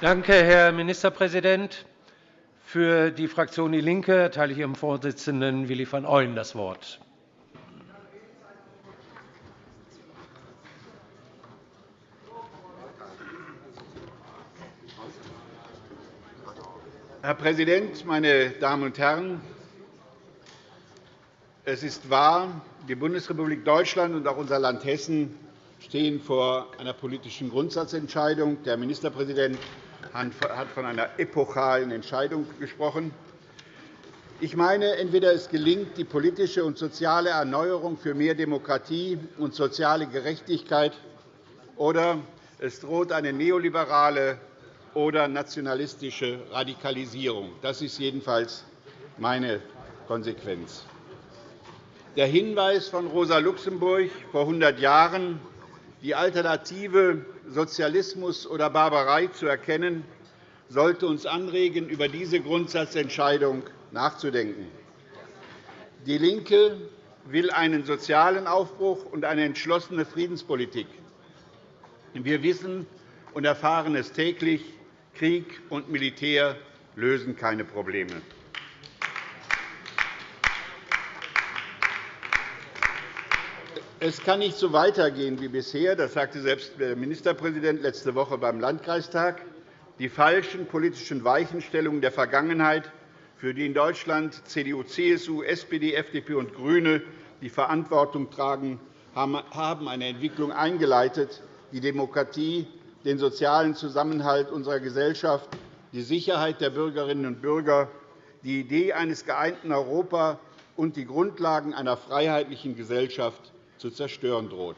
Danke, Herr Ministerpräsident. Für die Fraktion DIE LINKE erteile ich Ihrem Vorsitzenden Willi van Ooyen das Wort. Herr Präsident, meine Damen und Herren! Es ist wahr, die Bundesrepublik Deutschland und auch unser Land Hessen stehen vor einer politischen Grundsatzentscheidung. Der Ministerpräsident hat von einer epochalen Entscheidung gesprochen. Ich meine, entweder es gelingt die politische und soziale Erneuerung für mehr Demokratie und soziale Gerechtigkeit, oder es droht eine neoliberale oder nationalistische Radikalisierung. Das ist jedenfalls meine Konsequenz. Der Hinweis von Rosa Luxemburg vor 100 Jahren, die Alternative Sozialismus oder Barbarei zu erkennen, sollte uns anregen, über diese Grundsatzentscheidung nachzudenken. DIE LINKE will einen sozialen Aufbruch und eine entschlossene Friedenspolitik. Wir wissen und erfahren es täglich, Krieg und Militär lösen keine Probleme. Es kann nicht so weitergehen wie bisher. Das sagte selbst der Ministerpräsident letzte Woche beim Landkreistag. Die falschen politischen Weichenstellungen der Vergangenheit, für die in Deutschland CDU, CSU, SPD, FDP und GRÜNE die Verantwortung tragen, haben eine Entwicklung eingeleitet, die Demokratie, den sozialen Zusammenhalt unserer Gesellschaft, die Sicherheit der Bürgerinnen und Bürger, die Idee eines geeinten Europa und die Grundlagen einer freiheitlichen Gesellschaft zu zerstören droht.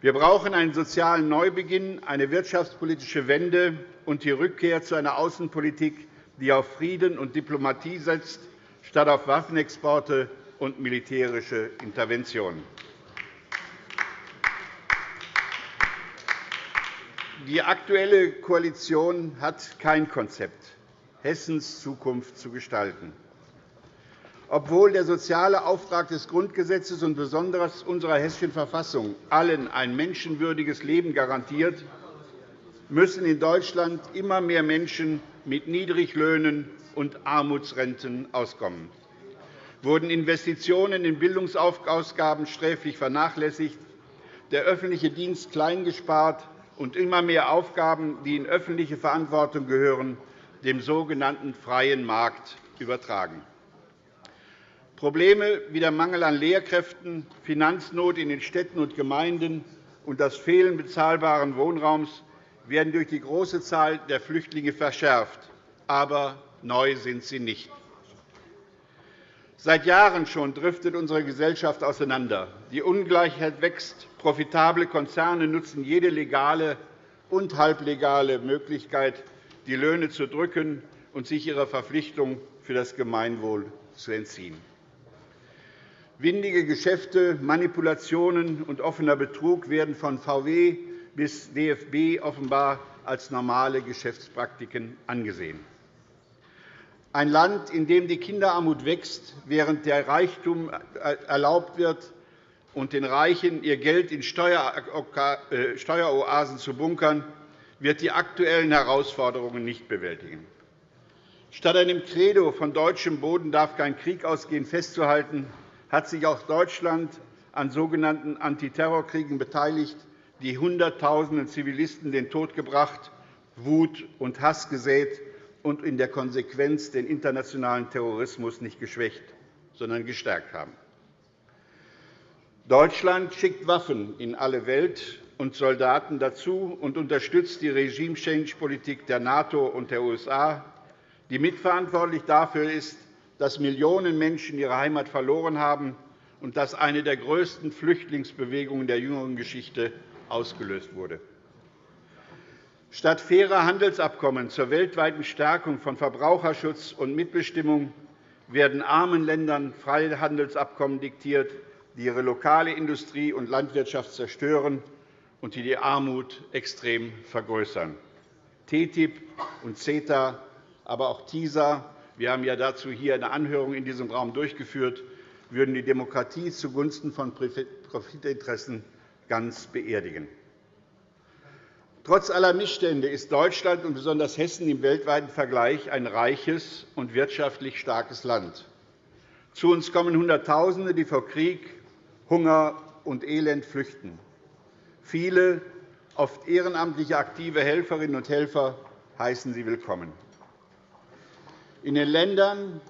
Wir brauchen einen sozialen Neubeginn, eine wirtschaftspolitische Wende und die Rückkehr zu einer Außenpolitik, die auf Frieden und Diplomatie setzt, statt auf Waffenexporte und militärische Interventionen. Die Aktuelle Koalition hat kein Konzept, Hessens Zukunft zu gestalten obwohl der soziale Auftrag des Grundgesetzes und besonders unserer Hessischen Verfassung allen ein menschenwürdiges Leben garantiert, müssen in Deutschland immer mehr Menschen mit Niedriglöhnen und Armutsrenten auskommen. Wurden Investitionen in Bildungsausgaben sträflich vernachlässigt, der öffentliche Dienst klein gespart und immer mehr Aufgaben, die in öffentliche Verantwortung gehören, dem sogenannten freien Markt übertragen. Probleme wie der Mangel an Lehrkräften, Finanznot in den Städten und Gemeinden und das Fehlen bezahlbaren Wohnraums werden durch die große Zahl der Flüchtlinge verschärft. Aber neu sind sie nicht. Seit Jahren schon driftet unsere Gesellschaft auseinander. Die Ungleichheit wächst. Profitable Konzerne nutzen jede legale und halblegale Möglichkeit, die Löhne zu drücken und sich ihrer Verpflichtung für das Gemeinwohl zu entziehen. Windige Geschäfte, Manipulationen und offener Betrug werden von VW bis DFB offenbar als normale Geschäftspraktiken angesehen. Ein Land, in dem die Kinderarmut wächst, während der Reichtum erlaubt wird und den Reichen ihr Geld in Steueroasen zu bunkern, wird die aktuellen Herausforderungen nicht bewältigen. Statt einem Credo von deutschem Boden darf kein Krieg ausgehen festzuhalten, hat sich auch Deutschland an sogenannten Antiterrorkriegen beteiligt, die Hunderttausenden Zivilisten den Tod gebracht, Wut und Hass gesät und in der Konsequenz den internationalen Terrorismus nicht geschwächt, sondern gestärkt haben. Deutschland schickt Waffen in alle Welt und Soldaten dazu und unterstützt die Regime-Change-Politik der NATO und der USA, die mitverantwortlich dafür ist, dass Millionen Menschen ihre Heimat verloren haben und dass eine der größten Flüchtlingsbewegungen der jüngeren Geschichte ausgelöst wurde. Statt fairer Handelsabkommen zur weltweiten Stärkung von Verbraucherschutz und Mitbestimmung werden armen Ländern Freihandelsabkommen diktiert, die ihre lokale Industrie und Landwirtschaft zerstören und die die Armut extrem vergrößern. TTIP und CETA, aber auch TISA wir haben ja dazu hier eine Anhörung in diesem Raum durchgeführt, würden die Demokratie zugunsten von Profitinteressen ganz beerdigen. Trotz aller Missstände ist Deutschland und besonders Hessen im weltweiten Vergleich ein reiches und wirtschaftlich starkes Land. Zu uns kommen Hunderttausende, die vor Krieg, Hunger und Elend flüchten. Viele, oft ehrenamtliche aktive Helferinnen und Helfer, heißen sie willkommen. In den Ländern,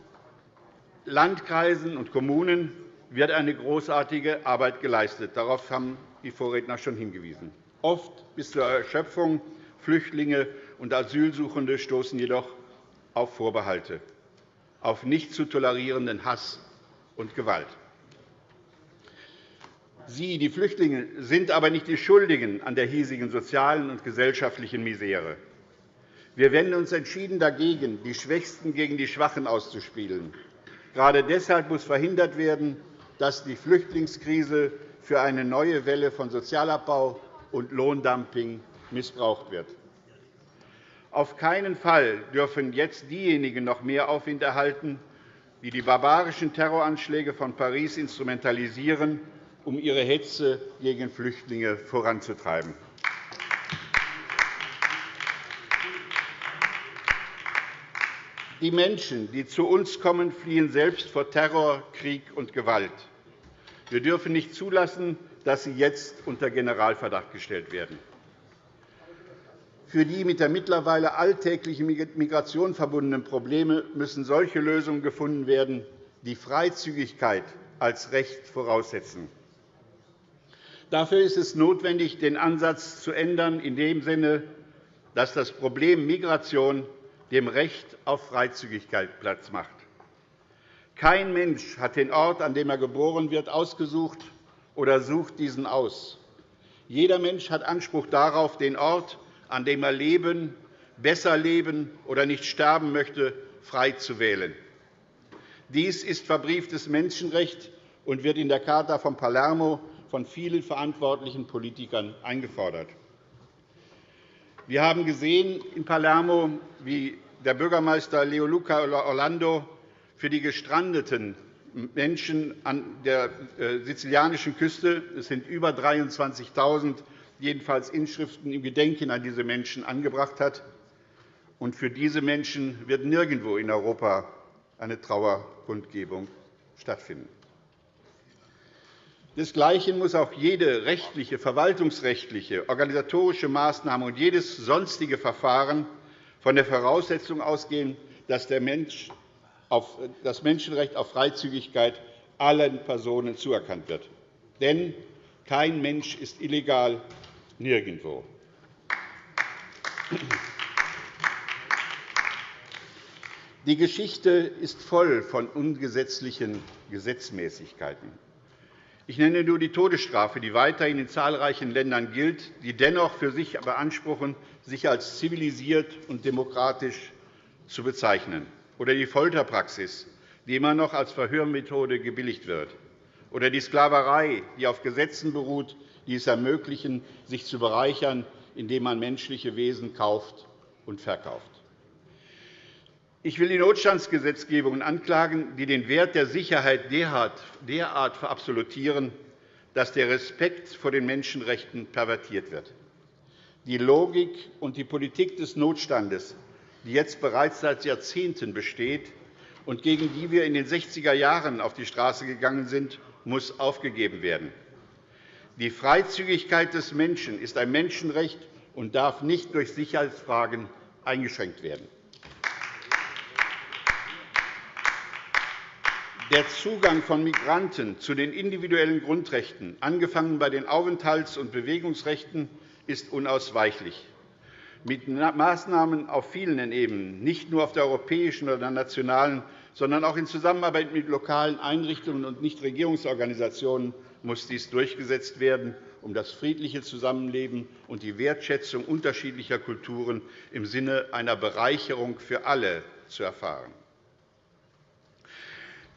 Landkreisen und Kommunen wird eine großartige Arbeit geleistet. Darauf haben die Vorredner schon hingewiesen. Oft bis zur Erschöpfung. Flüchtlinge und Asylsuchende stoßen jedoch auf Vorbehalte, auf nicht zu tolerierenden Hass und Gewalt. Sie, die Flüchtlinge, sind aber nicht die Schuldigen an der hiesigen sozialen und gesellschaftlichen Misere. Wir wenden uns entschieden dagegen, die Schwächsten gegen die Schwachen auszuspielen. Gerade deshalb muss verhindert werden, dass die Flüchtlingskrise für eine neue Welle von Sozialabbau und Lohndumping missbraucht wird. Auf keinen Fall dürfen jetzt diejenigen noch mehr Aufwind erhalten, die die barbarischen Terroranschläge von Paris instrumentalisieren, um ihre Hetze gegen Flüchtlinge voranzutreiben. Die Menschen, die zu uns kommen, fliehen selbst vor Terror, Krieg und Gewalt. Wir dürfen nicht zulassen, dass sie jetzt unter Generalverdacht gestellt werden. Für die mit der mittlerweile alltäglichen Migration verbundenen Probleme müssen solche Lösungen gefunden werden, die Freizügigkeit als Recht voraussetzen. Dafür ist es notwendig, den Ansatz zu ändern, in dem Sinne, dass das Problem Migration dem Recht auf Freizügigkeit Platz macht. Kein Mensch hat den Ort, an dem er geboren wird, ausgesucht oder sucht diesen aus. Jeder Mensch hat Anspruch darauf, den Ort, an dem er leben, besser leben oder nicht sterben möchte, frei zu wählen. Dies ist verbrieftes Menschenrecht und wird in der Charta von Palermo von vielen verantwortlichen Politikern eingefordert. Wir haben gesehen in Palermo, wie der Bürgermeister Leoluca Orlando für die gestrandeten Menschen an der äh, sizilianischen Küste. Es sind über 23.000 jedenfalls Inschriften im Gedenken an diese Menschen angebracht hat. Und für diese Menschen wird nirgendwo in Europa eine Trauerkundgebung stattfinden. Desgleichen muss auch jede rechtliche, verwaltungsrechtliche, organisatorische Maßnahme und jedes sonstige Verfahren von der Voraussetzung ausgehen, dass das Menschenrecht auf Freizügigkeit allen Personen zuerkannt wird. Denn kein Mensch ist illegal, nirgendwo. Die Geschichte ist voll von ungesetzlichen Gesetzmäßigkeiten. Ich nenne nur die Todesstrafe, die weiterhin in zahlreichen Ländern gilt, die dennoch für sich beanspruchen, sich als zivilisiert und demokratisch zu bezeichnen oder die Folterpraxis, die immer noch als Verhörmethode gebilligt wird, oder die Sklaverei, die auf Gesetzen beruht, die es ermöglichen, sich zu bereichern, indem man menschliche Wesen kauft und verkauft. Ich will die Notstandsgesetzgebungen anklagen, die den Wert der Sicherheit derart verabsolutieren, dass der Respekt vor den Menschenrechten pervertiert wird. Die Logik und die Politik des Notstandes die jetzt bereits seit Jahrzehnten besteht und gegen die wir in den 60er Jahren auf die Straße gegangen sind, muss aufgegeben werden. Die Freizügigkeit des Menschen ist ein Menschenrecht und darf nicht durch Sicherheitsfragen eingeschränkt werden. Der Zugang von Migranten zu den individuellen Grundrechten, angefangen bei den Aufenthalts- und Bewegungsrechten, ist unausweichlich mit Maßnahmen auf vielen Ebenen, nicht nur auf der europäischen oder nationalen, sondern auch in Zusammenarbeit mit lokalen Einrichtungen und Nichtregierungsorganisationen muss dies durchgesetzt werden, um das friedliche Zusammenleben und die Wertschätzung unterschiedlicher Kulturen im Sinne einer Bereicherung für alle zu erfahren.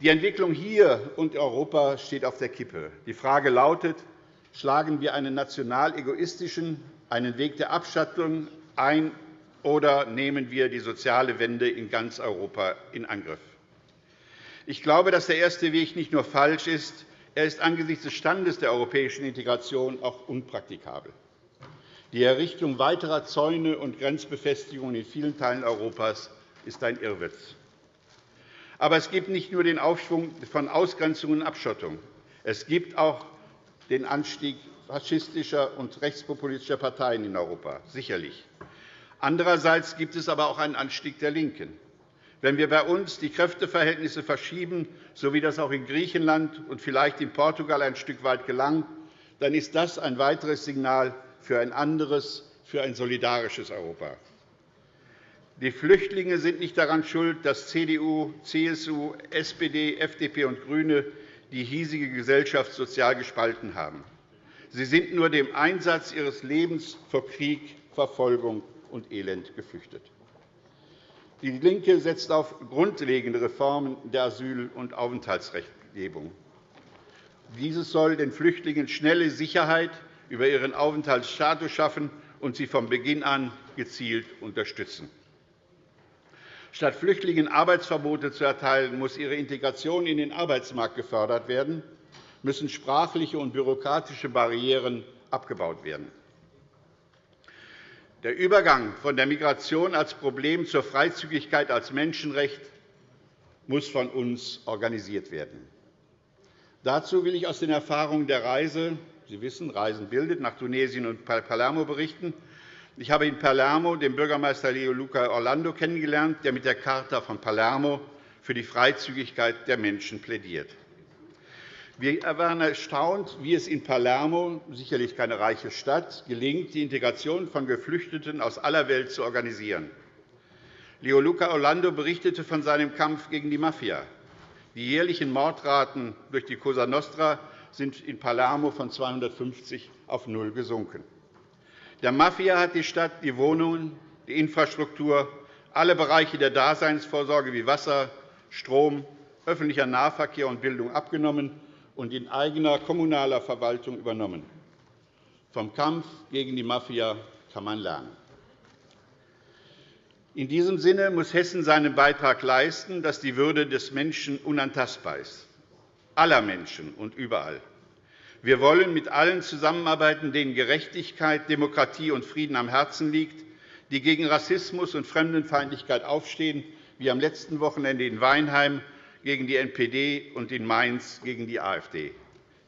Die Entwicklung hier und in Europa steht auf der Kippe. Die Frage lautet, schlagen wir einen national egoistischen, einen Weg der Abschattung ein, oder nehmen wir die soziale Wende in ganz Europa in Angriff? Ich glaube, dass der erste Weg nicht nur falsch ist, er ist angesichts des Standes der europäischen Integration auch unpraktikabel. Die Errichtung weiterer Zäune und Grenzbefestigungen in vielen Teilen Europas ist ein Irrwitz. Aber es gibt nicht nur den Aufschwung von Ausgrenzung und Abschottung. Es gibt auch den Anstieg faschistischer und rechtspopulistischer Parteien in Europa, sicherlich. Andererseits gibt es aber auch einen Anstieg der LINKEN. Wenn wir bei uns die Kräfteverhältnisse verschieben, so wie das auch in Griechenland und vielleicht in Portugal ein Stück weit gelang, dann ist das ein weiteres Signal für ein anderes, für ein solidarisches Europa. Die Flüchtlinge sind nicht daran schuld, dass CDU, CSU, SPD, FDP und GRÜNE die hiesige Gesellschaft sozial gespalten haben. Sie sind nur dem Einsatz ihres Lebens vor Krieg, Verfolgung und Elend geflüchtet. DIE LINKE setzt auf grundlegende Reformen der Asyl- und Aufenthaltsrechtgebung. Dieses soll den Flüchtlingen schnelle Sicherheit über ihren Aufenthaltsstatus schaffen und sie von Beginn an gezielt unterstützen. Statt Flüchtlingen Arbeitsverbote zu erteilen, muss ihre Integration in den Arbeitsmarkt gefördert werden, müssen sprachliche und bürokratische Barrieren abgebaut werden. Der Übergang von der Migration als Problem zur Freizügigkeit als Menschenrecht muss von uns organisiert werden. Dazu will ich aus den Erfahrungen der Reise Sie wissen, Reisen bildet nach Tunesien und Palermo berichten. Ich habe in Palermo den Bürgermeister Leo Luca Orlando kennengelernt, der mit der Charta von Palermo für die Freizügigkeit der Menschen plädiert. Wir waren erstaunt, wie es in Palermo, sicherlich keine reiche Stadt, gelingt, die Integration von Geflüchteten aus aller Welt zu organisieren. Leo Luca Orlando berichtete von seinem Kampf gegen die Mafia. Die jährlichen Mordraten durch die Cosa Nostra sind in Palermo von 250 auf null gesunken. Der Mafia hat die Stadt die Wohnungen, die Infrastruktur, alle Bereiche der Daseinsvorsorge wie Wasser, Strom, öffentlicher Nahverkehr und Bildung abgenommen und in eigener kommunaler Verwaltung übernommen. Vom Kampf gegen die Mafia kann man lernen. In diesem Sinne muss Hessen seinen Beitrag leisten, dass die Würde des Menschen unantastbar ist, aller Menschen und überall. Wir wollen mit allen zusammenarbeiten, denen Gerechtigkeit, Demokratie und Frieden am Herzen liegt, die gegen Rassismus und Fremdenfeindlichkeit aufstehen, wie am letzten Wochenende in Weinheim gegen die NPD und in Mainz gegen die AfD.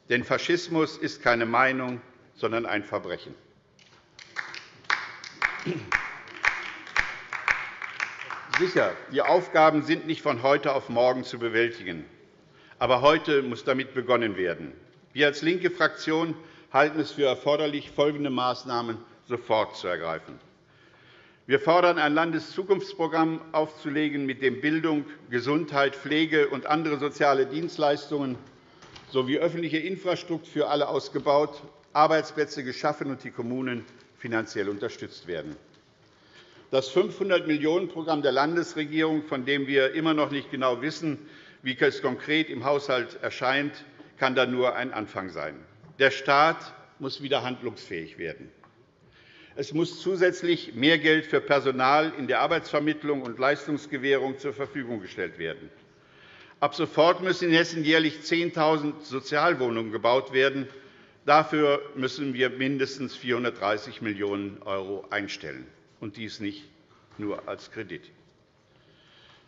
Denn Faschismus ist keine Meinung, sondern ein Verbrechen. Sicher, die Aufgaben sind nicht von heute auf morgen zu bewältigen. Aber heute muss damit begonnen werden. Wir als linke Fraktion halten es für erforderlich, folgende Maßnahmen sofort zu ergreifen. Wir fordern, ein Landeszukunftsprogramm aufzulegen, mit dem Bildung, Gesundheit, Pflege und andere soziale Dienstleistungen sowie öffentliche Infrastruktur für alle ausgebaut, Arbeitsplätze geschaffen und die Kommunen finanziell unterstützt werden. Das 500-Millionen-Programm der Landesregierung, von dem wir immer noch nicht genau wissen, wie es konkret im Haushalt erscheint, kann dann nur ein Anfang sein. Der Staat muss wieder handlungsfähig werden. Es muss zusätzlich mehr Geld für Personal in der Arbeitsvermittlung und Leistungsgewährung zur Verfügung gestellt werden. Ab sofort müssen in Hessen jährlich 10.000 Sozialwohnungen gebaut werden. Dafür müssen wir mindestens 430 Millionen € einstellen, und dies nicht nur als Kredit.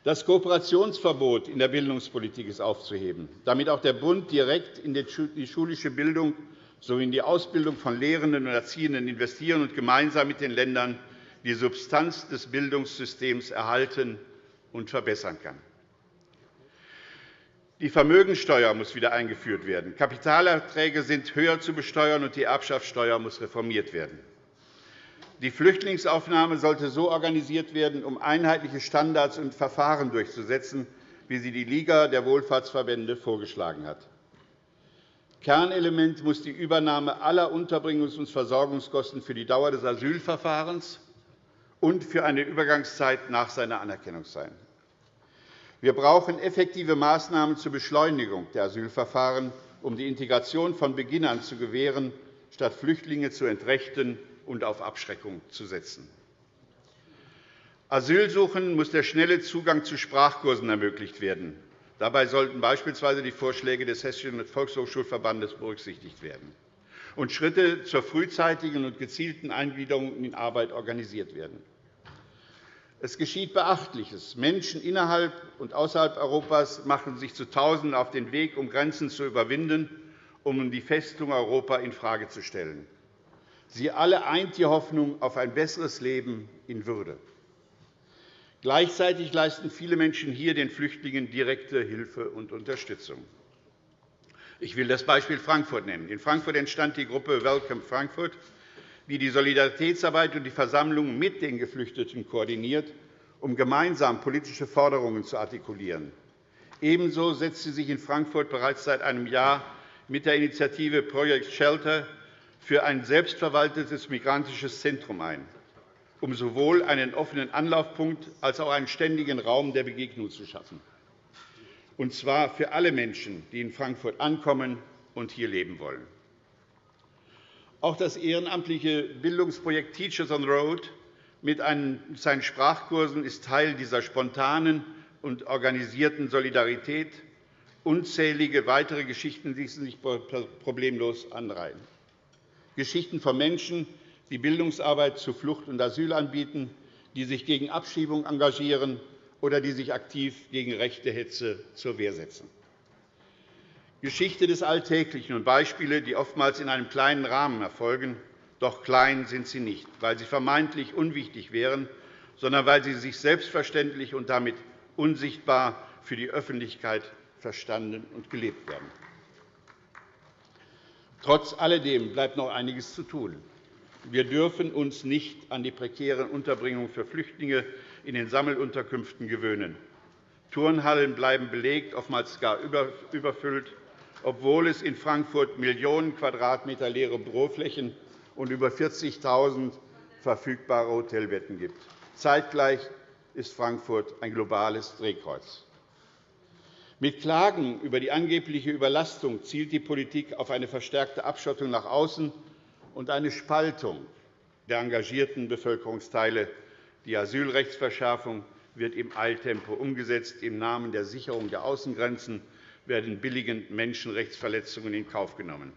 Das Kooperationsverbot in der Bildungspolitik ist aufzuheben, damit auch der Bund direkt in die schulische Bildung sowie in die Ausbildung von Lehrenden und Erziehenden investieren und gemeinsam mit den Ländern die Substanz des Bildungssystems erhalten und verbessern kann. Die Vermögensteuer muss wieder eingeführt werden. Kapitalerträge sind höher zu besteuern, und die Erbschaftssteuer muss reformiert werden. Die Flüchtlingsaufnahme sollte so organisiert werden, um einheitliche Standards und Verfahren durchzusetzen, wie sie die Liga der Wohlfahrtsverbände vorgeschlagen hat. Kernelement muss die Übernahme aller Unterbringungs- und Versorgungskosten für die Dauer des Asylverfahrens und für eine Übergangszeit nach seiner Anerkennung sein. Wir brauchen effektive Maßnahmen zur Beschleunigung der Asylverfahren, um die Integration von Beginn an zu gewähren, statt Flüchtlinge zu entrechten und auf Abschreckung zu setzen. Asylsuchenden muss der schnelle Zugang zu Sprachkursen ermöglicht werden. Dabei sollten beispielsweise die Vorschläge des Hessischen Volkshochschulverbandes berücksichtigt werden. und Schritte zur frühzeitigen und gezielten Eingliederung in Arbeit organisiert werden. Es geschieht Beachtliches. Menschen innerhalb und außerhalb Europas machen sich zu Tausenden auf den Weg, um Grenzen zu überwinden, um die Festung Europa infrage zu stellen. Sie alle eint die Hoffnung auf ein besseres Leben in Würde. Gleichzeitig leisten viele Menschen hier den Flüchtlingen direkte Hilfe und Unterstützung. Ich will das Beispiel Frankfurt nennen. In Frankfurt entstand die Gruppe Welcome Frankfurt, die die Solidaritätsarbeit und die Versammlungen mit den Geflüchteten koordiniert, um gemeinsam politische Forderungen zu artikulieren. Ebenso setzt sie sich in Frankfurt bereits seit einem Jahr mit der Initiative Project Shelter für ein selbstverwaltetes migrantisches Zentrum ein, um sowohl einen offenen Anlaufpunkt als auch einen ständigen Raum der Begegnung zu schaffen, und zwar für alle Menschen, die in Frankfurt ankommen und hier leben wollen. Auch das ehrenamtliche Bildungsprojekt Teachers on the Road mit seinen Sprachkursen ist Teil dieser spontanen und organisierten Solidarität. Unzählige weitere Geschichten ließen sich problemlos anreihen. Geschichten von Menschen, die Bildungsarbeit zu Flucht und Asyl anbieten, die sich gegen Abschiebung engagieren oder die sich aktiv gegen rechte Hetze zur Wehr setzen. Geschichte des Alltäglichen und Beispiele, die oftmals in einem kleinen Rahmen erfolgen. Doch klein sind sie nicht, weil sie vermeintlich unwichtig wären, sondern weil sie sich selbstverständlich und damit unsichtbar für die Öffentlichkeit verstanden und gelebt werden. Trotz alledem bleibt noch einiges zu tun. Wir dürfen uns nicht an die prekäre Unterbringung für Flüchtlinge in den Sammelunterkünften gewöhnen. Turnhallen bleiben belegt, oftmals gar überfüllt obwohl es in Frankfurt Millionen Quadratmeter leere Büroflächen und über 40.000 verfügbare Hotelbetten gibt. Zeitgleich ist Frankfurt ein globales Drehkreuz. Mit Klagen über die angebliche Überlastung zielt die Politik auf eine verstärkte Abschottung nach außen und eine Spaltung der engagierten Bevölkerungsteile. Die Asylrechtsverschärfung wird im Eiltempo umgesetzt, im Namen der Sicherung der Außengrenzen werden billigend Menschenrechtsverletzungen in Kauf genommen.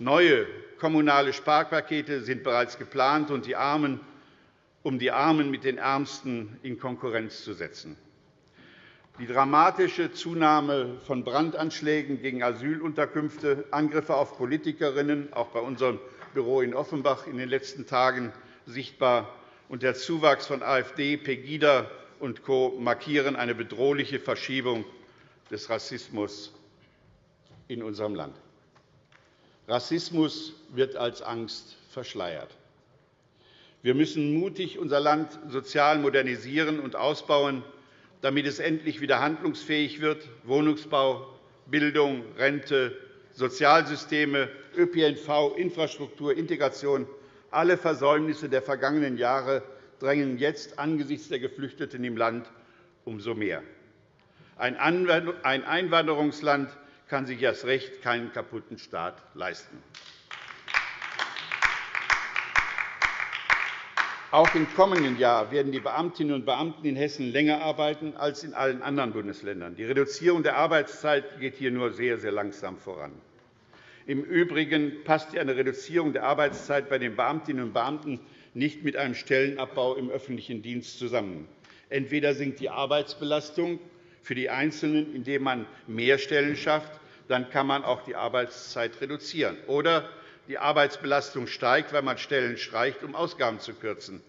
Neue kommunale Sparpakete sind bereits geplant, um die Armen mit den Ärmsten in Konkurrenz zu setzen. Die dramatische Zunahme von Brandanschlägen gegen Asylunterkünfte, Angriffe auf Politikerinnen, auch bei unserem Büro in Offenbach in den letzten Tagen sichtbar, und der Zuwachs von AfD, Pegida und Co. markieren eine bedrohliche Verschiebung des Rassismus in unserem Land. Rassismus wird als Angst verschleiert. Wir müssen mutig unser Land sozial modernisieren und ausbauen, damit es endlich wieder handlungsfähig wird. Wohnungsbau, Bildung, Rente, Sozialsysteme, ÖPNV, Infrastruktur, Integration – alle Versäumnisse der vergangenen Jahre drängen jetzt angesichts der Geflüchteten im Land umso mehr. Ein Einwanderungsland kann sich erst recht keinen kaputten Staat leisten. Auch im kommenden Jahr werden die Beamtinnen und Beamten in Hessen länger arbeiten als in allen anderen Bundesländern. Die Reduzierung der Arbeitszeit geht hier nur sehr, sehr langsam voran. Im Übrigen passt eine Reduzierung der Arbeitszeit bei den Beamtinnen und Beamten nicht mit einem Stellenabbau im öffentlichen Dienst zusammen. Entweder sinkt die Arbeitsbelastung für die Einzelnen, indem man mehr Stellen schafft, dann kann man auch die Arbeitszeit reduzieren. Oder die Arbeitsbelastung steigt, weil man Stellen streicht, um Ausgaben zu kürzen.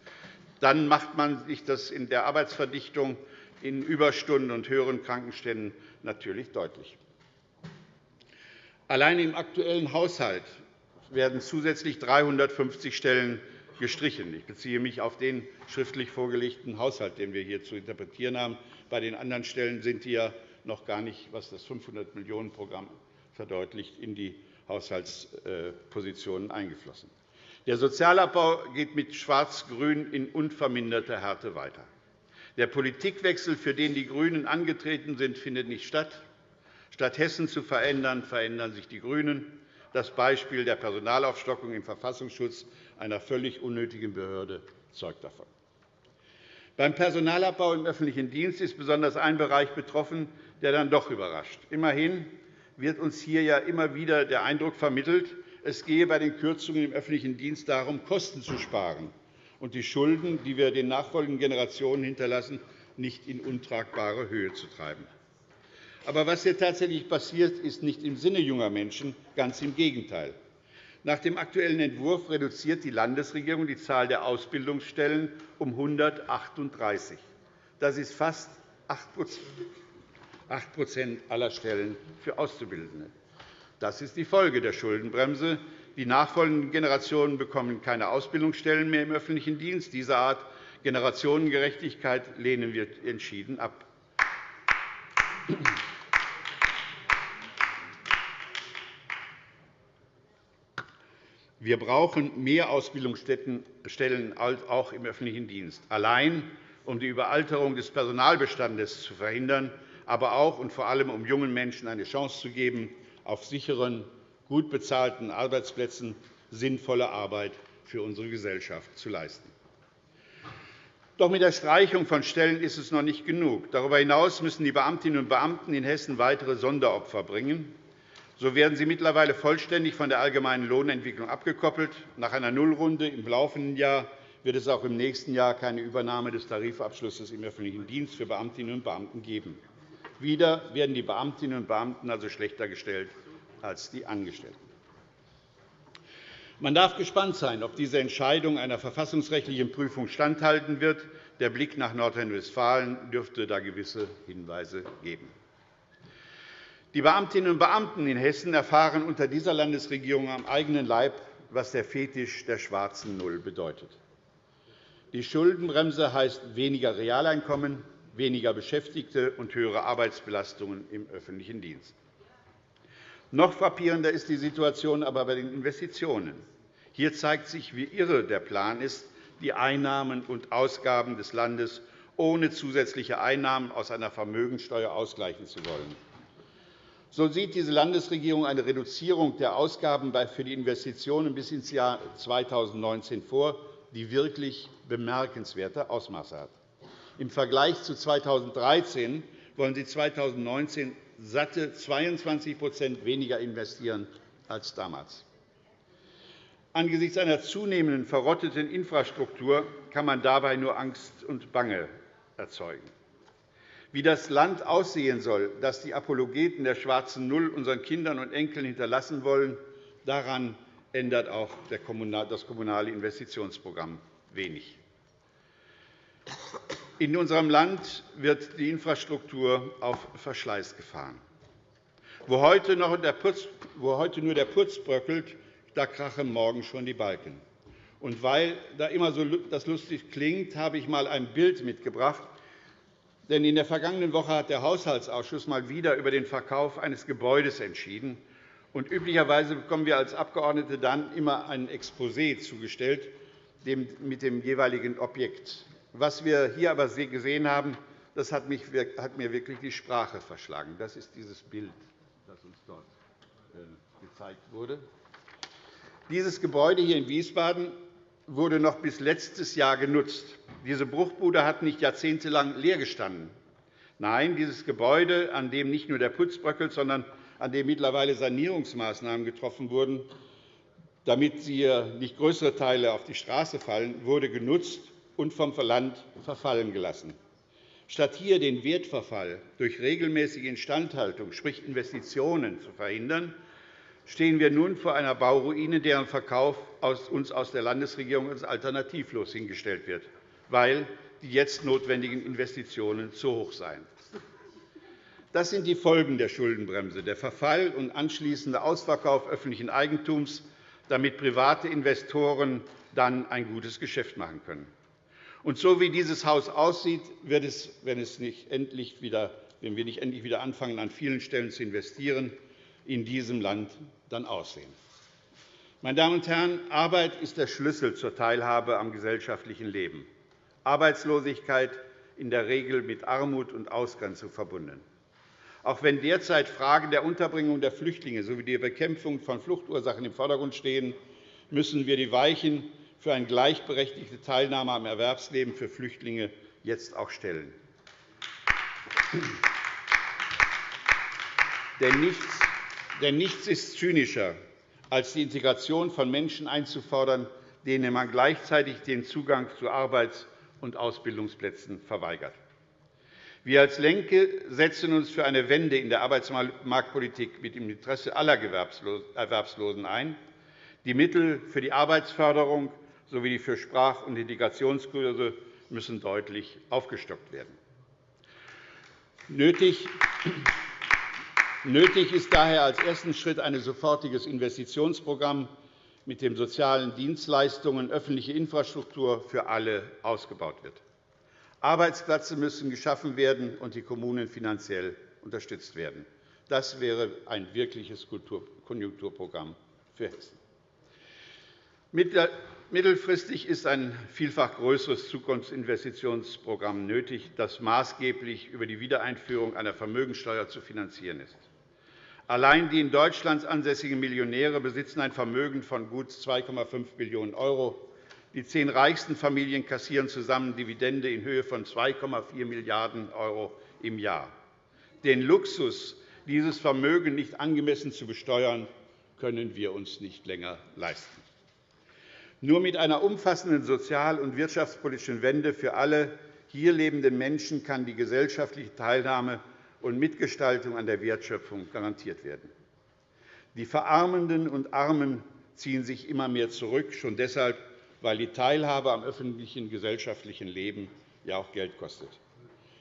Dann macht man sich das in der Arbeitsverdichtung in Überstunden und höheren Krankenständen natürlich deutlich. Allein im aktuellen Haushalt werden zusätzlich 350 Stellen gestrichen. Ich beziehe mich auf den schriftlich vorgelegten Haushalt, den wir hier zu interpretieren haben. Bei den anderen Stellen sind die ja noch gar nicht, was das 500-Millionen-Programm verdeutlicht, in die Haushaltspositionen eingeflossen. Der Sozialabbau geht mit Schwarz-Grün in unverminderter Härte weiter. Der Politikwechsel, für den die GRÜNEN angetreten sind, findet nicht statt. Statt Hessen zu verändern, verändern sich die GRÜNEN. Das Beispiel der Personalaufstockung im Verfassungsschutz, einer völlig unnötigen Behörde, zeugt davon. Beim Personalabbau im öffentlichen Dienst ist besonders ein Bereich betroffen, der dann doch überrascht. Immerhin wird uns hier ja immer wieder der Eindruck vermittelt, Es gehe bei den Kürzungen im öffentlichen Dienst darum, Kosten zu sparen und die Schulden, die wir den nachfolgenden Generationen hinterlassen, nicht in untragbare Höhe zu treiben. Aber was hier tatsächlich passiert, ist nicht im Sinne junger Menschen, ganz im Gegenteil. Nach dem aktuellen Entwurf reduziert die Landesregierung die Zahl der Ausbildungsstellen um 138. Das ist fast 8 aller Stellen für Auszubildende. Das ist die Folge der Schuldenbremse. Die nachfolgenden Generationen bekommen keine Ausbildungsstellen mehr im öffentlichen Dienst. Diese Art Generationengerechtigkeit lehnen wir entschieden ab. Wir brauchen mehr Ausbildungsstellen auch im öffentlichen Dienst, allein um die Überalterung des Personalbestandes zu verhindern, aber auch und vor allem um jungen Menschen eine Chance zu geben, auf sicheren, gut bezahlten Arbeitsplätzen sinnvolle Arbeit für unsere Gesellschaft zu leisten. Doch mit der Streichung von Stellen ist es noch nicht genug. Darüber hinaus müssen die Beamtinnen und Beamten in Hessen weitere Sonderopfer bringen. So werden sie mittlerweile vollständig von der allgemeinen Lohnentwicklung abgekoppelt. Nach einer Nullrunde im laufenden Jahr wird es auch im nächsten Jahr keine Übernahme des Tarifabschlusses im öffentlichen Dienst für Beamtinnen und Beamten geben. Wieder werden die Beamtinnen und Beamten also schlechter gestellt als die Angestellten. Man darf gespannt sein, ob diese Entscheidung einer verfassungsrechtlichen Prüfung standhalten wird. Der Blick nach Nordrhein-Westfalen dürfte da gewisse Hinweise geben. Die Beamtinnen und Beamten in Hessen erfahren unter dieser Landesregierung am eigenen Leib, was der Fetisch der schwarzen Null bedeutet. Die Schuldenbremse heißt weniger Realeinkommen, weniger Beschäftigte und höhere Arbeitsbelastungen im öffentlichen Dienst. Noch frappierender ist die Situation aber bei den Investitionen. Hier zeigt sich, wie irre der Plan ist, die Einnahmen und Ausgaben des Landes ohne zusätzliche Einnahmen aus einer Vermögensteuer ausgleichen zu wollen. So sieht diese Landesregierung eine Reduzierung der Ausgaben für die Investitionen bis ins Jahr 2019 vor, die wirklich bemerkenswerte Ausmaße hat. Im Vergleich zu 2013 wollen Sie 2019 satte 22% weniger investieren als damals. Angesichts einer zunehmenden verrotteten Infrastruktur kann man dabei nur Angst und Bange erzeugen wie das Land aussehen soll, das die Apologeten der schwarzen Null unseren Kindern und Enkeln hinterlassen wollen, daran ändert auch das Kommunale Investitionsprogramm wenig. In unserem Land wird die Infrastruktur auf Verschleiß gefahren. Wo heute, nur der Putz bröckelt, da krachen morgen schon die Balken. Und weil das immer so lustig klingt, habe ich einmal ein Bild mitgebracht, denn in der vergangenen Woche hat der Haushaltsausschuss mal wieder über den Verkauf eines Gebäudes entschieden. Und üblicherweise bekommen wir als Abgeordnete dann immer ein Exposé zugestellt mit dem jeweiligen Objekt. Was wir hier aber gesehen haben, das hat, mir wirklich die Sprache verschlagen. Das ist dieses Bild, das uns dort äh, gezeigt wurde. Dieses Gebäude hier in Wiesbaden wurde noch bis letztes Jahr genutzt. Diese Bruchbude hat nicht jahrzehntelang leer gestanden. Nein, dieses Gebäude, an dem nicht nur der Putz bröckelt, sondern an dem mittlerweile Sanierungsmaßnahmen getroffen wurden, damit hier nicht größere Teile auf die Straße fallen, wurde genutzt und vom Land verfallen gelassen. Statt hier den Wertverfall durch regelmäßige Instandhaltung, sprich Investitionen, zu verhindern, stehen wir nun vor einer Bauruine, deren Verkauf uns aus der Landesregierung als alternativlos hingestellt wird, weil die jetzt notwendigen Investitionen zu hoch seien. Das sind die Folgen der Schuldenbremse, der Verfall und anschließende Ausverkauf öffentlichen Eigentums, damit private Investoren dann ein gutes Geschäft machen können. Und so wie dieses Haus aussieht, wird es, wenn, es nicht endlich wieder, wenn wir nicht endlich wieder anfangen, an vielen Stellen zu investieren, in diesem Land dann aussehen. Meine Damen und Herren, Arbeit ist der Schlüssel zur Teilhabe am gesellschaftlichen Leben. Arbeitslosigkeit in der Regel mit Armut und Ausgrenzung verbunden. Auch wenn derzeit Fragen der Unterbringung der Flüchtlinge sowie die Bekämpfung von Fluchtursachen im Vordergrund stehen, müssen wir die Weichen für eine gleichberechtigte Teilnahme am Erwerbsleben für Flüchtlinge jetzt auch stellen. Denn nichts ist zynischer als die Integration von Menschen einzufordern, denen man gleichzeitig den Zugang zu Arbeits- und Ausbildungsplätzen verweigert. Wir als LINKE setzen uns für eine Wende in der Arbeitsmarktpolitik mit dem Interesse aller Erwerbslosen ein. Die Mittel für die Arbeitsförderung sowie die für Sprach- und Integrationskurse müssen deutlich aufgestockt werden. Nötig ist daher als ersten Schritt ein sofortiges Investitionsprogramm, mit dem sozialen Dienstleistungen öffentliche Infrastruktur für alle ausgebaut wird. Arbeitsplätze müssen geschaffen werden und die Kommunen finanziell unterstützt werden. Das wäre ein wirkliches Konjunkturprogramm für Hessen. Mittelfristig ist ein vielfach größeres Zukunftsinvestitionsprogramm nötig, das maßgeblich über die Wiedereinführung einer Vermögensteuer zu finanzieren ist. Allein die in Deutschland ansässigen Millionäre besitzen ein Vermögen von gut 2,5 Billionen €. Die zehn reichsten Familien kassieren zusammen Dividende in Höhe von 2,4 Milliarden € im Jahr. Den Luxus, dieses Vermögen nicht angemessen zu besteuern, können wir uns nicht länger leisten. Nur mit einer umfassenden sozial- und wirtschaftspolitischen Wende für alle hier lebenden Menschen kann die gesellschaftliche Teilnahme und Mitgestaltung an der Wertschöpfung garantiert werden. Die Verarmenden und Armen ziehen sich immer mehr zurück, schon deshalb, weil die Teilhabe am öffentlichen gesellschaftlichen Leben ja auch Geld kostet.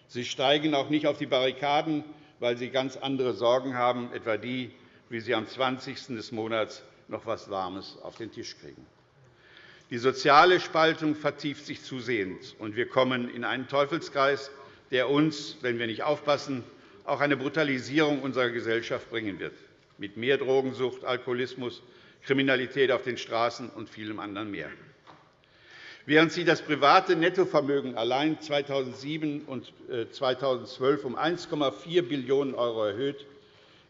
Sie steigen auch nicht auf die Barrikaden, weil sie ganz andere Sorgen haben, etwa die, wie sie am 20. des Monats noch etwas Warmes auf den Tisch kriegen. Die soziale Spaltung vertieft sich zusehends, und wir kommen in einen Teufelskreis, der uns, wenn wir nicht aufpassen, auch eine Brutalisierung unserer Gesellschaft bringen wird, mit mehr Drogensucht, Alkoholismus, Kriminalität auf den Straßen und vielem anderen mehr. Während sich das private Nettovermögen allein 2007 und 2012 äh, um 1,4 Billionen € erhöht,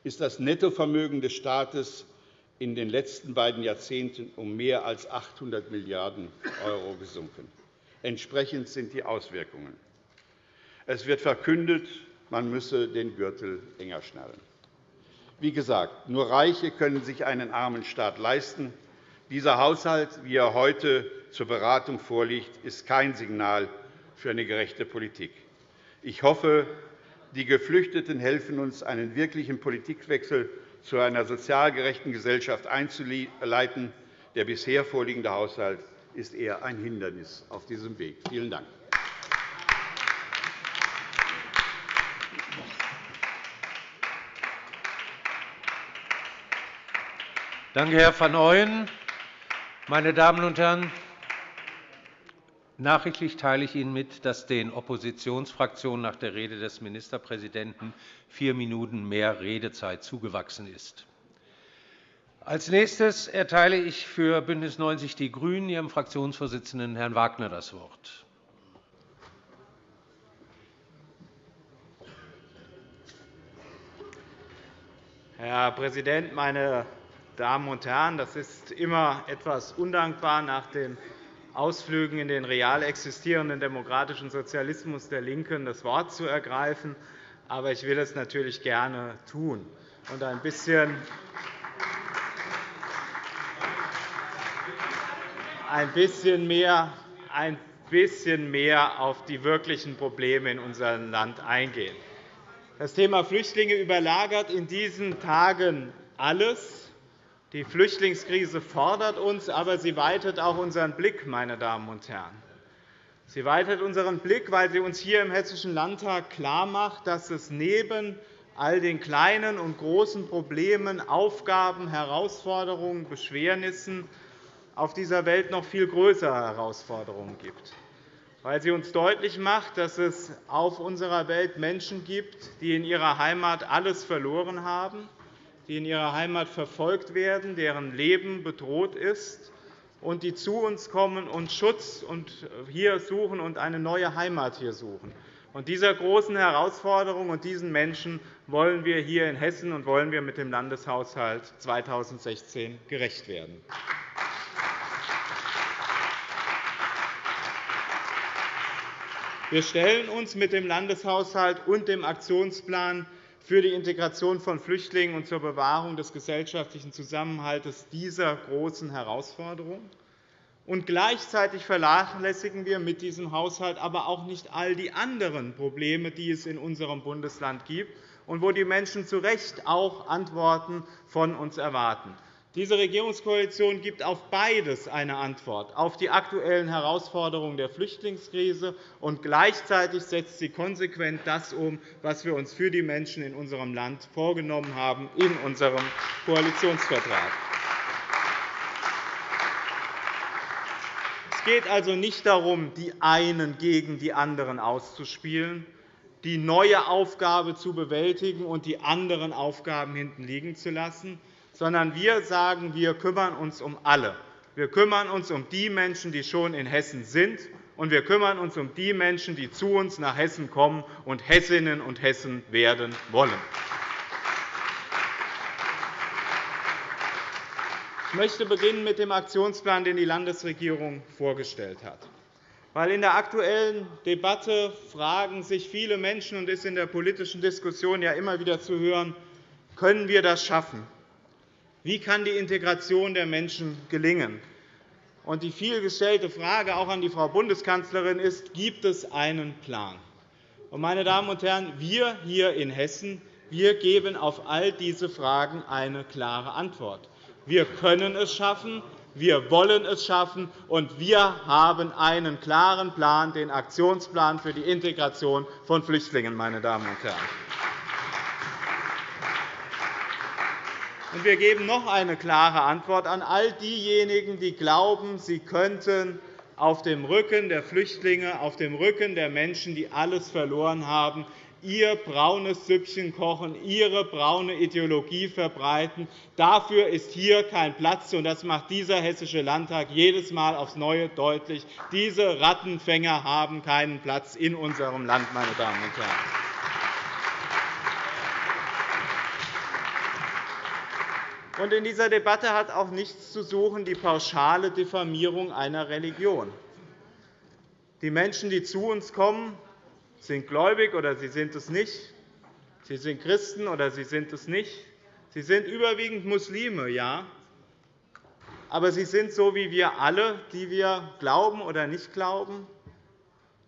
ist das Nettovermögen des Staates in den letzten beiden Jahrzehnten um mehr als 800 Milliarden € gesunken. Entsprechend sind die Auswirkungen. Es wird verkündet, man müsse den Gürtel enger schnallen. Wie gesagt, nur Reiche können sich einen armen Staat leisten. Dieser Haushalt, wie er heute zur Beratung vorliegt, ist kein Signal für eine gerechte Politik. Ich hoffe, die Geflüchteten helfen uns, einen wirklichen Politikwechsel zu einer sozial gerechten Gesellschaft einzuleiten. Der bisher vorliegende Haushalt ist eher ein Hindernis auf diesem Weg. Vielen Dank. Danke, Herr van Ooyen. Meine Damen und Herren, nachrichtlich teile ich Ihnen mit, dass den Oppositionsfraktionen nach der Rede des Ministerpräsidenten vier Minuten mehr Redezeit zugewachsen ist. Als nächstes erteile ich für BÜNDNIS 90 die GRÜNEN ihrem Fraktionsvorsitzenden Herrn Wagner das Wort. Herr Präsident, meine Damen und Herren! Das ist immer etwas undankbar, nach den Ausflügen in den real existierenden demokratischen Sozialismus der LINKEN das Wort zu ergreifen. Aber ich will es natürlich gerne tun und ein bisschen ein bisschen mehr, ein bisschen mehr auf die wirklichen Probleme in unserem Land eingehen. Das Thema Flüchtlinge überlagert in diesen Tagen alles. Die Flüchtlingskrise fordert uns, aber sie weitet auch unseren Blick. Meine Damen und Herren. Sie weitet unseren Blick, weil sie uns hier im Hessischen Landtag klarmacht, dass es neben all den kleinen und großen Problemen, Aufgaben, Herausforderungen, Beschwernissen auf dieser Welt noch viel größere Herausforderungen gibt. Weil sie uns deutlich macht, dass es auf unserer Welt Menschen gibt, die in ihrer Heimat alles verloren haben, die in ihrer Heimat verfolgt werden, deren Leben bedroht ist und die zu uns kommen und Schutz hier suchen und eine neue Heimat hier suchen. Und dieser großen Herausforderung und diesen Menschen wollen wir hier in Hessen und wollen wir mit dem Landeshaushalt 2016 gerecht werden. Wir stellen uns mit dem Landeshaushalt und dem Aktionsplan für die Integration von Flüchtlingen und zur Bewahrung des gesellschaftlichen Zusammenhalts dieser großen Herausforderung. Und gleichzeitig vernachlässigen wir mit diesem Haushalt aber auch nicht all die anderen Probleme, die es in unserem Bundesland gibt und wo die Menschen zu Recht auch Antworten von uns erwarten. Diese Regierungskoalition gibt auf beides eine Antwort, auf die aktuellen Herausforderungen der Flüchtlingskrise, und gleichzeitig setzt sie konsequent das um, was wir uns für die Menschen in unserem Land vorgenommen haben in unserem Koalitionsvertrag. Es geht also nicht darum, die einen gegen die anderen auszuspielen, die neue Aufgabe zu bewältigen und die anderen Aufgaben hinten liegen zu lassen, sondern wir sagen, wir kümmern uns um alle. Wir kümmern uns um die Menschen, die schon in Hessen sind, und wir kümmern uns um die Menschen, die zu uns nach Hessen kommen und Hessinnen und Hessen werden wollen. Ich möchte beginnen mit dem Aktionsplan, den die Landesregierung vorgestellt hat. Weil in der aktuellen Debatte fragen sich viele Menschen und ist in der politischen Diskussion ja immer wieder zu hören, können wir das schaffen? Wie kann die Integration der Menschen gelingen? Und die vielgestellte Frage auch an die Frau Bundeskanzlerin ist, gibt es einen Plan? Und, meine Damen und Herren, wir hier in Hessen wir geben auf all diese Fragen eine klare Antwort. Wir können es schaffen, wir wollen es schaffen, und wir haben einen klaren Plan, den Aktionsplan für die Integration von Flüchtlingen. Meine Damen und Herren. Wir geben noch eine klare Antwort an all diejenigen, die glauben, sie könnten auf dem Rücken der Flüchtlinge, auf dem Rücken der Menschen, die alles verloren haben, ihr braunes Süppchen kochen, ihre braune Ideologie verbreiten. Dafür ist hier kein Platz, und das macht dieser Hessische Landtag jedes Mal aufs Neue deutlich. Diese Rattenfänger haben keinen Platz in unserem Land, meine Damen und Herren. Und in dieser Debatte hat auch nichts zu suchen die pauschale Diffamierung einer Religion. Die Menschen, die zu uns kommen, sind gläubig oder sie sind es nicht. Sie sind Christen oder sie sind es nicht. Sie sind überwiegend Muslime, ja. Aber sie sind so wie wir alle, die wir glauben oder nicht glauben,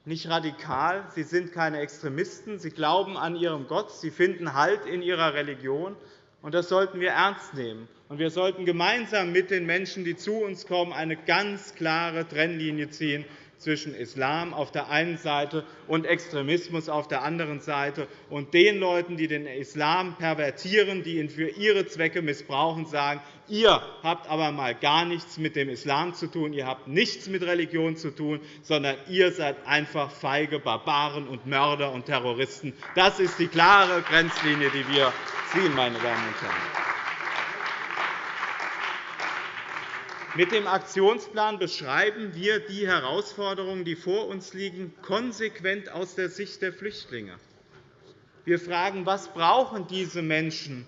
nicht radikal. Sie sind keine Extremisten. Sie glauben an ihrem Gott. Sie finden Halt in ihrer Religion. Und das sollten wir ernst nehmen. Und wir sollten gemeinsam mit den Menschen, die zu uns kommen, eine ganz klare Trennlinie ziehen zwischen Islam auf der einen Seite und Extremismus auf der anderen Seite und den Leuten, die den Islam pervertieren, die ihn für ihre Zwecke missbrauchen, sagen, ihr habt aber mal gar nichts mit dem Islam zu tun, ihr habt nichts mit Religion zu tun, sondern ihr seid einfach feige Barbaren und Mörder und Terroristen. Das ist die klare Grenzlinie, die wir ziehen, meine Damen und Herren. Mit dem Aktionsplan beschreiben wir die Herausforderungen, die vor uns liegen, konsequent aus der Sicht der Flüchtlinge. Wir fragen, was brauchen diese Menschen,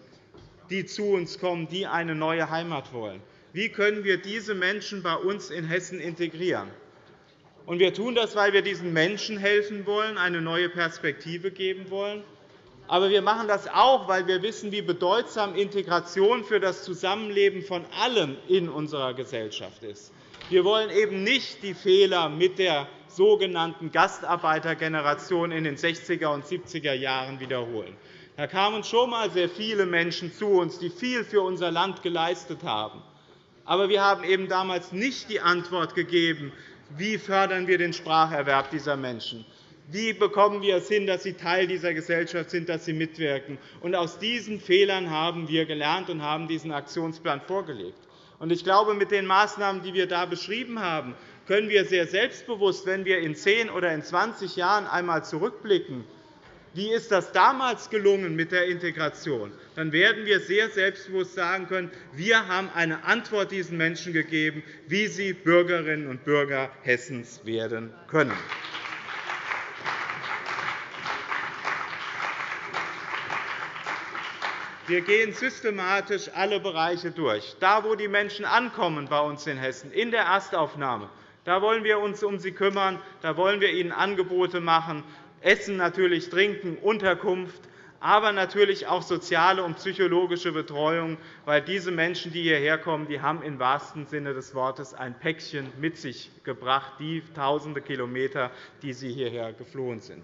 die zu uns kommen, die eine neue Heimat wollen? Wie können wir diese Menschen bei uns in Hessen integrieren? Wir tun das, weil wir diesen Menschen helfen wollen, eine neue Perspektive geben wollen aber wir machen das auch, weil wir wissen, wie bedeutsam Integration für das Zusammenleben von allen in unserer Gesellschaft ist. Wir wollen eben nicht die Fehler mit der sogenannten Gastarbeitergeneration in den 60er und 70er Jahren wiederholen. Da kamen schon einmal sehr viele Menschen zu uns, die viel für unser Land geleistet haben. Aber wir haben eben damals nicht die Antwort gegeben, wie fördern wir den Spracherwerb dieser Menschen wie bekommen wir es hin, dass sie Teil dieser Gesellschaft sind, dass sie mitwirken? Und aus diesen Fehlern haben wir gelernt und haben diesen Aktionsplan vorgelegt. Ich glaube, mit den Maßnahmen, die wir da beschrieben haben, können wir sehr selbstbewusst, wenn wir in 10 oder in 20 Jahren einmal zurückblicken, wie ist das damals gelungen mit der Integration, dann werden wir sehr selbstbewusst sagen können, wir haben eine Antwort diesen Menschen gegeben, wie sie Bürgerinnen und Bürger Hessens werden können. Wir gehen systematisch alle Bereiche durch. Da, wo die Menschen ankommen bei uns in Hessen, in der Erstaufnahme, da wollen wir uns um sie kümmern, da wollen wir ihnen Angebote machen, Essen, natürlich Trinken, Unterkunft, aber natürlich auch soziale und psychologische Betreuung, weil diese Menschen, die hierher kommen, die haben im wahrsten Sinne des Wortes ein Päckchen mit sich gebracht, die tausende Kilometer, die sie hierher geflohen sind.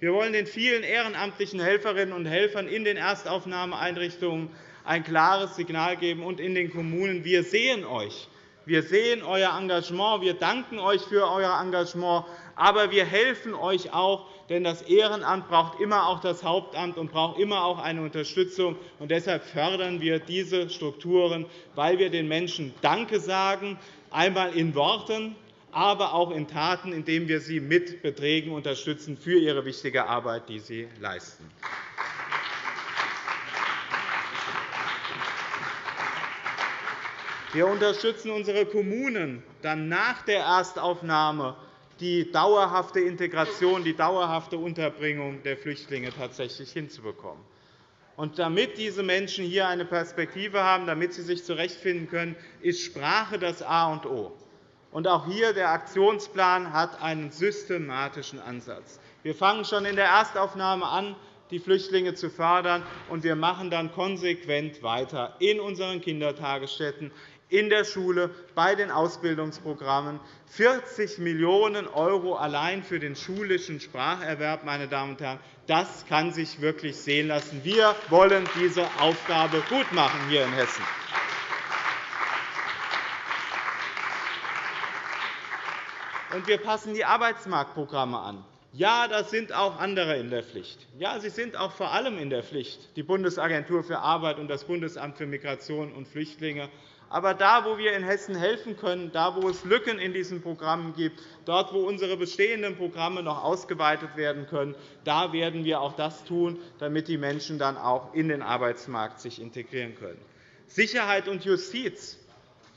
Wir wollen den vielen ehrenamtlichen Helferinnen und Helfern in den Erstaufnahmeeinrichtungen ein klares Signal geben und in den Kommunen. Wir sehen euch. Wir sehen euer Engagement. Wir danken euch für euer Engagement. Aber wir helfen euch auch, denn das Ehrenamt braucht immer auch das Hauptamt und braucht immer auch eine Unterstützung. Und deshalb fördern wir diese Strukturen, weil wir den Menschen Danke sagen, einmal in Worten, aber auch in Taten, indem wir sie mit Beträgen unterstützen für ihre wichtige Arbeit, die sie leisten. Wir unterstützen unsere Kommunen dann nach der Erstaufnahme die dauerhafte Integration, die dauerhafte Unterbringung der Flüchtlinge tatsächlich hinzubekommen. Und damit diese Menschen hier eine Perspektive haben, damit sie sich zurechtfinden können, ist Sprache das A und O. Und auch hier der Aktionsplan hat einen systematischen Ansatz. Wir fangen schon in der Erstaufnahme an, die Flüchtlinge zu fördern, und wir machen dann konsequent weiter in unseren Kindertagesstätten, in der Schule, bei den Ausbildungsprogrammen. 40 Millionen € allein für den schulischen Spracherwerb, meine Damen und Herren, das kann sich wirklich sehen lassen. Wir wollen diese Aufgabe gutmachen hier in Hessen. Und wir passen die Arbeitsmarktprogramme an. Ja, da sind auch andere in der Pflicht. Ja, sie sind auch vor allem in der Pflicht, die Bundesagentur für Arbeit und das Bundesamt für Migration und Flüchtlinge. Aber da, wo wir in Hessen helfen können, da, wo es Lücken in diesen Programmen gibt, dort, wo unsere bestehenden Programme noch ausgeweitet werden können, da werden wir auch das tun, damit die Menschen dann auch in den Arbeitsmarkt sich integrieren können. Sicherheit und Justiz.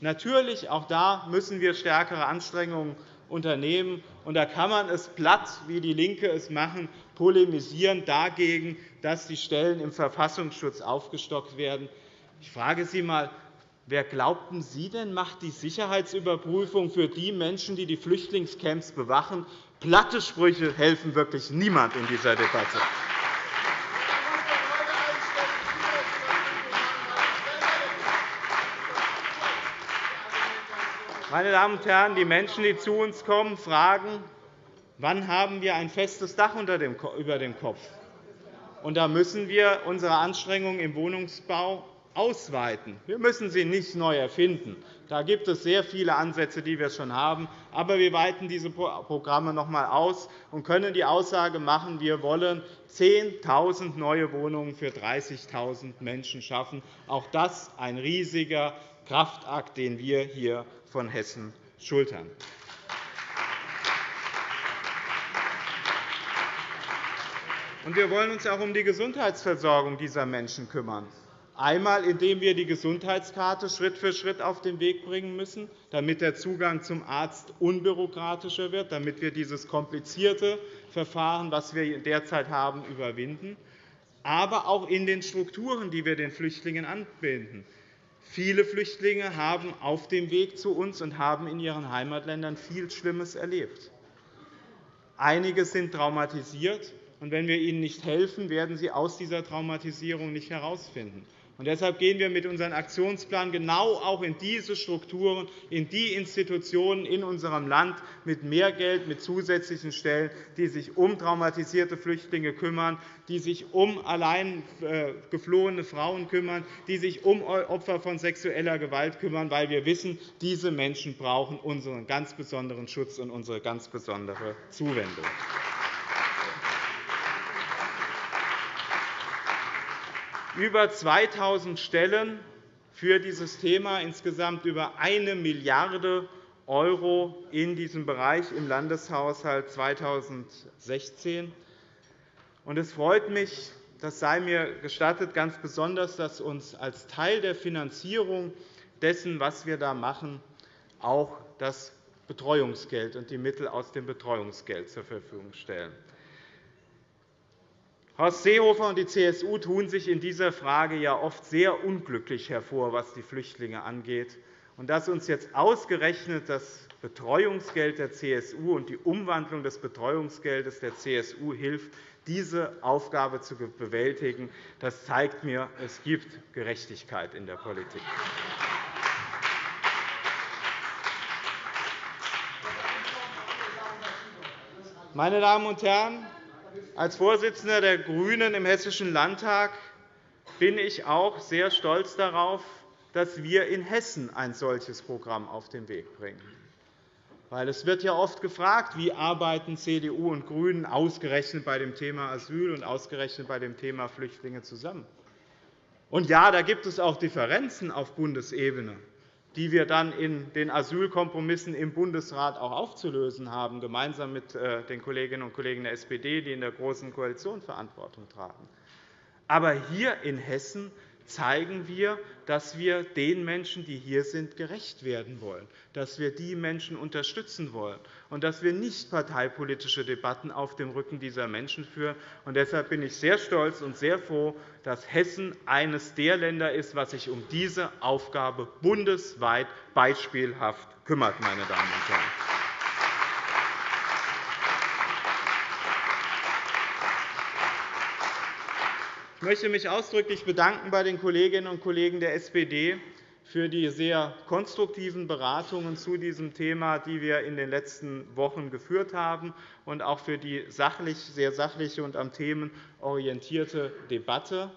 Natürlich, auch da müssen wir stärkere Anstrengungen unternehmen. Und da kann man es platt, wie die LINKE es machen, polemisieren dagegen, dass die Stellen im Verfassungsschutz aufgestockt werden. Ich frage Sie einmal, Wer glaubten Sie denn, macht die Sicherheitsüberprüfung für die Menschen, die die Flüchtlingscamps bewachen? Platte Sprüche helfen wirklich niemand in dieser Debatte. Meine Damen und Herren, die Menschen, die zu uns kommen, fragen, wann haben wir ein festes Dach über dem Kopf? Und da müssen wir unsere Anstrengungen im Wohnungsbau ausweiten. Wir müssen sie nicht neu erfinden. Da gibt es sehr viele Ansätze, die wir schon haben. Aber wir weiten diese Programme noch einmal aus und können die Aussage machen, wir wollen 10.000 neue Wohnungen für 30.000 Menschen schaffen. Auch das ist ein riesiger Kraftakt, den wir hier von Hessen schultern. Wir wollen uns auch um die Gesundheitsversorgung dieser Menschen kümmern. Einmal, indem wir die Gesundheitskarte Schritt für Schritt auf den Weg bringen müssen, damit der Zugang zum Arzt unbürokratischer wird, damit wir dieses komplizierte Verfahren, das wir derzeit haben, überwinden, aber auch in den Strukturen, die wir den Flüchtlingen anbinden. Viele Flüchtlinge haben auf dem Weg zu uns und haben in ihren Heimatländern viel Schlimmes erlebt. Einige sind traumatisiert, und wenn wir ihnen nicht helfen, werden sie aus dieser Traumatisierung nicht herausfinden. Und deshalb gehen wir mit unserem Aktionsplan genau auch in diese Strukturen, in die Institutionen in unserem Land mit mehr Geld, mit zusätzlichen Stellen, die sich um traumatisierte Flüchtlinge kümmern, die sich um allein äh, geflohene Frauen kümmern, die sich um Opfer von sexueller Gewalt kümmern, weil wir wissen, diese Menschen brauchen unseren ganz besonderen Schutz und unsere ganz besondere Zuwendung. Über 2.000 Stellen für dieses Thema, insgesamt über 1 Milliarde € in diesem Bereich im Landeshaushalt 2016. Es freut mich, das sei mir gestattet, ganz besonders, dass uns als Teil der Finanzierung dessen, was wir da machen, auch das Betreuungsgeld und die Mittel aus dem Betreuungsgeld zur Verfügung stellen. Horst Seehofer und die CSU tun sich in dieser Frage ja oft sehr unglücklich hervor, was die Flüchtlinge angeht. Und dass uns jetzt ausgerechnet das Betreuungsgeld der CSU und die Umwandlung des Betreuungsgeldes der CSU hilft, diese Aufgabe zu bewältigen. Das zeigt mir, es gibt Gerechtigkeit in der Politik. Meine Damen und Herren, als Vorsitzender der GRÜNEN im Hessischen Landtag bin ich auch sehr stolz darauf, dass wir in Hessen ein solches Programm auf den Weg bringen. Weil es wird ja oft gefragt, wie arbeiten CDU und GRÜNEN ausgerechnet bei dem Thema Asyl und ausgerechnet bei dem Thema Flüchtlinge zusammen. Und ja, da gibt es auch Differenzen auf Bundesebene, die wir dann in den Asylkompromissen im Bundesrat auch aufzulösen haben, gemeinsam mit äh, den Kolleginnen und Kollegen der SPD, die in der Großen Koalition Verantwortung tragen. Aber hier in Hessen zeigen wir, dass wir den Menschen, die hier sind, gerecht werden wollen, dass wir die Menschen unterstützen wollen und dass wir nicht parteipolitische Debatten auf dem Rücken dieser Menschen führen. Und deshalb bin ich sehr stolz und sehr froh, dass Hessen eines der Länder ist, was sich um diese Aufgabe bundesweit beispielhaft kümmert. Meine Damen und Herren. Möchte mich ausdrücklich bedanken bei den Kolleginnen und Kollegen der SPD für die sehr konstruktiven Beratungen zu diesem Thema, die wir in den letzten Wochen geführt haben, und auch für die sehr sachliche und am Themen orientierte Debatte.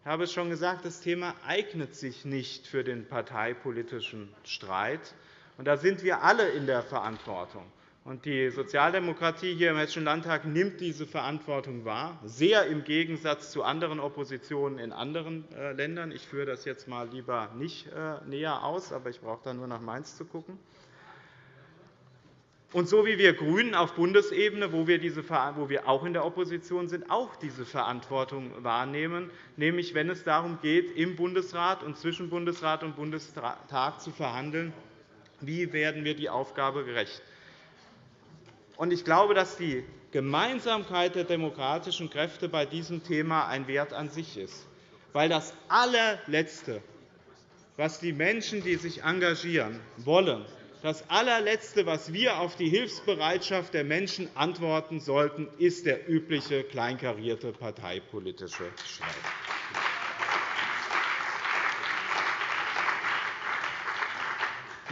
Ich habe es schon gesagt, das Thema eignet sich nicht für den parteipolitischen Streit. Da sind wir alle in der Verantwortung. Die Sozialdemokratie hier im Hessischen Landtag nimmt diese Verantwortung wahr, sehr im Gegensatz zu anderen Oppositionen in anderen äh, Ländern. Ich führe das jetzt mal lieber nicht äh, näher aus, aber ich brauche da nur nach Mainz zu schauen. Und so wie wir GRÜNEN auf Bundesebene, wo wir, diese, wo wir auch in der Opposition sind, auch diese Verantwortung wahrnehmen, nämlich wenn es darum geht, im Bundesrat und zwischen Bundesrat und Bundestag zu verhandeln, wie werden wir die Aufgabe gerecht. Ich glaube, dass die Gemeinsamkeit der demokratischen Kräfte bei diesem Thema ein Wert an sich ist. Weil das allerletzte, was die Menschen, die sich engagieren, wollen, das allerletzte, was wir auf die Hilfsbereitschaft der Menschen antworten sollten, ist der übliche kleinkarierte parteipolitische Streit.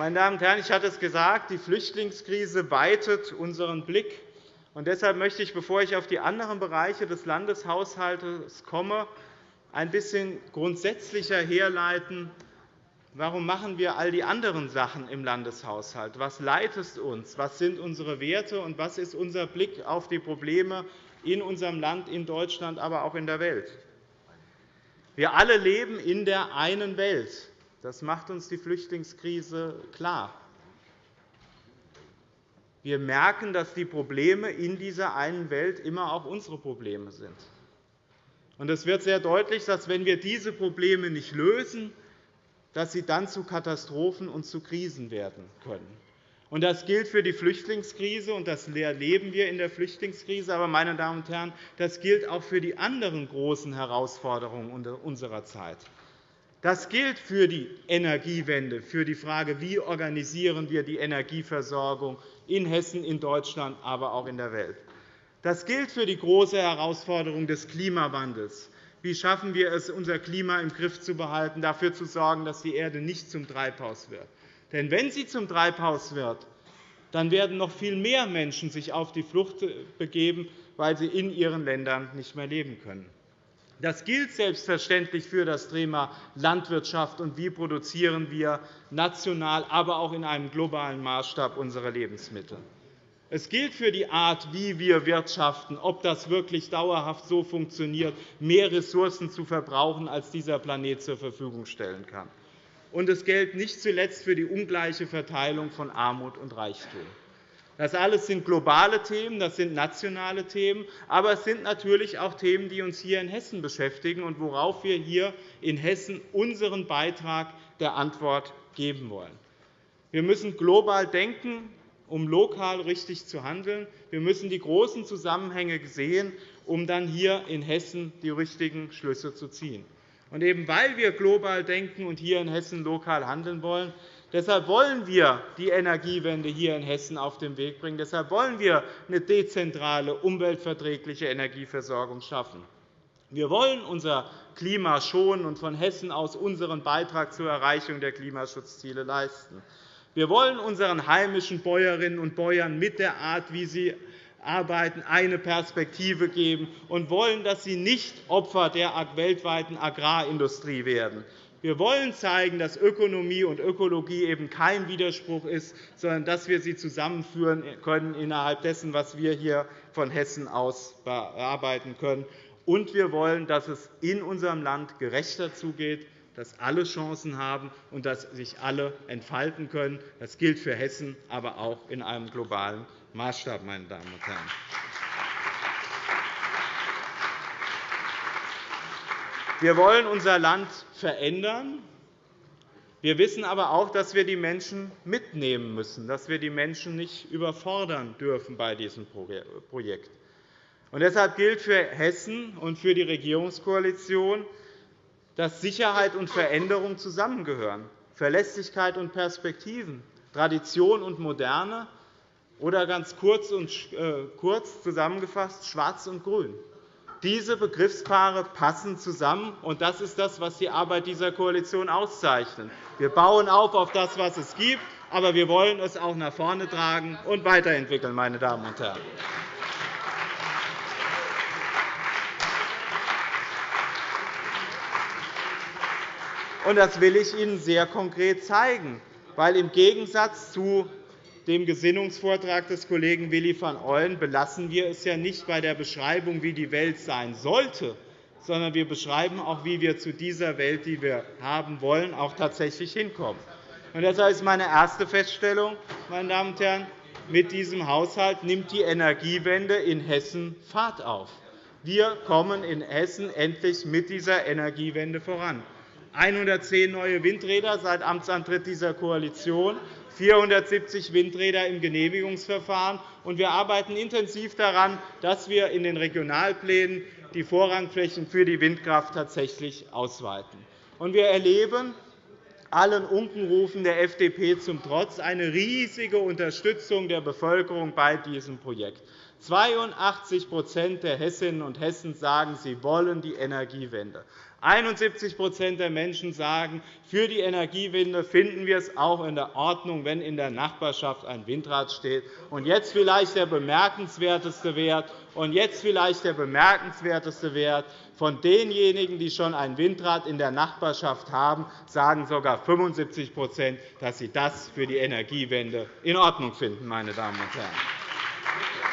Meine Damen und Herren, ich hatte es gesagt, die Flüchtlingskrise weitet unseren Blick. Und deshalb möchte ich, bevor ich auf die anderen Bereiche des Landeshaushalts komme, ein bisschen grundsätzlicher herleiten, warum machen wir all die anderen Sachen im Landeshaushalt? Was leitet uns? Was sind unsere Werte? Und was ist unser Blick auf die Probleme in unserem Land, in Deutschland, aber auch in der Welt? Wir alle leben in der einen Welt. Das macht uns die Flüchtlingskrise klar. Wir merken, dass die Probleme in dieser einen Welt immer auch unsere Probleme sind. Es wird sehr deutlich, dass, wenn wir diese Probleme nicht lösen, dass sie dann zu Katastrophen und zu Krisen werden können. Das gilt für die Flüchtlingskrise, und das erleben wir in der Flüchtlingskrise. Aber, meine Damen und Herren, das gilt auch für die anderen großen Herausforderungen unserer Zeit. Das gilt für die Energiewende, für die Frage, wie organisieren wir die Energieversorgung in Hessen, in Deutschland, aber auch in der Welt. Das gilt für die große Herausforderung des Klimawandels. Wie schaffen wir es, unser Klima im Griff zu behalten, dafür zu sorgen, dass die Erde nicht zum Treibhaus wird? Denn wenn sie zum Treibhaus wird, dann werden noch viel mehr Menschen sich auf die Flucht begeben, weil sie in ihren Ländern nicht mehr leben können. Das gilt selbstverständlich für das Thema Landwirtschaft und wie produzieren wir national, aber auch in einem globalen Maßstab unsere Lebensmittel. Es gilt für die Art, wie wir wirtschaften, ob das wirklich dauerhaft so funktioniert, mehr Ressourcen zu verbrauchen, als dieser Planet zur Verfügung stellen kann. Und es gilt nicht zuletzt für die ungleiche Verteilung von Armut und Reichtum. Das alles sind globale Themen, das sind nationale Themen, aber es sind natürlich auch Themen, die uns hier in Hessen beschäftigen und worauf wir hier in Hessen unseren Beitrag der Antwort geben wollen. Wir müssen global denken, um lokal richtig zu handeln. Wir müssen die großen Zusammenhänge sehen, um dann hier in Hessen die richtigen Schlüsse zu ziehen. Und eben weil wir global denken und hier in Hessen lokal handeln wollen, Deshalb wollen wir die Energiewende hier in Hessen auf den Weg bringen. Deshalb wollen wir eine dezentrale, umweltverträgliche Energieversorgung schaffen. Wir wollen unser Klima schonen und von Hessen aus unseren Beitrag zur Erreichung der Klimaschutzziele leisten. Wir wollen unseren heimischen Bäuerinnen und Bäuern mit der Art, wie sie arbeiten, eine Perspektive geben und wollen, dass sie nicht Opfer der weltweiten Agrarindustrie werden. Wir wollen zeigen, dass Ökonomie und Ökologie eben kein Widerspruch ist, sondern dass wir sie zusammenführen können innerhalb dessen, was wir hier von Hessen aus bearbeiten können. Und wir wollen, dass es in unserem Land gerechter zugeht, dass alle Chancen haben und dass sich alle entfalten können. Das gilt für Hessen, aber auch in einem globalen Maßstab. Meine Damen und Herren. Wir wollen unser Land verändern. Wir wissen aber auch, dass wir die Menschen mitnehmen müssen, dass wir die Menschen nicht überfordern dürfen bei diesem Projekt. Und deshalb gilt für Hessen und für die Regierungskoalition, dass Sicherheit und Veränderung zusammengehören, Verlässlichkeit und Perspektiven, Tradition und Moderne oder ganz kurz, und, äh, kurz zusammengefasst Schwarz und Grün. Diese Begriffspaare passen zusammen, und das ist das, was die Arbeit dieser Koalition auszeichnet. Wir bauen auf auf das, was es gibt, aber wir wollen es auch nach vorne tragen und weiterentwickeln. Meine Damen und Herren. Das will ich Ihnen sehr konkret zeigen, weil im Gegensatz zu dem Gesinnungsvortrag des Kollegen Willi van Ooyen belassen wir es ja nicht bei der Beschreibung, wie die Welt sein sollte, sondern wir beschreiben auch, wie wir zu dieser Welt, die wir haben wollen, auch tatsächlich hinkommen. Und deshalb ist meine erste Feststellung, meine Damen und Herren, mit diesem Haushalt nimmt die Energiewende in Hessen Fahrt auf. Wir kommen in Hessen endlich mit dieser Energiewende voran. 110 neue Windräder seit Amtsantritt dieser Koalition, 470 Windräder im Genehmigungsverfahren. Und wir arbeiten intensiv daran, dass wir in den Regionalplänen die Vorrangflächen für die Windkraft tatsächlich ausweiten. Und wir erleben allen Unkenrufen der FDP zum Trotz eine riesige Unterstützung der Bevölkerung bei diesem Projekt. 82% der Hessinnen und Hessen sagen, sie wollen die Energiewende. 71% der Menschen sagen, für die Energiewende finden wir es auch in der Ordnung, wenn in der Nachbarschaft ein Windrad steht. Und jetzt vielleicht der bemerkenswerteste Wert. Und jetzt vielleicht der bemerkenswerteste Wert. Von denjenigen, die schon ein Windrad in der Nachbarschaft haben, sagen sogar 75% dass sie das für die Energiewende in Ordnung finden. Meine Damen und Herren.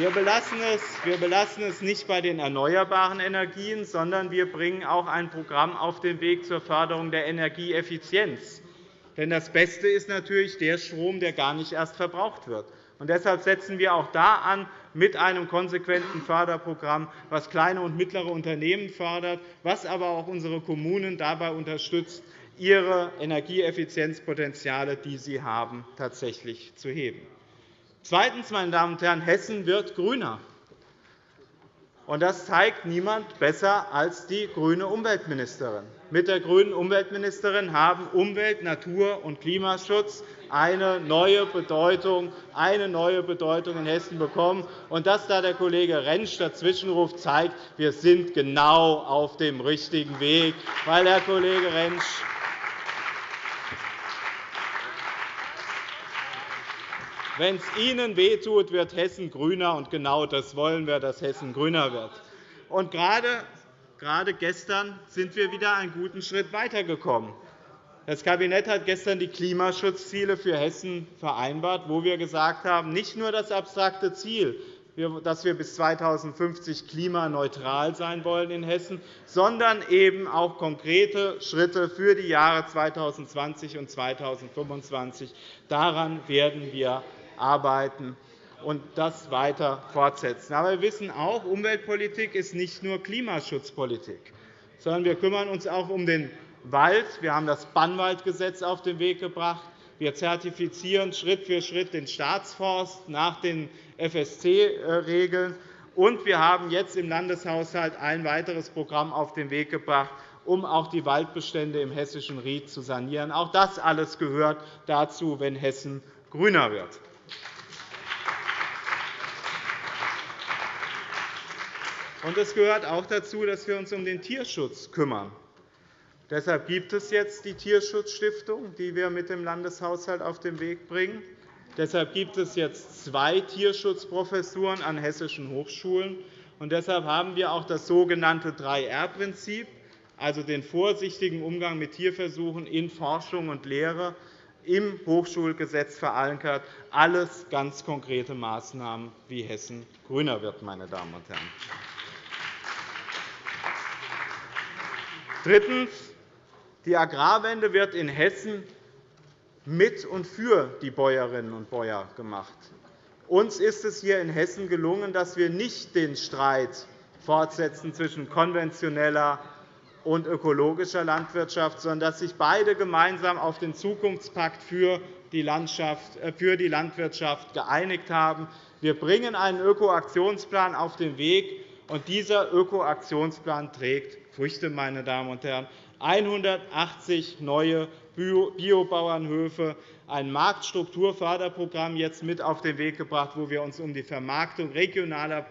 Wir belassen, es, wir belassen es nicht bei den erneuerbaren Energien, sondern wir bringen auch ein Programm auf den Weg zur Förderung der Energieeffizienz. Denn das Beste ist natürlich der Strom, der gar nicht erst verbraucht wird. Und deshalb setzen wir auch da an mit einem konsequenten Förderprogramm, das kleine und mittlere Unternehmen fördert, was aber auch unsere Kommunen dabei unterstützt, ihre Energieeffizienzpotenziale, die sie haben, tatsächlich zu heben. Zweitens, meine Damen und Herren, Hessen wird grüner. Das zeigt niemand besser als die grüne Umweltministerin. Mit der grünen Umweltministerin haben Umwelt-, Natur- und Klimaschutz eine neue Bedeutung, eine neue Bedeutung in Hessen bekommen. Und dass da der Kollege Rentsch dazwischenruft, zeigt, wir sind genau auf dem richtigen Weg, weil Herr Kollege Rentsch Wenn es Ihnen wehtut, wird Hessen grüner, und genau das wollen wir, dass Hessen grüner wird. Und gerade, gerade gestern sind wir wieder einen guten Schritt weitergekommen. Das Kabinett hat gestern die Klimaschutzziele für Hessen vereinbart, wo wir gesagt haben, nicht nur das abstrakte Ziel, dass wir bis 2050 klimaneutral sein wollen in Hessen, sondern eben auch konkrete Schritte für die Jahre 2020 und 2025. Daran werden wir arbeiten und das weiter fortsetzen. Aber wir wissen auch, Umweltpolitik ist nicht nur Klimaschutzpolitik, sondern wir kümmern uns auch um den Wald. Wir haben das Bannwaldgesetz auf den Weg gebracht. Wir zertifizieren Schritt für Schritt den Staatsforst nach den FSC-Regeln. Und wir haben jetzt im Landeshaushalt ein weiteres Programm auf den Weg gebracht, um auch die Waldbestände im hessischen Ried zu sanieren. Auch das alles gehört dazu, wenn Hessen grüner wird. Und es gehört auch dazu, dass wir uns um den Tierschutz kümmern. Deshalb gibt es jetzt die Tierschutzstiftung, die wir mit dem Landeshaushalt auf den Weg bringen. Deshalb gibt es jetzt zwei Tierschutzprofessuren an hessischen Hochschulen. Und deshalb haben wir auch das sogenannte 3R-Prinzip, also den vorsichtigen Umgang mit Tierversuchen in Forschung und Lehre, im Hochschulgesetz verankert. Alles ganz konkrete Maßnahmen, wie Hessen grüner wird. Meine Damen und Herren. Drittens. Die Agrarwende wird in Hessen mit und für die Bäuerinnen und Bäuer gemacht. Uns ist es hier in Hessen gelungen, dass wir nicht den Streit fortsetzen zwischen konventioneller und ökologischer Landwirtschaft, sondern dass sich beide gemeinsam auf den Zukunftspakt für die, äh, für die Landwirtschaft geeinigt haben. Wir bringen einen Ökoaktionsplan auf den Weg, und dieser Ökoaktionsplan trägt Früchte. Meine Damen und Herren. 180 neue Biobauernhöfe, ein Marktstrukturförderprogramm jetzt mit auf den Weg gebracht, wo wir uns um die Vermarktung regionaler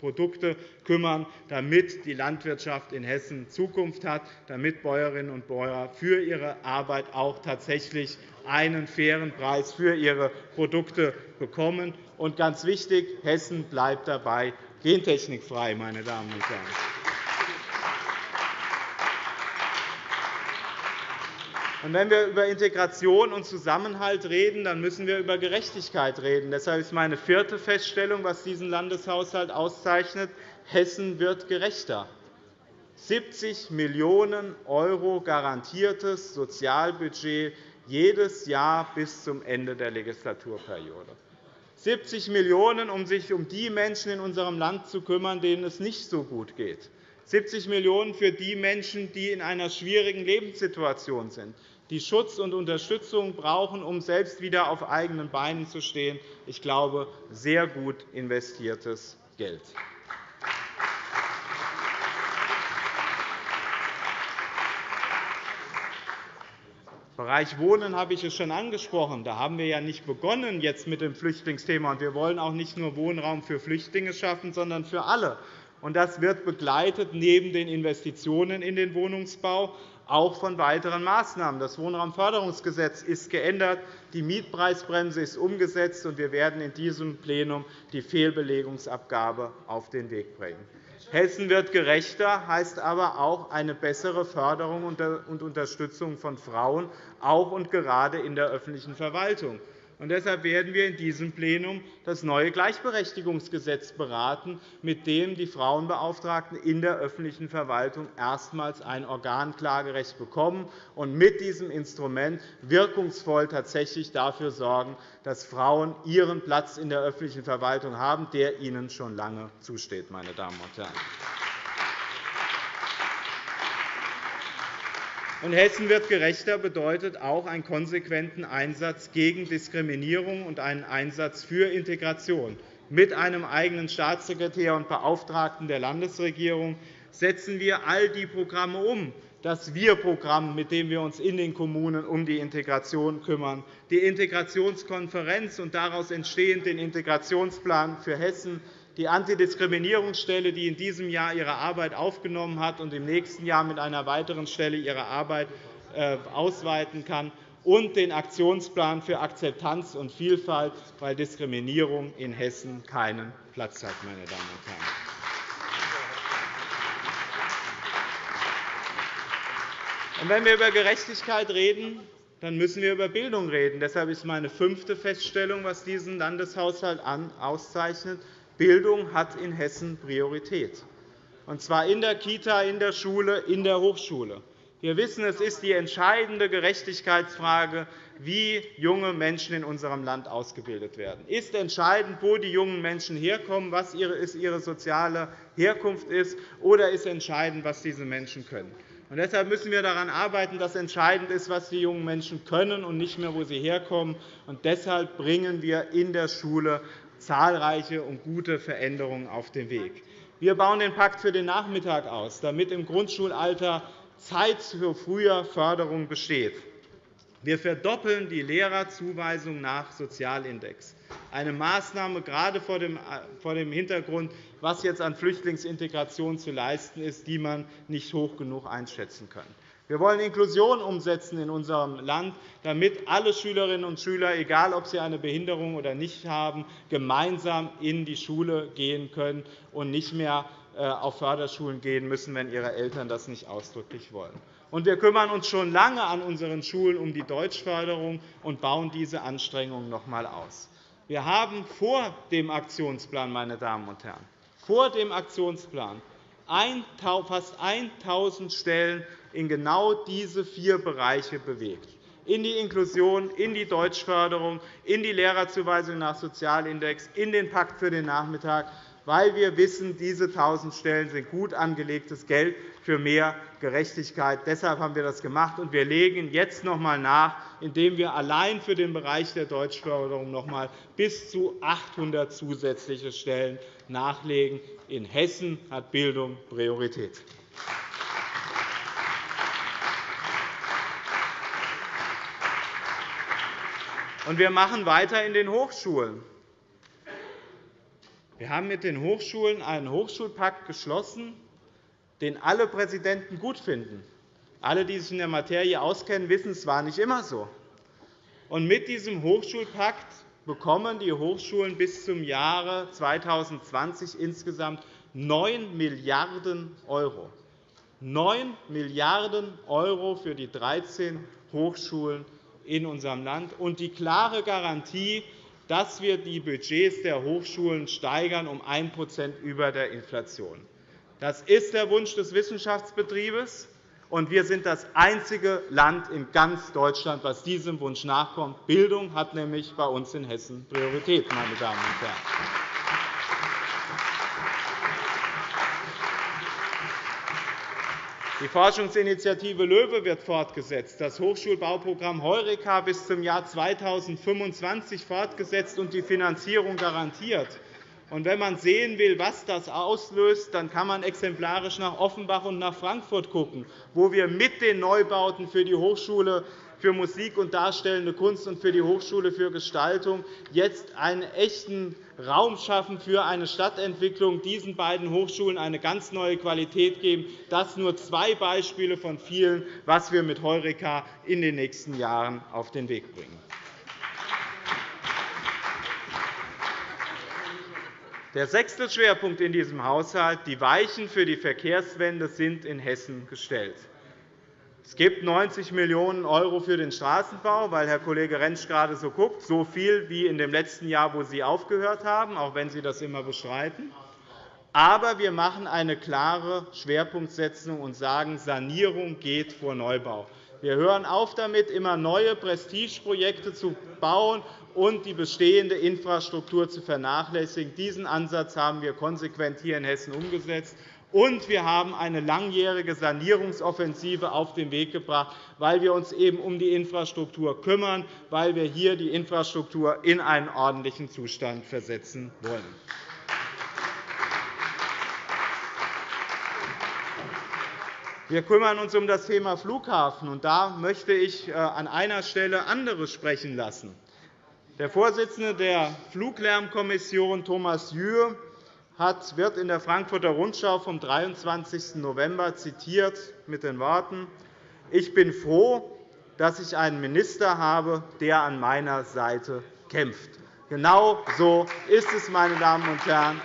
Produkte kümmern, damit die Landwirtschaft in Hessen Zukunft hat, damit Bäuerinnen und Bauern für ihre Arbeit auch tatsächlich einen fairen Preis für ihre Produkte bekommen. Und ganz wichtig, Hessen bleibt dabei gentechnikfrei. Meine Damen und Herren. Wenn wir über Integration und Zusammenhalt reden, dann müssen wir über Gerechtigkeit reden. Deshalb ist meine vierte Feststellung, was diesen Landeshaushalt auszeichnet, Hessen wird gerechter. 70 Millionen € garantiertes Sozialbudget jedes Jahr bis zum Ende der Legislaturperiode. 70 Millionen €, um sich um die Menschen in unserem Land zu kümmern, denen es nicht so gut geht. 70 Millionen € für die Menschen, die in einer schwierigen Lebenssituation sind, die Schutz und Unterstützung brauchen, um selbst wieder auf eigenen Beinen zu stehen. Ich glaube, sehr gut investiertes Geld. Im Bereich Wohnen habe ich es schon angesprochen. Da haben wir ja nicht begonnen jetzt mit dem Flüchtlingsthema. Wir wollen auch nicht nur Wohnraum für Flüchtlinge schaffen, sondern für alle. Das wird begleitet neben den Investitionen in den Wohnungsbau auch von weiteren Maßnahmen. Das Wohnraumförderungsgesetz ist geändert, die Mietpreisbremse ist umgesetzt, und wir werden in diesem Plenum die Fehlbelegungsabgabe auf den Weg bringen. Hessen wird gerechter, heißt aber auch eine bessere Förderung und Unterstützung von Frauen, auch und gerade in der öffentlichen Verwaltung. Und deshalb werden wir in diesem Plenum das neue Gleichberechtigungsgesetz beraten, mit dem die Frauenbeauftragten in der öffentlichen Verwaltung erstmals ein Organklagerecht bekommen und mit diesem Instrument wirkungsvoll tatsächlich dafür sorgen, dass Frauen ihren Platz in der öffentlichen Verwaltung haben, der ihnen schon lange zusteht. Meine Damen und Herren. Und Hessen wird gerechter bedeutet auch einen konsequenten Einsatz gegen Diskriminierung und einen Einsatz für Integration. Mit einem eigenen Staatssekretär und Beauftragten der Landesregierung setzen wir all die Programme um, das Wir-Programm, mit dem wir uns in den Kommunen um die Integration kümmern, die Integrationskonferenz und daraus entstehend den Integrationsplan für Hessen, die Antidiskriminierungsstelle, die in diesem Jahr ihre Arbeit aufgenommen hat und im nächsten Jahr mit einer weiteren Stelle ihre Arbeit äh, ausweiten kann, und den Aktionsplan für Akzeptanz und Vielfalt, weil Diskriminierung in Hessen keinen Platz hat. Meine Damen und Herren. wenn wir über Gerechtigkeit reden, dann müssen wir über Bildung reden. Deshalb ist meine fünfte Feststellung, was diesen Landeshaushalt auszeichnet, Bildung hat in Hessen Priorität, und zwar in der Kita, in der Schule, in der Hochschule. Wir wissen, es ist die entscheidende Gerechtigkeitsfrage, wie junge Menschen in unserem Land ausgebildet werden. Es ist entscheidend, wo die jungen Menschen herkommen, was ihre soziale Herkunft ist, oder ist entscheidend, was diese Menschen können. Und deshalb müssen wir daran arbeiten, dass entscheidend ist, was die jungen Menschen können, und nicht mehr, wo sie herkommen. Und deshalb bringen wir in der Schule zahlreiche und gute Veränderungen auf den Weg. Wir bauen den Pakt für den Nachmittag aus, damit im Grundschulalter Zeit für frühe Förderung besteht. Wir verdoppeln die Lehrerzuweisung nach Sozialindex, eine Maßnahme gerade vor dem Hintergrund, was jetzt an Flüchtlingsintegration zu leisten ist, die man nicht hoch genug einschätzen kann. Wir wollen Inklusion umsetzen in unserem Land, damit alle Schülerinnen und Schüler, egal ob sie eine Behinderung oder nicht haben, gemeinsam in die Schule gehen können und nicht mehr äh, auf Förderschulen gehen müssen, wenn ihre Eltern das nicht ausdrücklich wollen. Und wir kümmern uns schon lange an unseren Schulen um die Deutschförderung und bauen diese Anstrengungen noch einmal aus. Wir haben vor dem Aktionsplan, meine Damen und Herren, vor dem Aktionsplan fast 1.000 Stellen in genau diese vier Bereiche bewegt in die Inklusion, in die Deutschförderung, in die Lehrerzuweisung nach Sozialindex, in den Pakt für den Nachmittag weil wir wissen, diese 1.000 Stellen sind gut angelegtes Geld für mehr Gerechtigkeit. Deshalb haben wir das gemacht, und wir legen jetzt noch einmal nach, indem wir allein für den Bereich der Deutschförderung noch einmal bis zu 800 zusätzliche Stellen nachlegen. In Hessen hat Bildung Priorität. Wir machen weiter in den Hochschulen. Wir haben mit den Hochschulen einen Hochschulpakt geschlossen, den alle Präsidenten gut finden. Alle, die sich in der Materie auskennen, wissen, es war nicht immer so. Und mit diesem Hochschulpakt bekommen die Hochschulen bis zum Jahre 2020 insgesamt 9 Milliarden €. 9 Milliarden € für die 13 Hochschulen in unserem Land und die klare Garantie, dass wir die Budgets der Hochschulen steigern um 1% über der Inflation. Das ist der Wunsch des Wissenschaftsbetriebes, und wir sind das einzige Land in ganz Deutschland, das diesem Wunsch nachkommt. Bildung hat nämlich bei uns in Hessen Priorität, meine Damen und Herren. Die Forschungsinitiative LOEWE wird fortgesetzt, das Hochschulbauprogramm Heureka bis zum Jahr 2025 fortgesetzt und die Finanzierung garantiert. Wenn man sehen will, was das auslöst, dann kann man exemplarisch nach Offenbach und nach Frankfurt schauen, wo wir mit den Neubauten für die Hochschule für Musik und darstellende Kunst und für die Hochschule für Gestaltung jetzt einen echten Raum schaffen für eine Stadtentwicklung, diesen beiden Hochschulen eine ganz neue Qualität geben. Das sind nur zwei Beispiele von vielen, was wir mit Heureka in den nächsten Jahren auf den Weg bringen. Der sechste Schwerpunkt in diesem Haushalt. Die Weichen für die Verkehrswende sind in Hessen gestellt. Es gibt 90 Millionen € für den Straßenbau, weil Herr Kollege Rentsch gerade so guckt, so viel wie in dem letzten Jahr, wo Sie aufgehört haben, auch wenn Sie das immer bestreiten. Aber wir machen eine klare Schwerpunktsetzung und sagen, Sanierung geht vor Neubau. Wir hören auf damit, immer neue Prestigeprojekte zu bauen und die bestehende Infrastruktur zu vernachlässigen. Diesen Ansatz haben wir konsequent hier in Hessen umgesetzt. Und wir haben eine langjährige Sanierungsoffensive auf den Weg gebracht, weil wir uns eben um die Infrastruktur kümmern, weil wir hier die Infrastruktur in einen ordentlichen Zustand versetzen wollen. Wir kümmern uns um das Thema Flughafen. Und da möchte ich äh, an einer Stelle andere sprechen lassen. Der Vorsitzende der Fluglärmkommission, Thomas Jühr, wird in der Frankfurter Rundschau vom 23. November zitiert mit den Worten, ich bin froh, dass ich einen Minister habe, der an meiner Seite kämpft. Genau so ist es, meine Damen und Herren.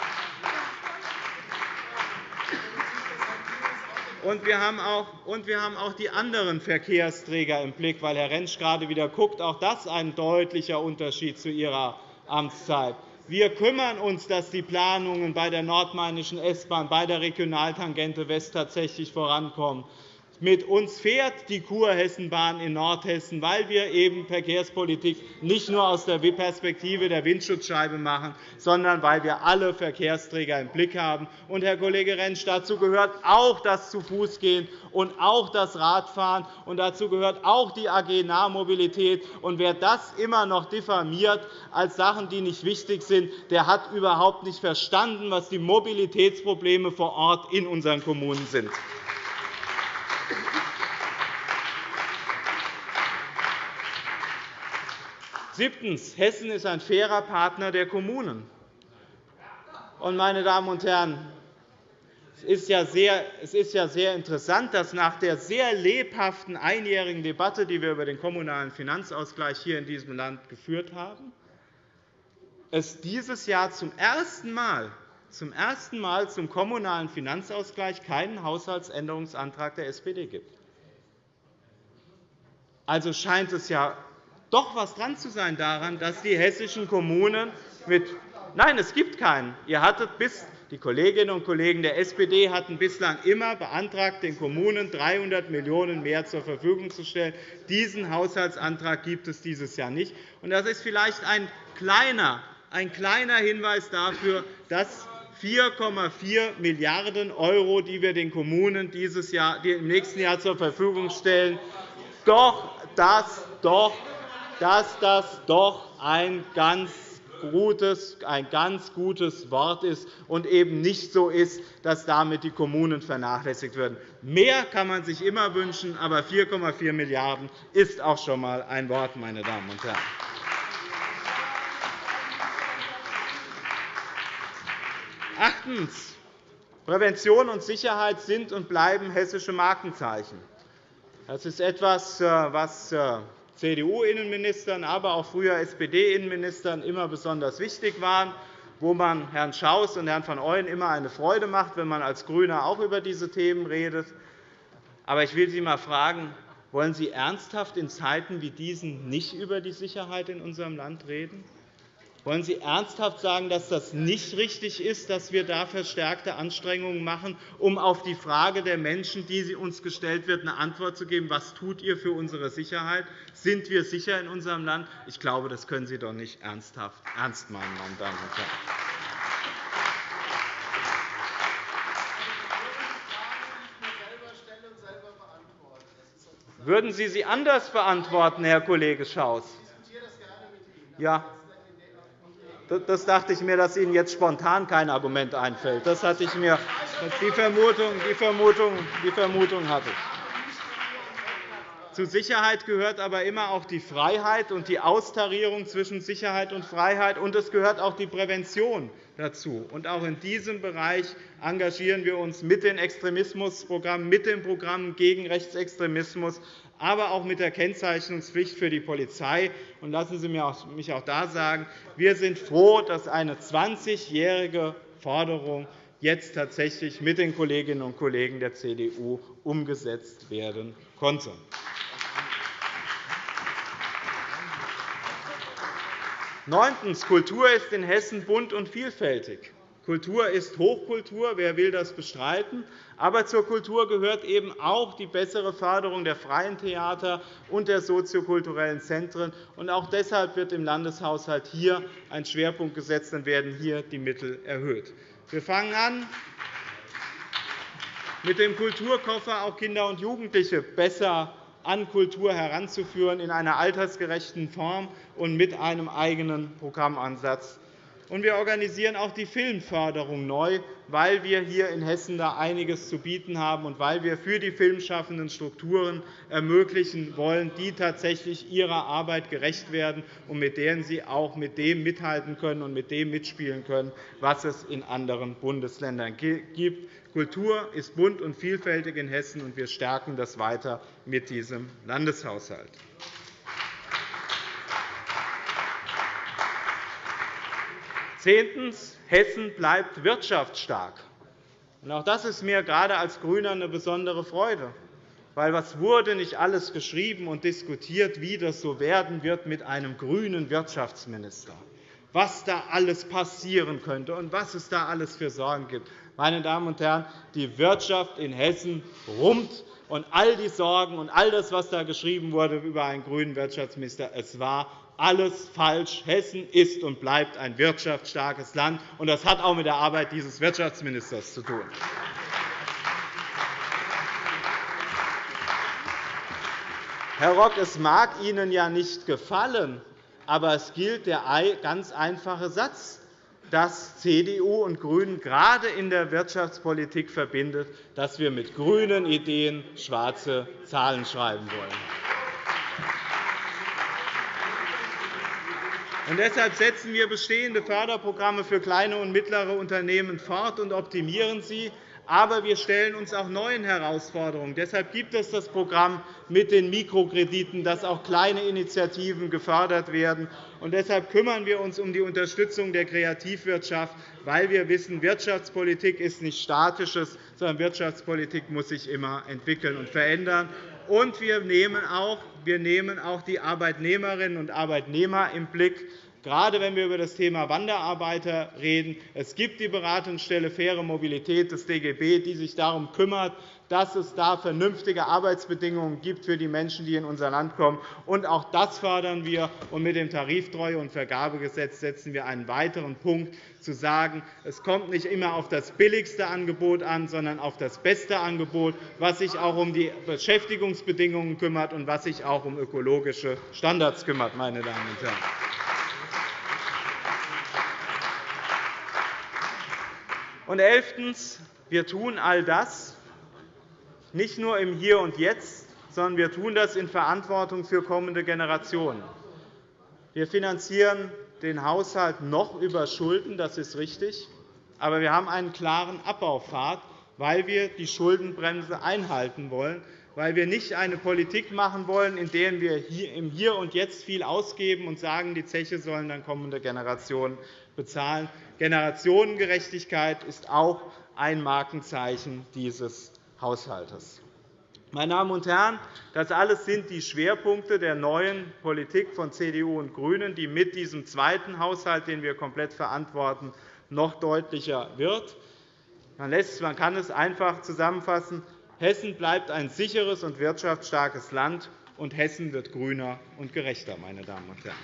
Und wir, haben auch, die anderen Verkehrsträger im Blick, weil Herr Rentsch gerade wieder guckt. Auch das ist ein deutlicher Unterschied zu Ihrer Amtszeit. Wir kümmern uns, dass die Planungen bei der nordmainischen S-Bahn, bei der Regionaltangente West tatsächlich vorankommen. Mit uns fährt die Kurhessenbahn in Nordhessen, weil wir eben Verkehrspolitik nicht nur aus der Perspektive der Windschutzscheibe machen, sondern weil wir alle Verkehrsträger im Blick haben. Und, Herr Kollege Rentsch, dazu gehört auch das Zu-Fuß-Gehen und auch das Radfahren. Und dazu gehört auch die AG Nahmobilität. Und wer das immer noch diffamiert als Sachen, die nicht wichtig sind, der hat überhaupt nicht verstanden, was die Mobilitätsprobleme vor Ort in unseren Kommunen sind. Siebtens. Hessen ist ein fairer Partner der Kommunen. Und, meine Damen und Herren, es ist, ja sehr, interessant, dass nach der sehr lebhaften einjährigen Debatte, die wir über den Kommunalen Finanzausgleich hier in diesem Land geführt haben, es dieses Jahr zum ersten Mal zum ersten Mal zum Kommunalen Finanzausgleich keinen Haushaltsänderungsantrag der SPD gibt. Also scheint es ja doch etwas dran zu sein daran, dass die hessischen Kommunen mit Nein, es gibt keinen. Ihr hattet bis die Kolleginnen und Kollegen der SPD hatten bislang immer beantragt, den Kommunen 300 Millionen € mehr zur Verfügung zu stellen. Diesen Haushaltsantrag gibt es dieses Jahr nicht. Das ist vielleicht ein kleiner, ein kleiner Hinweis dafür, dass 4,4 Milliarden €, die wir den Kommunen dieses Jahr, die im nächsten Jahr zur Verfügung stellen, doch, dass, doch, dass das doch ein ganz gutes, ein ganz gutes Wort ist und eben nicht so ist, dass damit die Kommunen vernachlässigt werden. Mehr kann man sich immer wünschen, aber 4,4 Milliarden € ist auch schon einmal ein Wort, meine Damen und Herren. Achtens. Prävention und Sicherheit sind und bleiben hessische Markenzeichen. Das ist etwas, äh, was äh, CDU-Innenministern, aber auch früher SPD-Innenministern immer besonders wichtig war, wo man Herrn Schaus und Herrn van Ooyen immer eine Freude macht, wenn man als GRÜNER auch über diese Themen redet. Aber ich will Sie einmal fragen, wollen Sie ernsthaft in Zeiten wie diesen nicht über die Sicherheit in unserem Land reden? Wollen Sie ernsthaft sagen, dass das nicht richtig ist, dass wir da verstärkte Anstrengungen machen, um auf die Frage der Menschen, die Sie uns gestellt wird, eine Antwort zu geben? Was tut ihr für unsere Sicherheit? Sind wir sicher in unserem Land? Ich glaube, das können Sie doch nicht ernsthaft ernst meinen, meine Damen und Herren. Würden Sie sie anders beantworten, Herr Kollege Schaus? Ja, das dachte ich mir, dass Ihnen jetzt spontan kein Argument einfällt. Das hatte ich mir, die, Vermutung, die, Vermutung, die Vermutung hatte ich. Zu Sicherheit gehört aber immer auch die Freiheit und die Austarierung zwischen Sicherheit und Freiheit, und es gehört auch die Prävention dazu. Und auch in diesem Bereich engagieren wir uns mit den Extremismusprogrammen, mit den Programmen gegen Rechtsextremismus, aber auch mit der Kennzeichnungspflicht für die Polizei. Und lassen Sie mich auch da sagen, wir sind froh, dass eine 20-jährige Forderung jetzt tatsächlich mit den Kolleginnen und Kollegen der CDU umgesetzt werden konnte. Neuntens. Kultur ist in Hessen bunt und vielfältig. Kultur ist Hochkultur. Wer will das bestreiten? Aber zur Kultur gehört eben auch die bessere Förderung der freien Theater und der soziokulturellen Zentren. auch deshalb wird im Landeshaushalt hier ein Schwerpunkt gesetzt und werden hier die Mittel erhöht. Wir fangen an, mit dem Kulturkoffer auch Kinder und Jugendliche besser an Kultur heranzuführen in einer altersgerechten Form und mit einem eigenen Programmansatz. Und wir organisieren auch die Filmförderung neu, weil wir hier in Hessen da einiges zu bieten haben und weil wir für die Filmschaffenden Strukturen ermöglichen wollen, die tatsächlich ihrer Arbeit gerecht werden und mit denen sie auch mit dem mithalten können und mit dem mitspielen können, was es in anderen Bundesländern gibt. Kultur ist bunt und vielfältig in Hessen, und wir stärken das weiter mit diesem Landeshaushalt. Zehntens. Hessen bleibt wirtschaftsstark. Auch das ist mir gerade als GRÜNER eine besondere Freude. Weil was wurde nicht alles geschrieben und diskutiert, wie das so werden wird mit einem grünen Wirtschaftsminister, was da alles passieren könnte und was es da alles für Sorgen gibt. Meine Damen und Herren, die Wirtschaft in Hessen rummt, und all die Sorgen und all das, was da geschrieben wurde über einen grünen Wirtschaftsminister, es war alles falsch. Hessen ist und bleibt ein wirtschaftsstarkes Land, und das hat auch mit der Arbeit dieses Wirtschaftsministers zu tun. Herr Rock, es mag Ihnen ja nicht gefallen, aber es gilt der ganz einfache Satz, dass CDU und GRÜNEN gerade in der Wirtschaftspolitik verbindet, dass wir mit grünen Ideen schwarze Zahlen schreiben wollen. Und deshalb setzen wir bestehende Förderprogramme für kleine und mittlere Unternehmen fort und optimieren sie. Aber wir stellen uns auch neuen Herausforderungen. Deshalb gibt es das Programm mit den Mikrokrediten, dass auch kleine Initiativen gefördert werden. Und deshalb kümmern wir uns um die Unterstützung der Kreativwirtschaft, weil wir wissen, Wirtschaftspolitik ist nichts Statisches, sondern Wirtschaftspolitik muss sich immer entwickeln und verändern. Und wir nehmen auch, wir nehmen auch die Arbeitnehmerinnen und Arbeitnehmer im Blick gerade wenn wir über das Thema Wanderarbeiter reden. Es gibt die Beratungsstelle Faire Mobilität des DGB, die sich darum kümmert, dass es da vernünftige Arbeitsbedingungen gibt für die Menschen, die in unser Land kommen. Und auch das fördern wir. Und mit dem Tariftreue- und Vergabegesetz setzen wir einen weiteren Punkt, zu sagen, es kommt nicht immer auf das billigste Angebot an, sondern auf das beste Angebot, was sich auch um die Beschäftigungsbedingungen kümmert und was sich auch um ökologische Standards kümmert. Meine Damen und Herren. Und elftens. Wir tun all das nicht nur im Hier und Jetzt, sondern wir tun das in Verantwortung für kommende Generationen. Wir finanzieren den Haushalt noch über Schulden, das ist richtig. Aber wir haben einen klaren Abbaupfad, weil wir die Schuldenbremse einhalten wollen, weil wir nicht eine Politik machen wollen, in der wir im Hier und Jetzt viel ausgeben und sagen, die Zeche sollen dann kommende Generationen bezahlen. Generationengerechtigkeit ist auch ein Markenzeichen dieses Haushalts. Meine Damen und Herren, das alles sind die Schwerpunkte der neuen Politik von CDU und GRÜNEN, die mit diesem zweiten Haushalt, den wir komplett verantworten, noch deutlicher wird. Man kann es einfach zusammenfassen. Hessen bleibt ein sicheres und wirtschaftsstarkes Land, und Hessen wird grüner und gerechter. Meine Damen und Herren.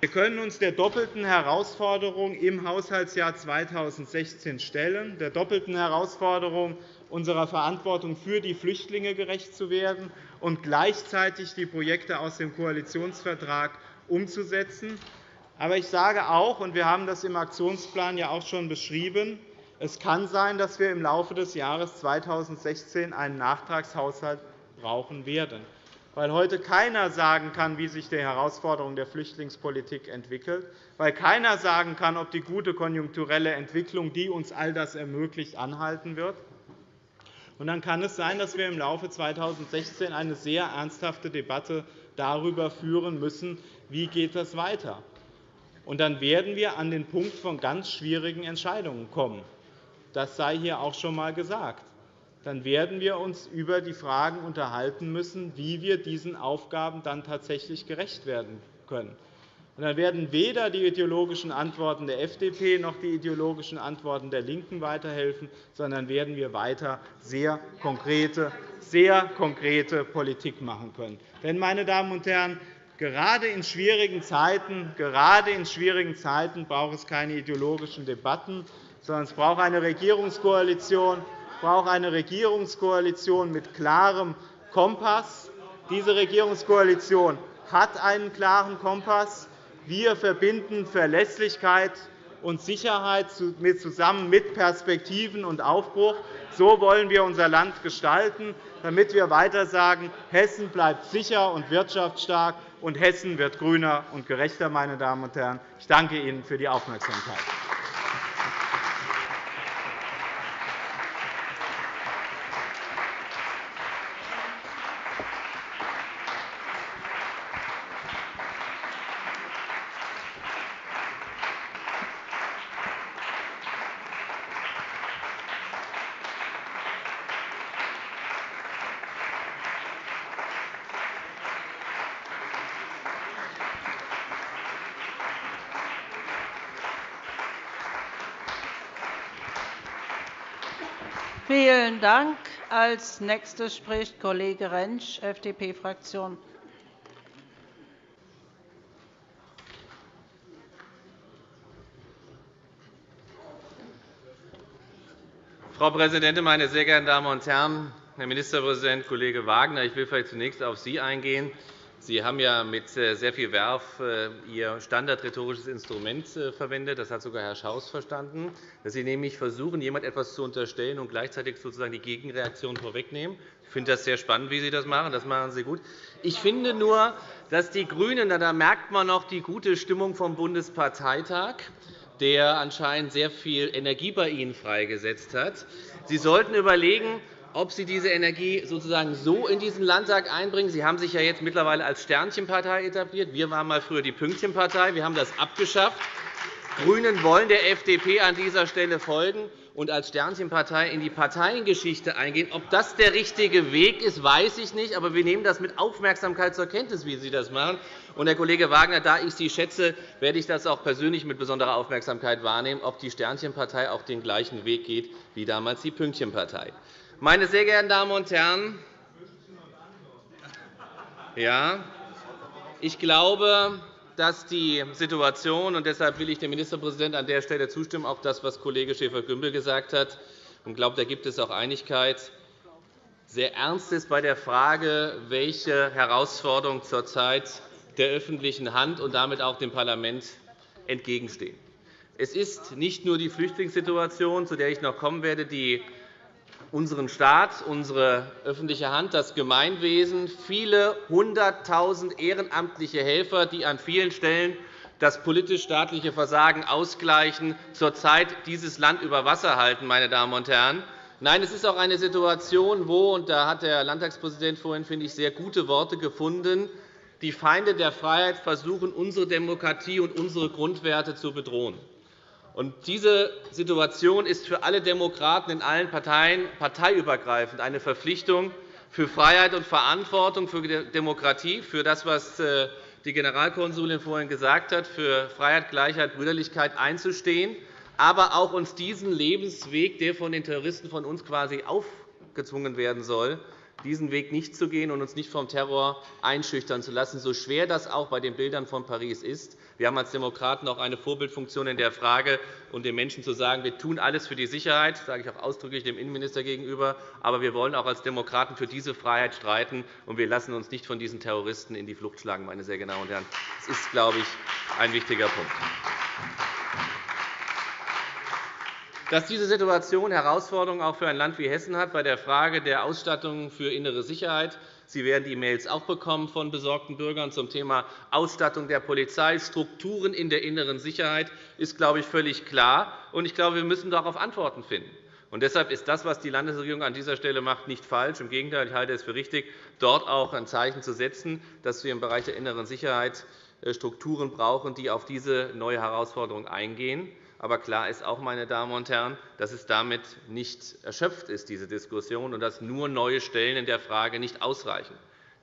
Wir können uns der doppelten Herausforderung im Haushaltsjahr 2016 stellen, der doppelten Herausforderung, unserer Verantwortung für die Flüchtlinge gerecht zu werden und gleichzeitig die Projekte aus dem Koalitionsvertrag umzusetzen. Aber ich sage auch, und wir haben das im Aktionsplan ja auch schon beschrieben, es kann sein, dass wir im Laufe des Jahres 2016 einen Nachtragshaushalt brauchen werden weil heute keiner sagen kann, wie sich die Herausforderung der Flüchtlingspolitik entwickelt, weil keiner sagen kann, ob die gute konjunkturelle Entwicklung, die uns all das ermöglicht, anhalten wird. Und dann kann es sein, dass wir im Laufe 2016 eine sehr ernsthafte Debatte darüber führen müssen, wie geht das weiter. Und dann werden wir an den Punkt von ganz schwierigen Entscheidungen kommen. Das sei hier auch schon einmal gesagt dann werden wir uns über die Fragen unterhalten müssen, wie wir diesen Aufgaben dann tatsächlich gerecht werden können. Und dann werden weder die ideologischen Antworten der FDP noch die ideologischen Antworten der LINKEN weiterhelfen, sondern werden wir weiter sehr konkrete, sehr konkrete Politik machen können. Denn, meine Damen und Herren, gerade in schwierigen Zeiten, gerade in schwierigen Zeiten braucht es keine ideologischen Debatten, sondern es braucht eine Regierungskoalition, braucht eine Regierungskoalition mit klarem Kompass. Diese Regierungskoalition hat einen klaren Kompass. Wir verbinden Verlässlichkeit und Sicherheit zusammen mit Perspektiven und Aufbruch. So wollen wir unser Land gestalten, damit wir weiter sagen, Hessen bleibt sicher und wirtschaftsstark, und Hessen wird grüner und gerechter. Meine Damen und Herren. Ich danke Ihnen für die Aufmerksamkeit. Vielen Dank. Als Nächster spricht Kollege Rentsch, FDP-Fraktion. Frau Präsidentin, meine sehr geehrten Damen und Herren! Herr Ministerpräsident, Kollege Wagner! Ich will vielleicht zunächst auf Sie eingehen. Sie haben ja mit äh, sehr viel Werf äh, Ihr standardrhetorisches Instrument äh, verwendet. Das hat sogar Herr Schaus verstanden, dass Sie nämlich versuchen, jemand etwas zu unterstellen und gleichzeitig sozusagen die Gegenreaktion vorwegnehmen. Ich finde das sehr spannend, wie Sie das machen. Das machen Sie gut. Ich finde nur, dass die GRÜNEN, da merkt man noch die gute Stimmung vom Bundesparteitag, der anscheinend sehr viel Energie bei Ihnen freigesetzt hat. Sie sollten überlegen, ob Sie diese Energie sozusagen so in diesen Landtag einbringen. Sie haben sich ja jetzt mittlerweile als Sternchenpartei etabliert. Wir waren mal früher die Pünktchenpartei. Wir haben das abgeschafft. Die GRÜNEN wollen der FDP an dieser Stelle folgen und als Sternchenpartei in die Parteiengeschichte eingehen. Ob das der richtige Weg ist, weiß ich nicht. Aber wir nehmen das mit Aufmerksamkeit zur Kenntnis, wie Sie das machen. Und, Herr Kollege Wagner, da ich Sie schätze, werde ich das auch persönlich mit besonderer Aufmerksamkeit wahrnehmen, ob die Sternchenpartei auch den gleichen Weg geht wie damals die Pünktchenpartei. Meine sehr geehrten Damen und Herren, ja, ich glaube, dass die Situation, und deshalb will ich dem Ministerpräsidenten an der Stelle zustimmen, auch das, was Kollege Schäfer-Gümbel gesagt hat, und glaube, da gibt es auch Einigkeit, sehr ernst ist bei der Frage, welche Herausforderungen zurzeit der öffentlichen Hand und damit auch dem Parlament entgegenstehen. Es ist nicht nur die Flüchtlingssituation, zu der ich noch kommen werde, die unseren Staat, unsere öffentliche Hand, das Gemeinwesen, viele Hunderttausend ehrenamtliche Helfer, die an vielen Stellen das politisch-staatliche Versagen ausgleichen, zurzeit dieses Land über Wasser halten. Meine Damen und Herren. Nein, es ist auch eine Situation, wo, und da hat der Landtagspräsident vorhin, finde ich, sehr gute Worte gefunden, die Feinde der Freiheit versuchen, unsere Demokratie und unsere Grundwerte zu bedrohen. Und diese Situation ist für alle Demokraten in allen Parteien parteiübergreifend eine Verpflichtung für Freiheit und Verantwortung, für Demokratie, für das, was äh, die Generalkonsulin vorhin gesagt hat, für Freiheit, Gleichheit, Brüderlichkeit einzustehen, aber auch uns diesen Lebensweg, der von den Terroristen von uns quasi aufgezwungen werden soll, diesen Weg nicht zu gehen und uns nicht vom Terror einschüchtern zu lassen, so schwer das auch bei den Bildern von Paris ist. Wir haben als Demokraten auch eine Vorbildfunktion in der Frage, und den Menschen zu sagen, wir tun alles für die Sicherheit, das sage ich auch ausdrücklich dem Innenminister gegenüber, aber wir wollen auch als Demokraten für diese Freiheit streiten, und wir lassen uns nicht von diesen Terroristen in die Flucht schlagen. Meine sehr geehrten Damen und Herren. Das ist, glaube ich, ein wichtiger Punkt. Dass diese Situation Herausforderungen auch für ein Land wie Hessen hat bei der Frage der Ausstattung für innere Sicherheit. Sie werden die E-Mails auch bekommen von besorgten Bürgern zum Thema Ausstattung der Polizei, Strukturen in der inneren Sicherheit, ist, glaube ich, völlig klar. Ich glaube, wir müssen darauf Antworten finden. Und deshalb ist das, was die Landesregierung an dieser Stelle macht, nicht falsch. Im Gegenteil, ich halte es für richtig, dort auch ein Zeichen zu setzen, dass wir im Bereich der inneren Sicherheit äh, Strukturen brauchen, die auf diese neue Herausforderung eingehen. Aber klar ist auch, meine Damen und Herren, dass es damit nicht erschöpft ist, diese Diskussion, und dass nur neue Stellen in der Frage nicht ausreichen.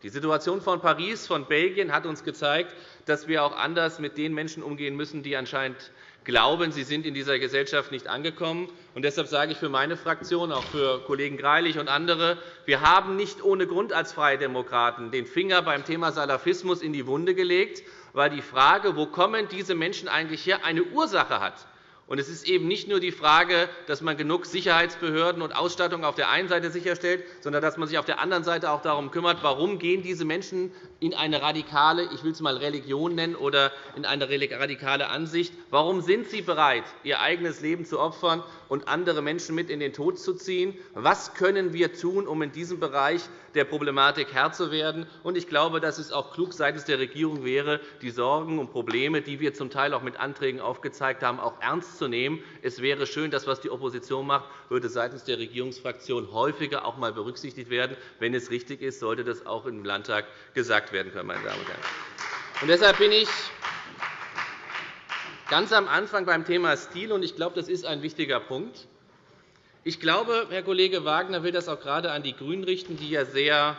Die Situation von Paris, von Belgien hat uns gezeigt, dass wir auch anders mit den Menschen umgehen müssen, die anscheinend glauben, sie sind in dieser Gesellschaft nicht angekommen. Und deshalb sage ich für meine Fraktion, auch für Kollegen Greilich und andere, wir haben nicht ohne Grund als Freie Demokraten den Finger beim Thema Salafismus in die Wunde gelegt, weil die Frage, wo kommen diese Menschen eigentlich her, eine Ursache hat. Und es ist eben nicht nur die Frage, dass man genug Sicherheitsbehörden und Ausstattung auf der einen Seite sicherstellt, sondern dass man sich auf der anderen Seite auch darum kümmert, warum gehen diese Menschen in eine radikale, ich will es einmal Religion nennen, oder in eine radikale Ansicht. Warum sind sie bereit, ihr eigenes Leben zu opfern und andere Menschen mit in den Tod zu ziehen? Was können wir tun, um in diesem Bereich der Problematik Herr zu werden? Ich glaube, dass es auch klug seitens der Regierung wäre, die Sorgen und Probleme, die wir zum Teil auch mit Anträgen aufgezeigt haben, auch ernst zu nehmen. Es wäre schön, das, was die Opposition macht, würde seitens der Regierungsfraktion häufiger auch einmal berücksichtigt werden. Wenn es richtig ist, sollte das auch im Landtag gesagt werden können. Meine Damen und Herren. Und deshalb bin ich ganz am Anfang beim Thema Stil, und ich glaube, das ist ein wichtiger Punkt. Ich glaube, Herr Kollege Wagner will das auch gerade an die GRÜNEN richten, die ja sehr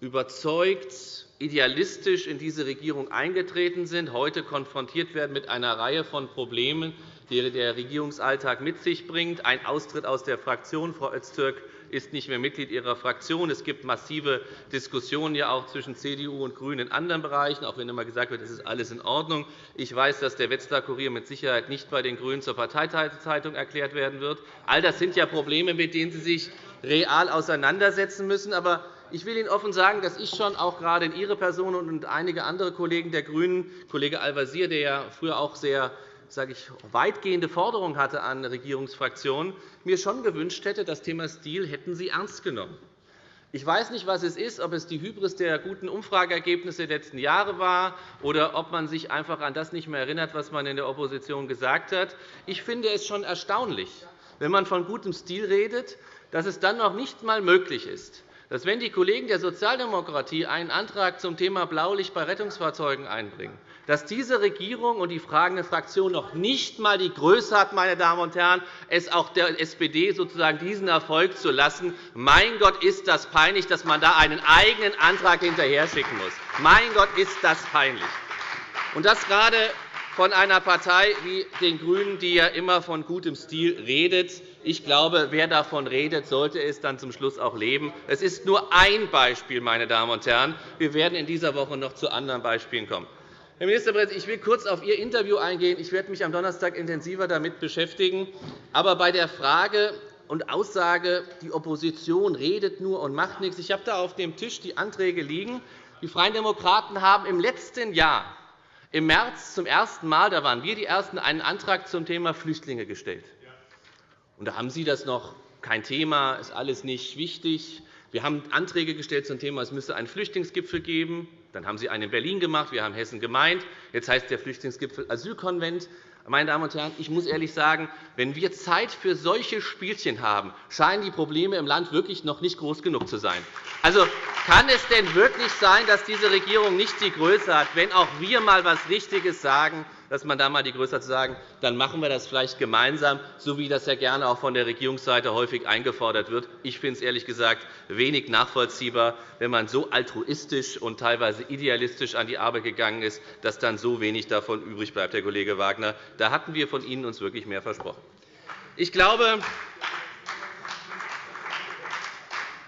überzeugt, idealistisch in diese Regierung eingetreten sind, heute konfrontiert werden mit einer Reihe von Problemen, die der Regierungsalltag mit sich bringt. Ein Austritt aus der Fraktion. Frau Öztürk ist nicht mehr Mitglied Ihrer Fraktion. Es gibt massive Diskussionen ja auch zwischen CDU und GRÜNEN in anderen Bereichen, auch wenn immer gesagt wird, es ist alles in Ordnung. Ich weiß, dass der Wetzlar Kurier mit Sicherheit nicht bei den GRÜNEN zur Parteizeitung erklärt werden wird. All das sind ja Probleme, mit denen Sie sich real auseinandersetzen müssen. Aber ich will Ihnen offen sagen, dass ich schon auch gerade in Ihre Person und einige andere Kollegen der GRÜNEN, Kollege Al-Wazir, der ja früher auch sehr sage ich, weitgehende Forderungen hatte an Regierungsfraktionen, mir schon gewünscht hätte, das Thema Stil hätten Sie ernst genommen. Ich weiß nicht, was es ist, ob es die Hybris der guten Umfrageergebnisse der letzten Jahre war oder ob man sich einfach an das nicht mehr erinnert, was man in der Opposition gesagt hat. Ich finde es schon erstaunlich, wenn man von gutem Stil redet, dass es dann noch nicht einmal möglich ist, dass, wenn die Kollegen der Sozialdemokratie einen Antrag zum Thema Blaulicht bei Rettungsfahrzeugen einbringen, dass diese Regierung und die fragende Fraktion noch nicht einmal die Größe hat, meine Damen und Herren, es auch der SPD sozusagen diesen Erfolg zu lassen. Mein Gott, ist das peinlich, dass man da einen eigenen Antrag hinterher schicken muss. Mein Gott, ist das peinlich. Und das gerade von einer Partei wie den GRÜNEN, die ja immer von gutem Stil redet. Ich glaube, wer davon redet, sollte es dann zum Schluss auch leben. Es ist nur ein Beispiel, meine Damen und Herren. Wir werden in dieser Woche noch zu anderen Beispielen kommen. Herr Ministerpräsident, ich will kurz auf Ihr Interview eingehen. Ich werde mich am Donnerstag intensiver damit beschäftigen. Aber bei der Frage und Aussage, die Opposition redet nur und macht nichts, ich habe da auf dem Tisch die Anträge liegen. Die Freien Demokraten haben im letzten Jahr im März zum ersten Mal, da waren wir die Ersten, einen Antrag zum Thema Flüchtlinge gestellt. Und da haben Sie das noch kein Thema, ist alles nicht wichtig. Wir haben Anträge gestellt zum Thema, es müsse einen Flüchtlingsgipfel geben. Dann haben Sie einen in Berlin gemacht, wir haben Hessen gemeint. Jetzt heißt der Flüchtlingsgipfel Asylkonvent. Meine Damen und Herren, ich muss ehrlich sagen, wenn wir Zeit für solche Spielchen haben, scheinen die Probleme im Land wirklich noch nicht groß genug zu sein. Also, kann es denn wirklich sein, dass diese Regierung nicht die Größe hat, wenn auch wir einmal etwas Richtiges sagen, dass man da einmal die Größe hat, zu sagen, dann machen wir das vielleicht gemeinsam, so wie das ja gerne auch von der Regierungsseite häufig eingefordert wird. Ich finde es ehrlich gesagt wenig nachvollziehbar, wenn man so altruistisch und teilweise idealistisch an die Arbeit gegangen ist, dass dann so wenig davon übrig bleibt, Herr Kollege Wagner. Da hatten wir von Ihnen uns wirklich mehr versprochen. Ich glaube,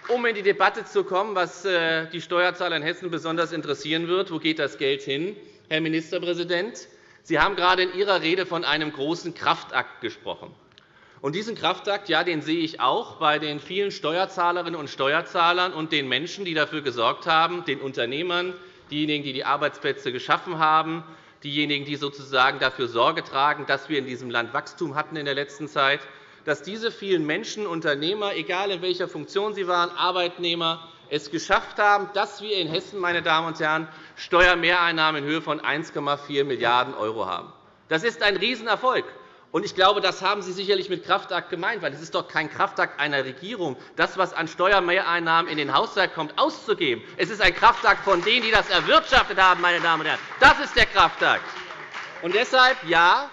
um in die Debatte zu kommen, was äh, die Steuerzahler in Hessen besonders interessieren wird, wo geht das Geld hin, Herr Ministerpräsident? Sie haben gerade in Ihrer Rede von einem großen Kraftakt gesprochen. Und diesen Kraftakt ja, den sehe ich auch bei den vielen Steuerzahlerinnen und Steuerzahlern und den Menschen, die dafür gesorgt haben, den Unternehmern, diejenigen, die die Arbeitsplätze geschaffen haben, diejenigen, die sozusagen dafür Sorge tragen, dass wir in diesem Land Wachstum hatten in der letzten Zeit, dass diese vielen Menschen, Unternehmer, egal in welcher Funktion sie waren, Arbeitnehmer, es geschafft haben, dass wir in Hessen, meine Damen und Herren, Steuermehreinnahmen in Höhe von 1,4 Milliarden € haben. Das ist ein Riesenerfolg. Ich glaube, das haben Sie sicherlich mit Kraftakt gemeint, weil es ist doch kein Kraftakt einer Regierung, das, was an Steuermehreinnahmen in den Haushalt kommt, auszugeben. Es ist ein Kraftakt von denen, die das erwirtschaftet haben. Meine Damen und Herren. Das ist der Kraftakt. Und deshalb, ja,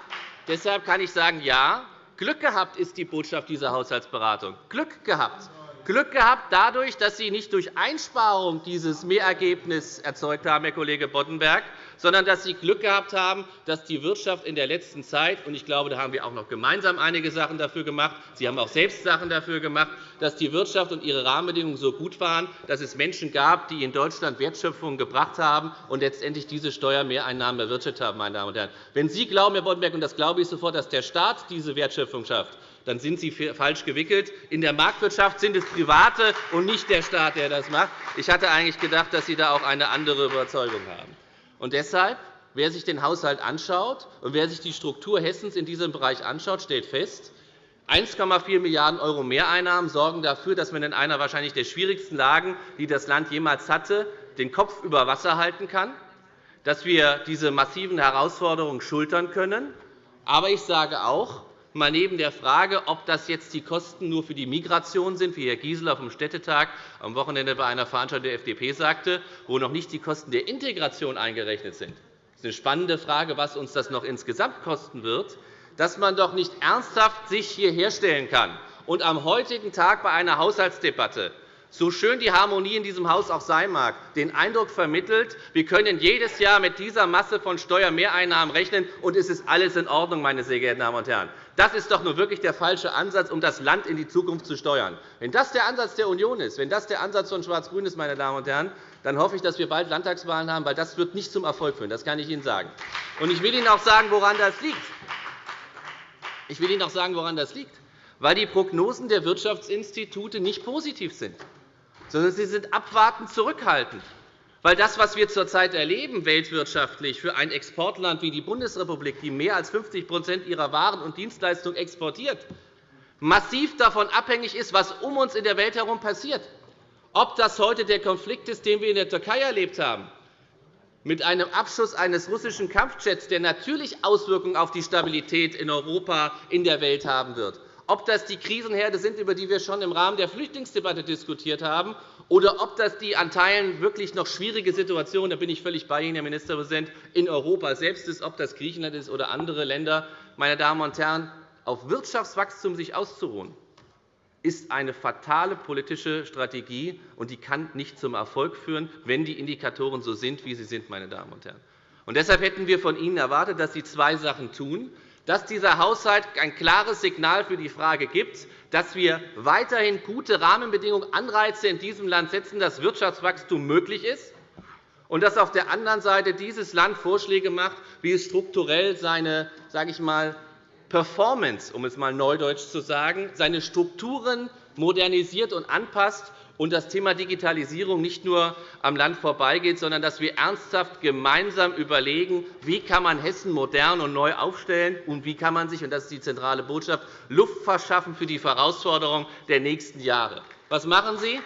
deshalb kann ich sagen, ja, Glück gehabt ist die Botschaft dieser Haushaltsberatung. Glück gehabt. Glück gehabt dadurch, dass Sie nicht durch Einsparung dieses Mehrergebnis erzeugt haben, Herr Kollege Boddenberg, sondern dass Sie Glück gehabt haben, dass die Wirtschaft in der letzten Zeit – und ich glaube, da haben wir auch noch gemeinsam einige Sachen dafür gemacht, Sie haben auch selbst Sachen dafür gemacht – dass die Wirtschaft und ihre Rahmenbedingungen so gut waren, dass es Menschen gab, die in Deutschland Wertschöpfung gebracht haben und letztendlich diese Steuermehreinnahmen erwirtschaftet haben. Meine Damen und Herren. Wenn Sie glauben, Herr Boddenberg, und das glaube ich sofort, dass der Staat diese Wertschöpfung schafft, dann sind Sie falsch gewickelt. In der Marktwirtschaft sind es Private und nicht der Staat, der das macht. Ich hatte eigentlich gedacht, dass Sie da auch eine andere Überzeugung haben. Und deshalb, wer sich den Haushalt anschaut und wer sich die Struktur Hessens in diesem Bereich anschaut, stellt fest, 1,4 Milliarden € Mehreinnahmen sorgen dafür, dass man in einer wahrscheinlich der schwierigsten Lagen, die das Land jemals hatte, den Kopf über Wasser halten kann, dass wir diese massiven Herausforderungen schultern können. Aber ich sage auch, mal neben der Frage, ob das jetzt die Kosten nur für die Migration sind, wie Herr Gieseler vom Städtetag am Wochenende bei einer Veranstaltung der FDP sagte, wo noch nicht die Kosten der Integration eingerechnet sind. Das ist eine spannende Frage, was uns das noch insgesamt kosten wird, dass man doch nicht ernsthaft sich hierher stellen kann und am heutigen Tag bei einer Haushaltsdebatte so schön die Harmonie in diesem Haus auch sein mag, den Eindruck vermittelt, wir können jedes Jahr mit dieser Masse von Steuermehreinnahmen rechnen, und es ist alles in Ordnung, meine sehr geehrten Damen und Herren. Das ist doch nur wirklich der falsche Ansatz, um das Land in die Zukunft zu steuern. Wenn das der Ansatz der Union ist, wenn das der Ansatz von Schwarz-Grün ist, meine Damen und Herren, dann hoffe ich, dass wir bald Landtagswahlen haben, weil das wird nicht zum Erfolg führen. Das kann ich Ihnen sagen. Und ich will Ihnen auch sagen, woran das liegt. Ich will Ihnen auch sagen, woran das liegt. Weil die Prognosen der Wirtschaftsinstitute nicht positiv sind. Sondern sie sind abwartend zurückhaltend. Weil das, was wir zurzeit erleben, weltwirtschaftlich für ein Exportland wie die Bundesrepublik, die mehr als 50% ihrer Waren und Dienstleistungen exportiert, massiv davon abhängig ist, was um uns in der Welt herum passiert. Ob das heute der Konflikt ist, den wir in der Türkei erlebt haben, mit einem Abschuss eines russischen Kampfjets, der natürlich Auswirkungen auf die Stabilität in Europa, in der Welt haben wird, ob das die Krisenherde sind, über die wir schon im Rahmen der Flüchtlingsdebatte diskutiert haben, oder ob das die an Teilen wirklich noch schwierige Situation, da bin ich völlig bei Ihnen, Herr Ministerpräsident, in Europa selbst ist, ob das Griechenland ist oder andere Länder, meine Damen und Herren, auf Wirtschaftswachstum sich auszuruhen, ist eine fatale politische Strategie, und die kann nicht zum Erfolg führen, wenn die Indikatoren so sind, wie sie sind. Meine Damen und Herren. Und deshalb hätten wir von Ihnen erwartet, dass Sie zwei Sachen tun dass dieser Haushalt ein klares Signal für die Frage gibt, dass wir weiterhin gute Rahmenbedingungen, Anreize in diesem Land setzen, dass Wirtschaftswachstum möglich ist, und dass auf der anderen Seite dieses Land Vorschläge macht, wie es strukturell seine sage ich mal, Performance, um es einmal neudeutsch zu sagen, seine Strukturen modernisiert und anpasst und das Thema Digitalisierung nicht nur am Land vorbeigeht, sondern dass wir ernsthaft gemeinsam überlegen, wie kann man Hessen modern und neu aufstellen und wie kann man sich, und das ist die zentrale Botschaft, Luft verschaffen für die Herausforderungen der nächsten Jahre. Was machen Sie?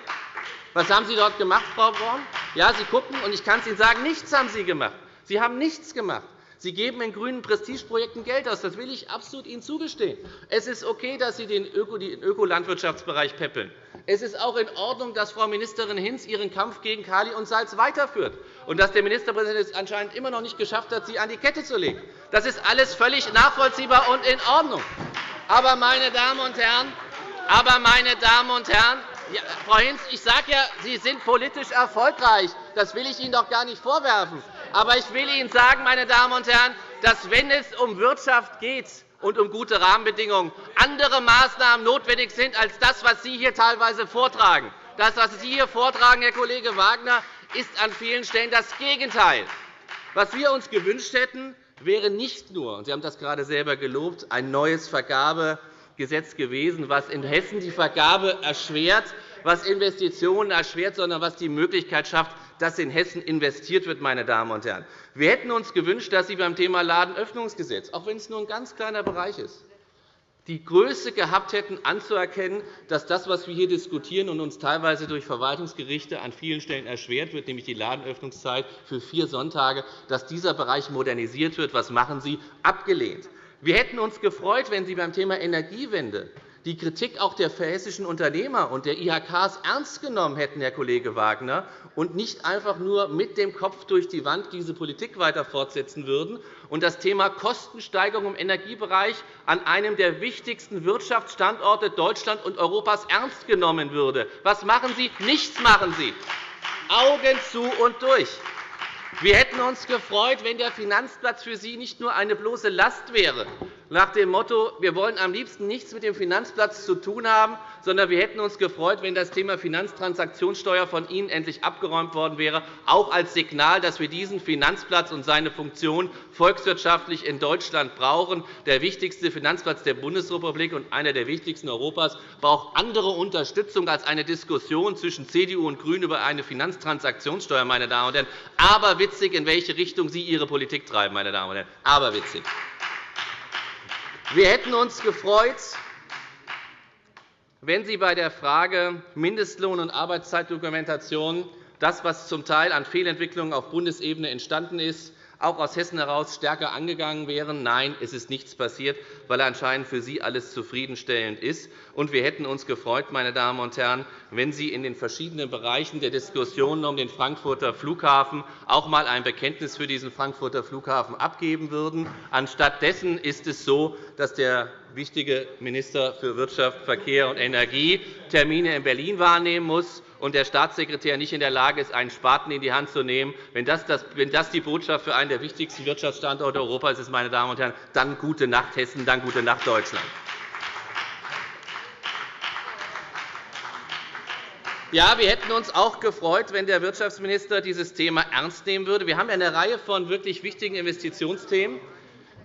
Was haben Sie dort gemacht, Frau Braun? Ja, Sie gucken, und ich kann es Ihnen sagen, nichts haben Sie gemacht. Sie haben nichts gemacht. Sie geben in grünen Prestigeprojekten Geld aus. Das will ich absolut Ihnen zugestehen. Es ist okay, dass Sie den Ökolandwirtschaftsbereich peppeln. Es ist auch in Ordnung, dass Frau Ministerin Hinz ihren Kampf gegen Kali und Salz weiterführt und dass der Ministerpräsident es anscheinend immer noch nicht geschafft hat, sie an die Kette zu legen. Das ist alles völlig nachvollziehbar und in Ordnung. Aber, meine Damen und Herren, aber, meine Damen und Herren ja, Frau Hinz, ich sage ja, Sie sind politisch erfolgreich. Das will ich Ihnen doch gar nicht vorwerfen. Aber ich will Ihnen sagen, meine Damen und Herren, dass, wenn es um Wirtschaft geht und um gute Rahmenbedingungen, andere Maßnahmen notwendig sind als das, was Sie hier teilweise vortragen. Das, was Sie hier vortragen, Herr Kollege Wagner, ist an vielen Stellen das Gegenteil. Was wir uns gewünscht hätten, wäre nicht nur, und Sie haben das gerade selber gelobt, ein neues Vergabegesetz gewesen, was in Hessen die Vergabe erschwert, was Investitionen erschwert, sondern was die Möglichkeit schafft, dass in Hessen investiert wird. Meine Damen und Herren. Wir hätten uns gewünscht, dass Sie beim Thema Ladenöffnungsgesetz, auch wenn es nur ein ganz kleiner Bereich ist, die Größe gehabt hätten, anzuerkennen, dass das, was wir hier diskutieren und uns teilweise durch Verwaltungsgerichte an vielen Stellen erschwert wird, nämlich die Ladenöffnungszeit für vier Sonntage, dass dieser Bereich modernisiert wird. Was machen Sie? Abgelehnt. Wir hätten uns gefreut, wenn Sie beim Thema Energiewende die Kritik auch der hessischen Unternehmer und der IHK ernst genommen hätten, Herr Kollege Wagner, und nicht einfach nur mit dem Kopf durch die Wand diese Politik weiter fortsetzen würden und das Thema Kostensteigerung im Energiebereich an einem der wichtigsten Wirtschaftsstandorte Deutschlands und Europas ernst genommen würde. Was machen Sie? Nichts machen Sie. Augen zu und durch. Wir hätten uns gefreut, wenn der Finanzplatz für Sie nicht nur eine bloße Last wäre, nach dem Motto, wir wollen am liebsten nichts mit dem Finanzplatz zu tun haben, sondern wir hätten uns gefreut, wenn das Thema Finanztransaktionssteuer von Ihnen endlich abgeräumt worden wäre, auch als Signal, dass wir diesen Finanzplatz und seine Funktion volkswirtschaftlich in Deutschland brauchen. Der wichtigste Finanzplatz der Bundesrepublik und einer der wichtigsten Europas braucht andere Unterstützung als eine Diskussion zwischen CDU und GRÜNEN über eine Finanztransaktionssteuer. Meine Damen und Herren. Aberwitzig, in welche Richtung Sie Ihre Politik treiben. Meine Damen und Herren. Aberwitzig. Wir hätten uns gefreut, wenn Sie bei der Frage Mindestlohn- und Arbeitszeitdokumentation das, was zum Teil an Fehlentwicklungen auf Bundesebene entstanden ist, auch aus Hessen heraus stärker angegangen wären. Nein, es ist nichts passiert, weil anscheinend für Sie alles zufriedenstellend ist. Und wir hätten uns gefreut, meine Damen und Herren, wenn Sie in den verschiedenen Bereichen der Diskussionen um den Frankfurter Flughafen auch einmal ein Bekenntnis für diesen Frankfurter Flughafen abgeben würden. Anstattdessen ist es so, dass der wichtige Minister für Wirtschaft, Verkehr und Energie Termine in Berlin wahrnehmen muss und der Staatssekretär nicht in der Lage ist, einen Spaten in die Hand zu nehmen. Wenn das die Botschaft für einen der wichtigsten Wirtschaftsstandorte Europas ist, meine Damen und Herren, dann gute Nacht Hessen, dann gute Nacht Deutschland. Ja, wir hätten uns auch gefreut, wenn der Wirtschaftsminister dieses Thema ernst nehmen würde. Wir haben eine Reihe von wirklich wichtigen Investitionsthemen.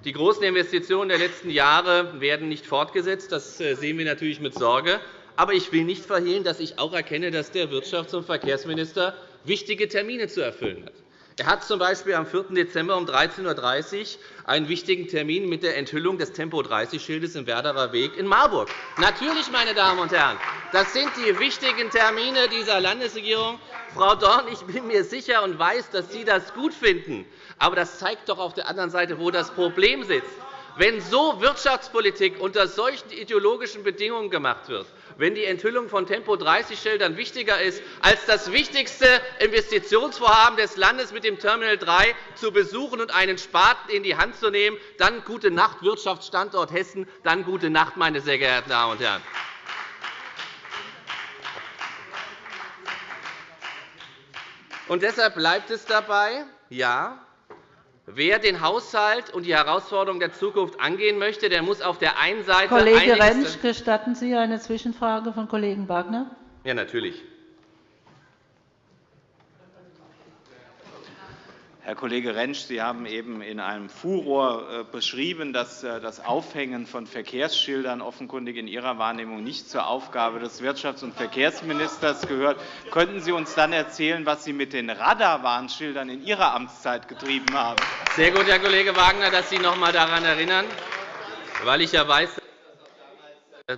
Die großen Investitionen der letzten Jahre werden nicht fortgesetzt. Das äh, sehen wir natürlich mit Sorge. Aber ich will nicht verhehlen, dass ich auch erkenne, dass der Wirtschafts- und Verkehrsminister wichtige Termine zu erfüllen hat. Er hat z. B. am 4. Dezember um 13.30 Uhr einen wichtigen Termin mit der Enthüllung des Tempo-30-Schildes im Werderer Weg in Marburg. Natürlich, meine Damen und Herren, das sind die wichtigen Termine dieser Landesregierung. Frau Dorn, ich bin mir sicher und weiß, dass Sie das gut finden. Aber das zeigt doch auf der anderen Seite, wo das Problem sitzt. Wenn so Wirtschaftspolitik unter solchen ideologischen Bedingungen gemacht wird, wenn die Enthüllung von Tempo-30-Schildern wichtiger ist, als das wichtigste Investitionsvorhaben des Landes mit dem Terminal 3 zu besuchen und einen Spaten in die Hand zu nehmen, dann gute Nacht, Wirtschaftsstandort Hessen, dann gute Nacht, meine sehr geehrten Damen und Herren. Und deshalb bleibt es dabei, ja, Wer den Haushalt und die Herausforderungen der Zukunft angehen möchte, der muss auf der einen Seite Kollege Rentsch, gestatten Sie eine Zwischenfrage von Kollegen Wagner? Ja, natürlich. Herr Kollege Rentsch, Sie haben eben in einem Furor äh, beschrieben, dass äh, das Aufhängen von Verkehrsschildern offenkundig in Ihrer Wahrnehmung nicht zur Aufgabe des Wirtschafts- und Verkehrsministers gehört. Könnten Sie uns dann erzählen, was Sie mit den Radarwarnschildern in Ihrer Amtszeit getrieben haben? Sehr gut, Herr Kollege Wagner, dass Sie noch einmal daran erinnern, weil ich ja weiß, dass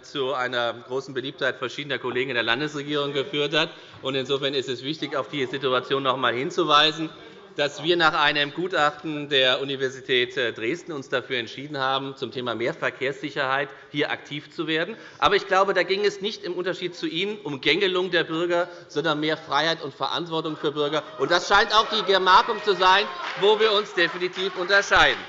das zu einer großen Beliebtheit verschiedener Kollegen in der Landesregierung geführt hat. Insofern ist es wichtig, auf die Situation noch einmal hinzuweisen dass wir nach einem Gutachten der Universität äh, Dresden uns dafür entschieden haben, zum Thema mehr Verkehrssicherheit hier aktiv zu werden. Aber ich glaube, da ging es nicht im Unterschied zu Ihnen um Gängelung der Bürger, sondern mehr Freiheit und Verantwortung für Bürger. Und das scheint auch die Gemarkung zu sein, wo wir uns definitiv unterscheiden.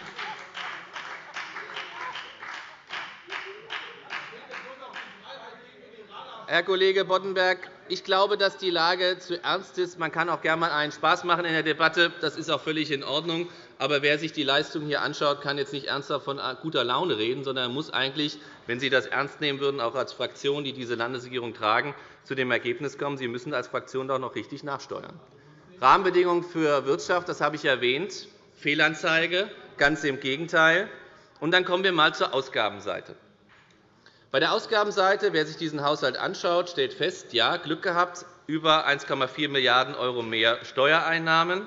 Herr Kollege Boddenberg, ich glaube, dass die Lage zu ernst ist. Man kann auch gerne einmal einen Spaß machen in der Debatte. Das ist auch völlig in Ordnung. Aber wer sich die Leistung hier anschaut, kann jetzt nicht ernsthaft von guter Laune reden, sondern muss eigentlich, wenn Sie das ernst nehmen würden, auch als Fraktion, die diese Landesregierung tragen, zu dem Ergebnis kommen, Sie müssen als Fraktion doch noch richtig nachsteuern. Rahmenbedingungen für Wirtschaft, das habe ich erwähnt. Fehlanzeige, ganz im Gegenteil. Und dann kommen wir einmal zur Ausgabenseite. Bei der Ausgabenseite, wer sich diesen Haushalt anschaut, stellt fest, ja, Glück gehabt, über 1,4 Milliarden € mehr Steuereinnahmen.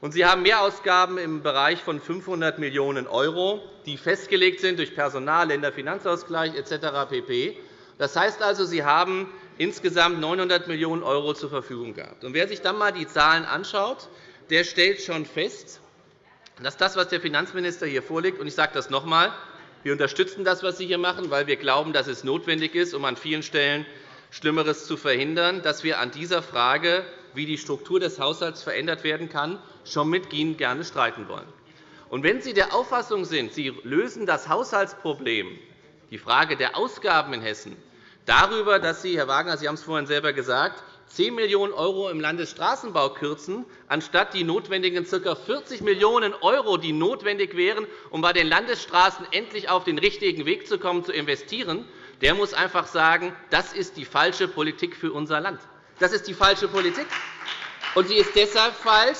Und Sie haben Mehrausgaben im Bereich von 500 Millionen €, die festgelegt sind durch Personal, Länderfinanzausgleich etc. pp. Das heißt also, Sie haben insgesamt 900 Millionen € zur Verfügung gehabt. Und wer sich dann einmal die Zahlen anschaut, der stellt schon fest, dass das, was der Finanzminister hier vorlegt, und ich sage das noch einmal, wir unterstützen das, was Sie hier machen, weil wir glauben, dass es notwendig ist, um an vielen Stellen Schlimmeres zu verhindern, dass wir an dieser Frage, wie die Struktur des Haushalts verändert werden kann, schon mit Ihnen gerne streiten wollen. Und wenn Sie der Auffassung sind, Sie lösen das Haushaltsproblem, die Frage der Ausgaben in Hessen, darüber, dass Sie, Herr Wagner, Sie haben es vorhin selber gesagt, 10 Millionen € im Landesstraßenbau kürzen, anstatt die notwendigen ca. 40 Millionen €, die notwendig wären, um bei den Landesstraßen endlich auf den richtigen Weg zu kommen, zu investieren, der muss einfach sagen, das ist die falsche Politik für unser Land. Das ist die falsche Politik. Und sie ist deshalb falsch,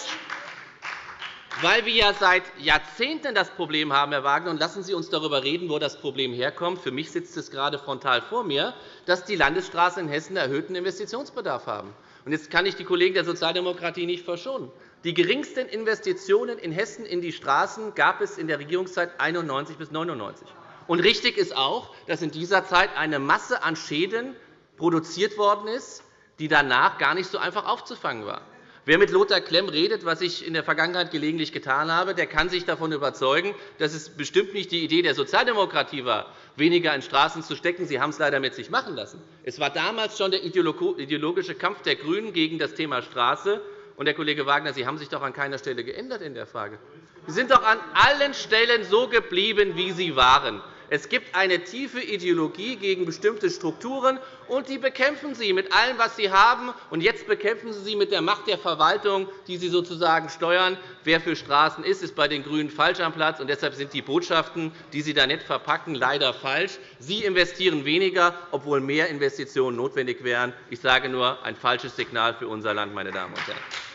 weil wir ja seit Jahrzehnten das Problem haben, Herr Wagner, und lassen Sie uns darüber reden, wo das Problem herkommt. Für mich sitzt es gerade frontal vor mir, dass die Landesstraßen in Hessen erhöhten Investitionsbedarf haben. Jetzt kann ich die Kollegen der Sozialdemokratie nicht verschonen. Die geringsten Investitionen in Hessen in die Straßen gab es in der Regierungszeit 1991 bis 1999. Und richtig ist auch, dass in dieser Zeit eine Masse an Schäden produziert worden ist, die danach gar nicht so einfach aufzufangen war. Wer mit Lothar Klemm redet, was ich in der Vergangenheit gelegentlich getan habe, der kann sich davon überzeugen, dass es bestimmt nicht die Idee der Sozialdemokratie war, weniger in Straßen zu stecken. Sie haben es leider mit sich machen lassen. Es war damals schon der ideologische Kampf der GRÜNEN gegen das Thema Straße. Und, Herr Kollege Wagner, Sie haben sich doch an keiner Stelle geändert in der Frage. Sie sind doch an allen Stellen so geblieben, wie Sie waren. Es gibt eine tiefe Ideologie gegen bestimmte Strukturen, und die bekämpfen Sie mit allem, was Sie haben. Und jetzt bekämpfen Sie sie mit der Macht der Verwaltung, die Sie sozusagen steuern. Wer für Straßen ist, ist bei den GRÜNEN falsch am Platz. Und deshalb sind die Botschaften, die Sie da nett verpacken, leider falsch. Sie investieren weniger, obwohl mehr Investitionen notwendig wären. Ich sage nur, ein falsches Signal für unser Land, meine Damen und Herren.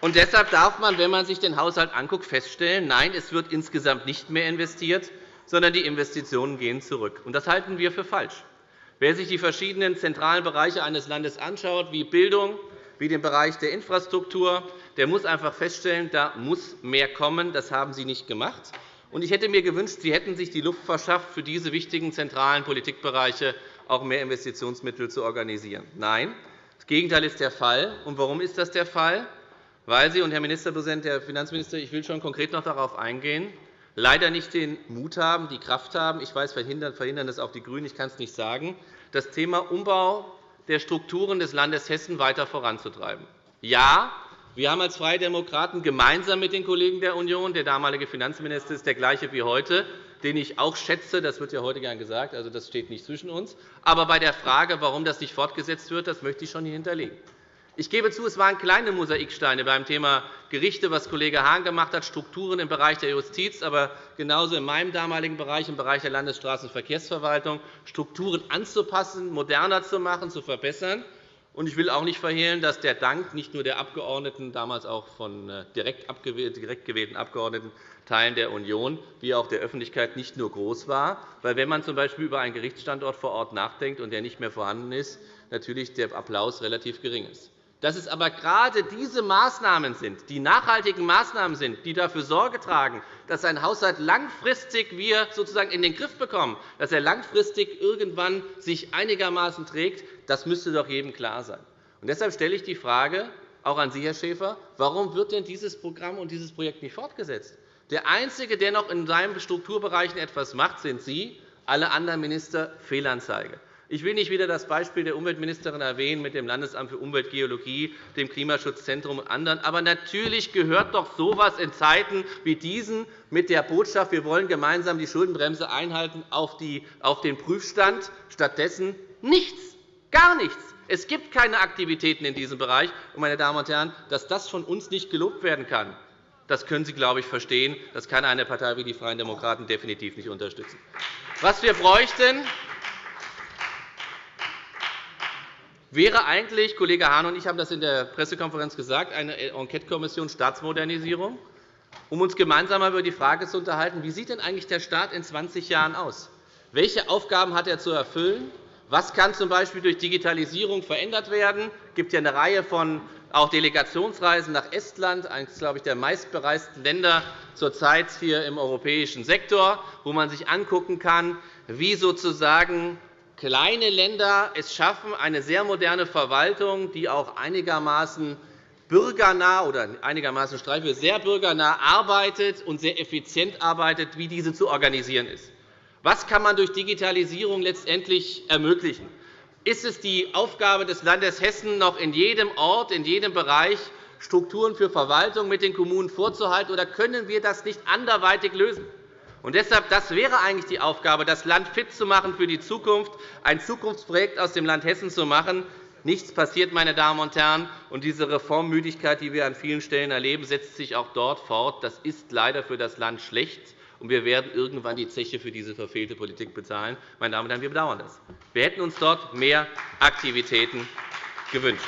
Und deshalb darf man, wenn man sich den Haushalt anguckt, feststellen, nein, es wird insgesamt nicht mehr investiert, sondern die Investitionen gehen zurück. Das halten wir für falsch. Wer sich die verschiedenen zentralen Bereiche eines Landes anschaut, wie Bildung, wie den Bereich der Infrastruktur, der muss einfach feststellen, da muss mehr kommen. Das haben Sie nicht gemacht. Ich hätte mir gewünscht, Sie hätten sich die Luft verschafft, für diese wichtigen zentralen Politikbereiche auch mehr Investitionsmittel zu organisieren. Nein, das Gegenteil ist der Fall. Und warum ist das der Fall? Weil Sie, und Herr Ministerpräsident, Herr Finanzminister, ich will schon konkret noch darauf eingehen, leider nicht den Mut haben, die Kraft haben, ich weiß, verhindern, verhindern das auch die GRÜNEN, ich kann es nicht sagen, das Thema Umbau der Strukturen des Landes Hessen weiter voranzutreiben. Ja, wir haben als Freie Demokraten gemeinsam mit den Kollegen der Union – der damalige Finanzminister ist der gleiche wie heute, den ich auch schätze, das wird ja heute gern gesagt, also das steht nicht zwischen uns. Aber bei der Frage, warum das nicht fortgesetzt wird, das möchte ich schon hier hinterlegen. Ich gebe zu, es waren kleine Mosaiksteine beim Thema Gerichte, was Kollege Hahn gemacht hat, Strukturen im Bereich der Justiz, aber genauso in meinem damaligen Bereich, im Bereich der Landesstraßenverkehrsverwaltung, Strukturen anzupassen, moderner zu machen, zu verbessern. Ich will auch nicht verhehlen, dass der Dank nicht nur der Abgeordneten, damals auch von äh, direkt gewählten Abgeordneten Teilen der Union, wie auch der Öffentlichkeit nicht nur groß war. Weil, wenn man z.B. über einen Gerichtsstandort vor Ort nachdenkt und der nicht mehr vorhanden ist, natürlich der Applaus relativ gering ist dass es aber gerade diese Maßnahmen sind, die nachhaltigen Maßnahmen sind, die dafür Sorge tragen, dass ein Haushalt langfristig wir sozusagen in den Griff bekommen, dass er langfristig irgendwann sich einigermaßen trägt, das müsste doch jedem klar sein. Und deshalb stelle ich die Frage auch an Sie, Herr Schäfer, warum wird denn dieses Programm und dieses Projekt nicht fortgesetzt? Der Einzige, der noch in seinen Strukturbereichen etwas macht, sind Sie. Alle anderen Minister Fehlanzeige. Ich will nicht wieder das Beispiel der Umweltministerin erwähnen mit dem Landesamt für Umweltgeologie, dem Klimaschutzzentrum und anderen. Aber natürlich gehört doch so etwas in Zeiten wie diesen mit der Botschaft, wir wollen gemeinsam die Schuldenbremse einhalten, auf den Prüfstand. Stattdessen nichts, gar nichts. Es gibt keine Aktivitäten in diesem Bereich. Meine Damen und Herren, dass das von uns nicht gelobt werden kann, das können Sie, glaube ich, verstehen. Das kann eine Partei wie die Freien Demokraten definitiv nicht unterstützen. Was wir bräuchten, wäre eigentlich, Kollege Hahn und ich haben das in der Pressekonferenz gesagt, eine Enquetekommission Staatsmodernisierung, um uns gemeinsam über die Frage zu unterhalten, wie sieht denn eigentlich der Staat in 20 Jahren aus? Welche Aufgaben hat er zu erfüllen? Was kann z.B. durch Digitalisierung verändert werden? Es gibt ja eine Reihe von auch Delegationsreisen nach Estland, eines glaube ich, der meistbereisten Länder zurzeit hier im europäischen Sektor, wo man sich angucken kann, wie sozusagen kleine Länder es schaffen, eine sehr moderne Verwaltung, die auch einigermaßen bürgernah oder einigermaßen streifig sehr bürgernah arbeitet und sehr effizient arbeitet, wie diese zu organisieren ist. Was kann man durch Digitalisierung letztendlich ermöglichen? Ist es die Aufgabe des Landes Hessen, noch in jedem Ort, in jedem Bereich Strukturen für Verwaltung mit den Kommunen vorzuhalten, oder können wir das nicht anderweitig lösen? Und deshalb, das wäre eigentlich die Aufgabe, das Land fit zu machen für die Zukunft, ein Zukunftsprojekt aus dem Land Hessen zu machen. Nichts passiert, meine Damen und Herren. Und diese Reformmüdigkeit, die wir an vielen Stellen erleben, setzt sich auch dort fort. Das ist leider für das Land schlecht. Und wir werden irgendwann die Zeche für diese verfehlte Politik bezahlen. Meine Damen und Herren, wir bedauern das. Wir hätten uns dort mehr Aktivitäten gewünscht.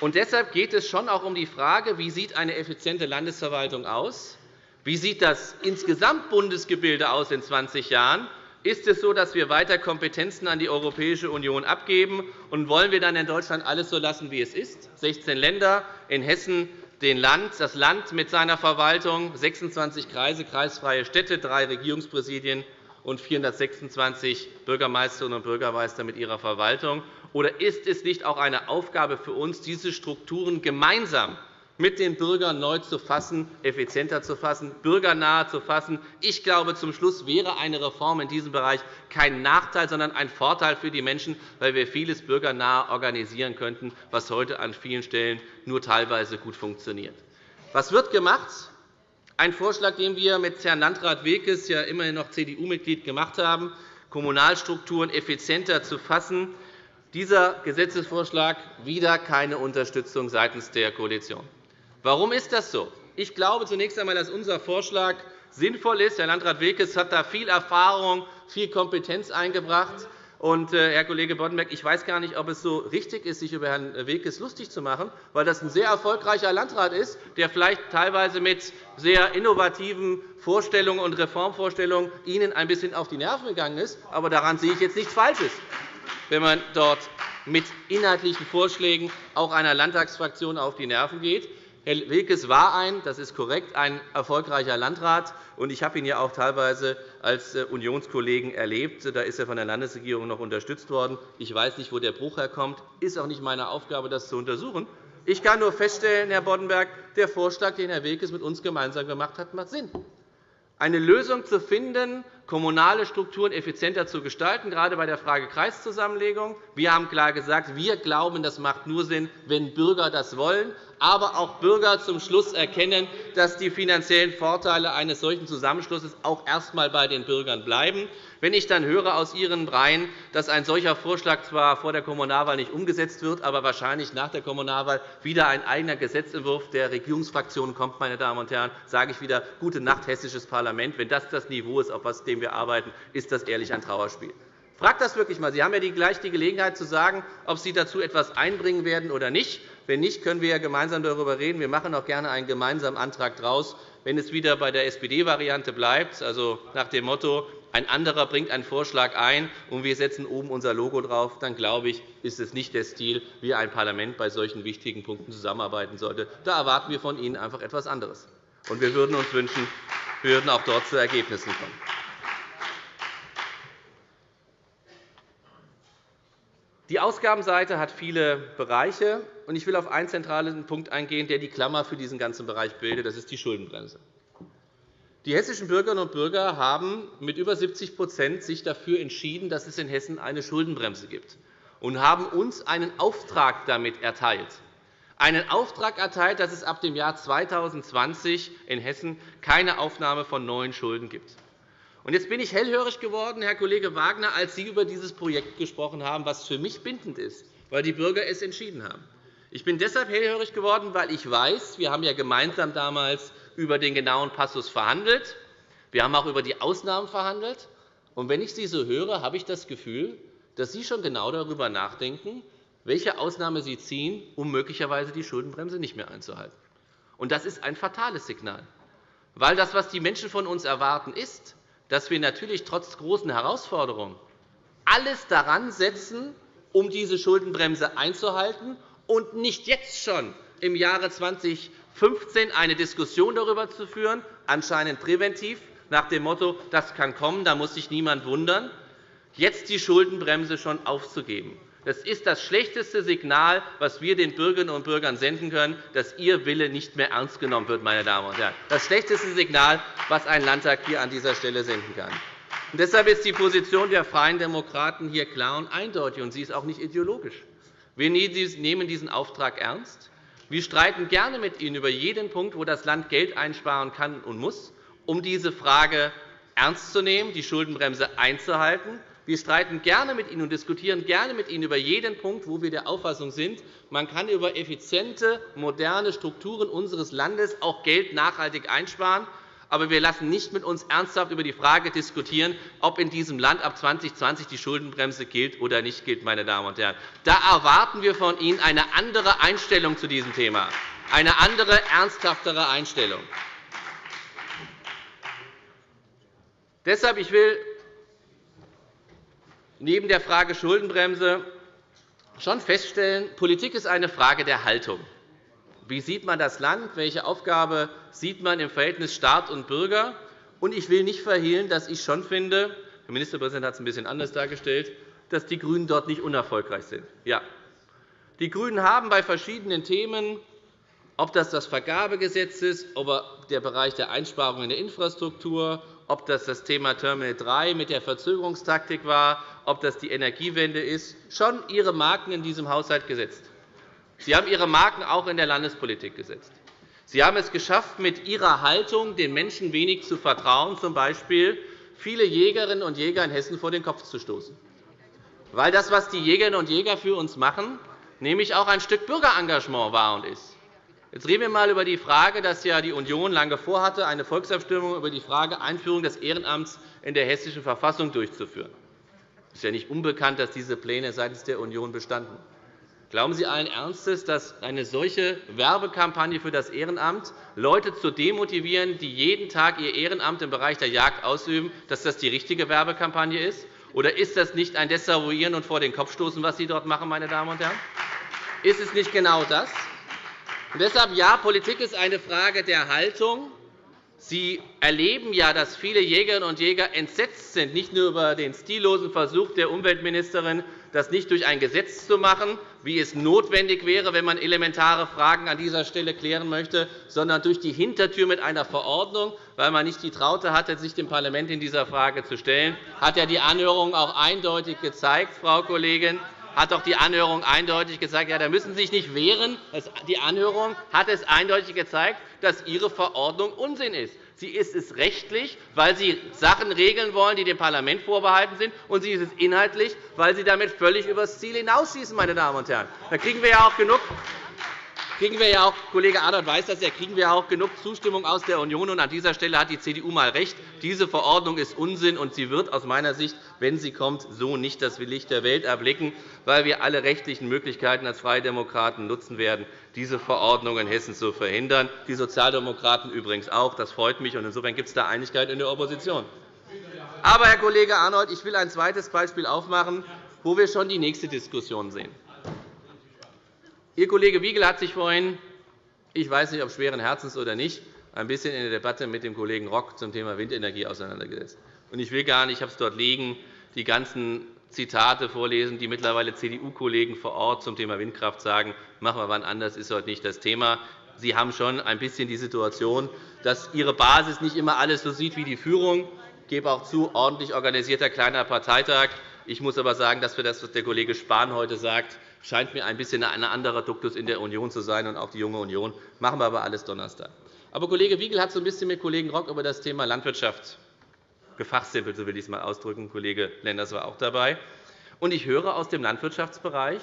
Und deshalb geht es schon auch um die Frage, wie sieht eine effiziente Landesverwaltung aussieht. Wie sieht das insgesamt Bundesgebilde aus in 20 Jahren? Ist es so, dass wir weiter Kompetenzen an die Europäische Union abgeben? Und wollen wir dann in Deutschland alles so lassen, wie es ist? 16 Länder, in Hessen das Land mit seiner Verwaltung, 26 Kreise, kreisfreie Städte, drei Regierungspräsidien und 426 Bürgermeisterinnen und Bürgermeister mit ihrer Verwaltung? Oder ist es nicht auch eine Aufgabe für uns, diese Strukturen gemeinsam mit den Bürgern neu zu fassen, effizienter zu fassen, bürgernahe zu fassen. Ich glaube, zum Schluss wäre eine Reform in diesem Bereich kein Nachteil, sondern ein Vorteil für die Menschen, weil wir vieles bürgernah organisieren könnten, was heute an vielen Stellen nur teilweise gut funktioniert. Was wird gemacht? Ein Vorschlag, den wir mit Herrn Landrat Wekes, ja immerhin noch CDU-Mitglied, gemacht haben, Kommunalstrukturen effizienter zu fassen. Dieser Gesetzesvorschlag wieder keine Unterstützung seitens der Koalition. Warum ist das so? Ich glaube zunächst einmal, dass unser Vorschlag sinnvoll ist. Herr Landrat Wilkes hat da viel Erfahrung, viel Kompetenz eingebracht. Und, äh, Herr Kollege Boddenberg, ich weiß gar nicht, ob es so richtig ist, sich über Herrn Wekes lustig zu machen, weil das ein sehr erfolgreicher Landrat ist, der vielleicht teilweise mit sehr innovativen Vorstellungen und Reformvorstellungen Ihnen ein bisschen auf die Nerven gegangen ist. Aber daran sehe ich jetzt nichts Falsches, wenn man dort mit inhaltlichen Vorschlägen auch einer Landtagsfraktion auf die Nerven geht. Herr Wilkes war ein, das ist korrekt, ein erfolgreicher Landrat. und Ich habe ihn ja auch teilweise als äh, Unionskollegen erlebt. Da ist er von der Landesregierung noch unterstützt worden. Ich weiß nicht, wo der Bruch herkommt. Ist auch nicht meine Aufgabe, das zu untersuchen. Ich kann nur feststellen, Herr Boddenberg, der Vorschlag, den Herr Wilkes mit uns gemeinsam gemacht hat, macht Sinn. Eine Lösung zu finden, kommunale Strukturen effizienter zu gestalten, gerade bei der Frage Kreiszusammenlegung. Wir haben klar gesagt, wir glauben, das macht nur Sinn, wenn Bürger das wollen aber auch Bürger zum Schluss erkennen, dass die finanziellen Vorteile eines solchen Zusammenschlusses auch erst einmal bei den Bürgern bleiben. Wenn ich dann höre aus Ihren Reihen, dass ein solcher Vorschlag zwar vor der Kommunalwahl nicht umgesetzt wird, aber wahrscheinlich nach der Kommunalwahl wieder ein eigener Gesetzentwurf der Regierungsfraktionen kommt, meine Damen und Herren, sage ich wieder, gute Nacht, hessisches Parlament. Wenn das das Niveau ist, auf dem wir arbeiten, ist das ehrlich ein Trauerspiel. Fragt das wirklich einmal. Sie haben ja gleich die Gelegenheit zu sagen, ob Sie dazu etwas einbringen werden oder nicht. Wenn nicht, können wir ja gemeinsam darüber reden. Wir machen auch gerne einen gemeinsamen Antrag daraus. Wenn es wieder bei der SPD-Variante bleibt, also nach dem Motto, ein anderer bringt einen Vorschlag ein, und wir setzen oben unser Logo drauf, dann glaube ich, ist es nicht der Stil, wie ein Parlament bei solchen wichtigen Punkten zusammenarbeiten sollte. Da erwarten wir von Ihnen einfach etwas anderes. Und wir würden uns wünschen, wir würden auch dort zu Ergebnissen kommen. Die Ausgabenseite hat viele Bereiche. und Ich will auf einen zentralen Punkt eingehen, der die Klammer für diesen ganzen Bereich bildet. Das ist die Schuldenbremse. Die hessischen Bürgerinnen und Bürger haben mit über 70 sich dafür entschieden, dass es in Hessen eine Schuldenbremse gibt, und haben uns einen Auftrag damit erteilt. Einen Auftrag erteilt, dass es ab dem Jahr 2020 in Hessen keine Aufnahme von neuen Schulden gibt. Jetzt bin ich hellhörig geworden, Herr Kollege Wagner, als Sie über dieses Projekt gesprochen haben, das für mich bindend ist, weil die Bürger es entschieden haben. Ich bin deshalb hellhörig geworden, weil ich weiß, wir haben ja gemeinsam damals über den genauen Passus verhandelt. Wir haben auch über die Ausnahmen verhandelt. Und wenn ich Sie so höre, habe ich das Gefühl, dass Sie schon genau darüber nachdenken, welche Ausnahme Sie ziehen, um möglicherweise die Schuldenbremse nicht mehr einzuhalten. Und das ist ein fatales Signal, weil das, was die Menschen von uns erwarten, ist, dass wir natürlich trotz großen Herausforderungen alles daran setzen, um diese Schuldenbremse einzuhalten und nicht jetzt schon im Jahre 2015 eine Diskussion darüber zu führen, anscheinend präventiv, nach dem Motto, das kann kommen, da muss sich niemand wundern, jetzt die Schuldenbremse schon aufzugeben. Das ist das schlechteste Signal, das wir den Bürgerinnen und Bürgern senden können, dass Ihr Wille nicht mehr ernst genommen wird. Meine Damen und Herren. Das schlechteste Signal, das ein Landtag hier an dieser Stelle senden kann. Und deshalb ist die Position der Freien Demokraten hier klar und eindeutig, und sie ist auch nicht ideologisch. Wir nehmen diesen Auftrag ernst. Wir streiten gerne mit Ihnen über jeden Punkt, wo das Land Geld einsparen kann und muss, um diese Frage ernst zu nehmen, die Schuldenbremse einzuhalten. Wir streiten gerne mit Ihnen und diskutieren gerne mit Ihnen über jeden Punkt, wo wir der Auffassung sind, man kann über effiziente, moderne Strukturen unseres Landes auch Geld nachhaltig einsparen. Aber wir lassen nicht mit uns ernsthaft über die Frage diskutieren, ob in diesem Land ab 2020 die Schuldenbremse gilt oder nicht gilt. Meine Damen und Herren. Da erwarten wir von Ihnen eine andere Einstellung zu diesem Thema, eine andere, ernsthaftere Einstellung. Deshalb ich will neben der Frage Schuldenbremse schon feststellen, Politik ist eine Frage der Haltung. Wie sieht man das Land? Welche Aufgabe sieht man im Verhältnis Staat und Bürger? ich will nicht verhehlen, dass ich schon finde, der Ministerpräsident hat es ein bisschen anders dargestellt, dass die GRÜNEN dort nicht unerfolgreich sind. Ja. Die GRÜNEN haben bei verschiedenen Themen, ob das das Vergabegesetz ist, ob der Bereich der Einsparungen in der Infrastruktur, ob das das Thema Terminal 3 mit der Verzögerungstaktik war, ob das die Energiewende ist, schon ihre Marken in diesem Haushalt gesetzt. Sie haben Ihre Marken auch in der Landespolitik gesetzt. Sie haben es geschafft, mit Ihrer Haltung den Menschen wenig zu vertrauen, z. B. viele Jägerinnen und Jäger in Hessen vor den Kopf zu stoßen. Weil das, was die Jägerinnen und Jäger für uns machen, nämlich auch ein Stück Bürgerengagement war und ist. Jetzt reden wir einmal über die Frage, dass ja die Union lange vorhatte, eine Volksabstimmung über die Frage Einführung des Ehrenamts in der Hessischen Verfassung durchzuführen. Es ist ja nicht unbekannt, dass diese Pläne seitens der Union bestanden. Glauben Sie allen Ernstes, dass eine solche Werbekampagne für das Ehrenamt Leute zu demotivieren, die jeden Tag ihr Ehrenamt im Bereich der Jagd ausüben, dass das die richtige Werbekampagne ist? Oder ist das nicht ein Desavouieren und vor den Kopf stoßen, was Sie dort machen, meine Damen und Herren? Ist es nicht genau das? Und deshalb ja, Politik ist eine Frage der Haltung. Sie erleben ja, dass viele Jägerinnen und Jäger entsetzt sind, nicht nur über den stillosen Versuch der Umweltministerin, das nicht durch ein Gesetz zu machen, wie es notwendig wäre, wenn man elementare Fragen an dieser Stelle klären möchte, sondern durch die Hintertür mit einer Verordnung, weil man nicht die Traute hatte, sich dem Parlament in dieser Frage zu stellen, hat ja die Anhörung auch eindeutig gezeigt, Frau Kollegin, hat doch die Anhörung eindeutig gesagt, ja, da müssen Sie sich nicht wehren. Die Anhörung hat es eindeutig gezeigt, dass Ihre Verordnung Unsinn ist. Sie ist es rechtlich, weil Sie Sachen regeln wollen, die dem Parlament vorbehalten sind, und sie ist es inhaltlich, weil Sie damit völlig über das Ziel hinausschießen. Meine Damen und Herren. Da kriegen wir ja auch genug kriegen wir ja auch, Kollege Adert weiß das ja, kriegen wir auch genug Zustimmung aus der Union. Und an dieser Stelle hat die CDU mal recht. Diese Verordnung ist Unsinn, und sie wird aus meiner Sicht, wenn sie kommt, so nicht das Licht der Welt erblicken, weil wir alle rechtlichen Möglichkeiten als Freie Demokraten nutzen werden, diese Verordnung in Hessen zu verhindern. Die Sozialdemokraten übrigens auch. Das freut mich. und Insofern gibt es da Einigkeit in der Opposition. Aber, Herr Kollege Arnold, ich will ein zweites Beispiel aufmachen, wo wir schon die nächste Diskussion sehen. Ihr Kollege Wiegel hat sich vorhin, ich weiß nicht, ob schweren Herzens oder nicht, ein bisschen in der Debatte mit dem Kollegen Rock zum Thema Windenergie auseinandergesetzt. Ich will gar nicht, ich habe es dort liegen, die ganzen Zitate vorlesen, die mittlerweile CDU-Kollegen vor Ort zum Thema Windkraft sagen. Machen wir wann anders, ist heute nicht das Thema. Sie haben schon ein bisschen die Situation, dass Ihre Basis nicht immer alles so sieht wie die Führung. Ich gebe auch zu, ordentlich organisierter kleiner Parteitag. Ich muss aber sagen, dass wir das, was der Kollege Spahn heute sagt, scheint mir ein bisschen ein anderer Duktus in der Union zu sein, und auch die junge Union. machen wir aber alles Donnerstag. Aber Kollege Wiegel hat so ein bisschen mit Kollegen Rock über das Thema Landwirtschaft gefachsimpelt, so will ich es einmal ausdrücken. Kollege Lenders war auch dabei. Und ich höre aus dem Landwirtschaftsbereich,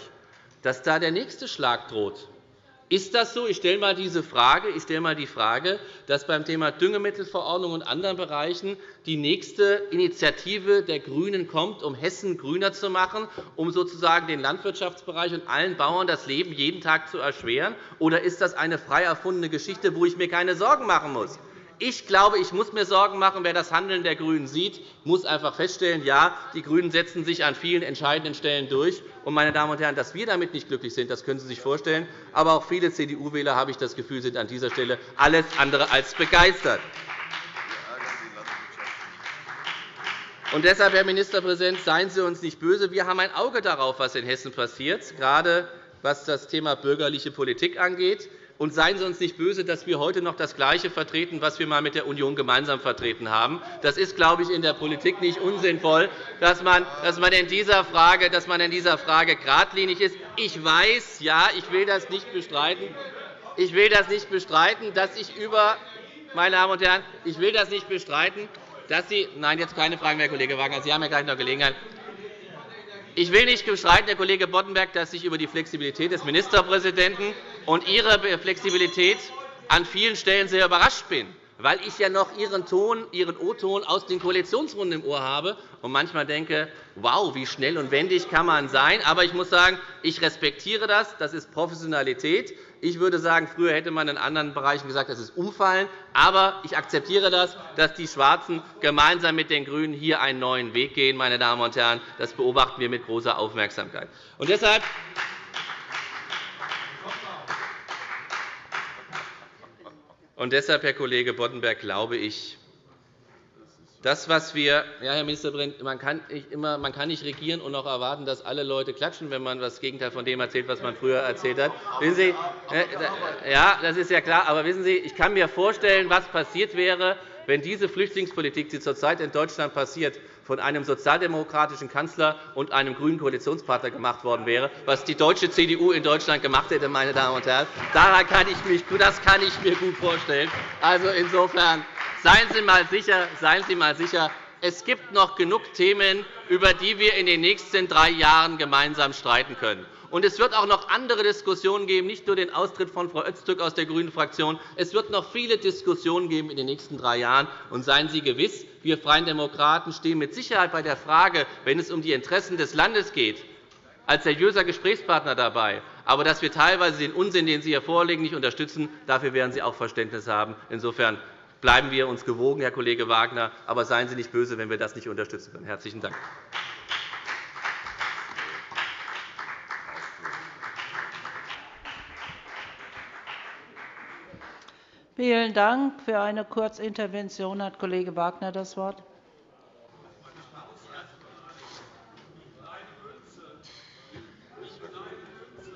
dass da der nächste Schlag droht. Ist das so? Ich stelle einmal diese Frage. Ich stelle einmal die Frage, dass beim Thema Düngemittelverordnung und anderen Bereichen die nächste Initiative der GRÜNEN kommt, um Hessen grüner zu machen, um sozusagen den Landwirtschaftsbereich und allen Bauern das Leben jeden Tag zu erschweren? Oder ist das eine frei erfundene Geschichte, wo ich mir keine Sorgen machen muss? Ich glaube, ich muss mir Sorgen machen. Wer das Handeln der GRÜNEN sieht, muss einfach feststellen, ja, die GRÜNEN setzen sich an vielen entscheidenden Stellen durch. Und, meine Damen und Herren, dass wir damit nicht glücklich sind, das können Sie sich vorstellen. Aber auch viele CDU-Wähler, habe ich das Gefühl, sind an dieser Stelle alles andere als begeistert. Und deshalb, Herr Ministerpräsident, seien Sie uns nicht böse. Wir haben ein Auge darauf, was in Hessen passiert, gerade was das Thema bürgerliche Politik angeht. Und seien Sie uns nicht böse, dass wir heute noch das Gleiche vertreten, was wir einmal mit der Union gemeinsam vertreten haben. Das ist, glaube ich, in der Politik nicht unsinnvoll, dass man, in dieser Frage, dass man in dieser Frage geradlinig ist. Ich weiß, ja, ich will das nicht bestreiten. Ich will das nicht bestreiten, dass ich über meine Damen und Herren, ich will das nicht bestreiten, dass Sie Nein, jetzt keine Fragen mehr, Kollege Wagner. Sie haben ja gleich noch Gelegenheit. Ich will nicht bestreiten, Herr Kollege Boddenberg, dass ich über die Flexibilität des Ministerpräsidenten und Ihre Flexibilität an vielen Stellen sehr überrascht bin, weil ich ja noch Ihren Ton, Ihren O-Ton aus den Koalitionsrunden im Ohr habe und manchmal denke, wow, wie schnell und wendig kann man sein. Aber ich muss sagen, ich respektiere das. Das ist Professionalität. Ich würde sagen, früher hätte man in anderen Bereichen gesagt, das ist Umfallen. Aber ich akzeptiere das, dass die Schwarzen gemeinsam mit den GRÜNEN hier einen neuen Weg gehen. Meine Damen und Herren. Das beobachten wir mit großer Aufmerksamkeit. Und deshalb und deshalb, Herr Kollege Boddenberg, glaube ich, das, was wir, ja, Herr Ministerpräsident, man kann, nicht immer, man kann nicht regieren und noch erwarten, dass alle Leute klatschen, wenn man das Gegenteil von dem erzählt, was man früher erzählt hat. Wissen Sie, äh, ja, das ist ja klar. Aber wissen Sie, ich kann mir vorstellen, was passiert wäre, wenn diese Flüchtlingspolitik, die zurzeit in Deutschland passiert, von einem sozialdemokratischen Kanzler und einem grünen Koalitionspartner gemacht worden wäre, was die deutsche CDU in Deutschland gemacht hätte, meine Damen und Herren. Daran kann ich mich, das kann ich mir gut vorstellen. Also insofern Seien Sie mal sicher, seien Sie mal sicher es gibt noch genug Themen, über die wir in den nächsten drei Jahren gemeinsam streiten können. Und es wird auch noch andere Diskussionen geben, nicht nur den Austritt von Frau Öztürk aus der grünen Fraktion. Es wird noch viele Diskussionen geben in den nächsten drei Jahren. Und seien Sie gewiss, wir Freien Demokraten stehen mit Sicherheit bei der Frage, wenn es um die Interessen des Landes geht, als seriöser Gesprächspartner dabei. Aber dass wir teilweise den Unsinn, den Sie hier vorlegen, nicht unterstützen, dafür werden Sie auch Verständnis haben. Insofern bleiben wir uns gewogen, Herr Kollege Wagner. Aber seien Sie nicht böse, wenn wir das nicht unterstützen können. – Herzlichen Dank. Vielen Dank. Für eine Kurzintervention hat Kollege Wagner das Wort.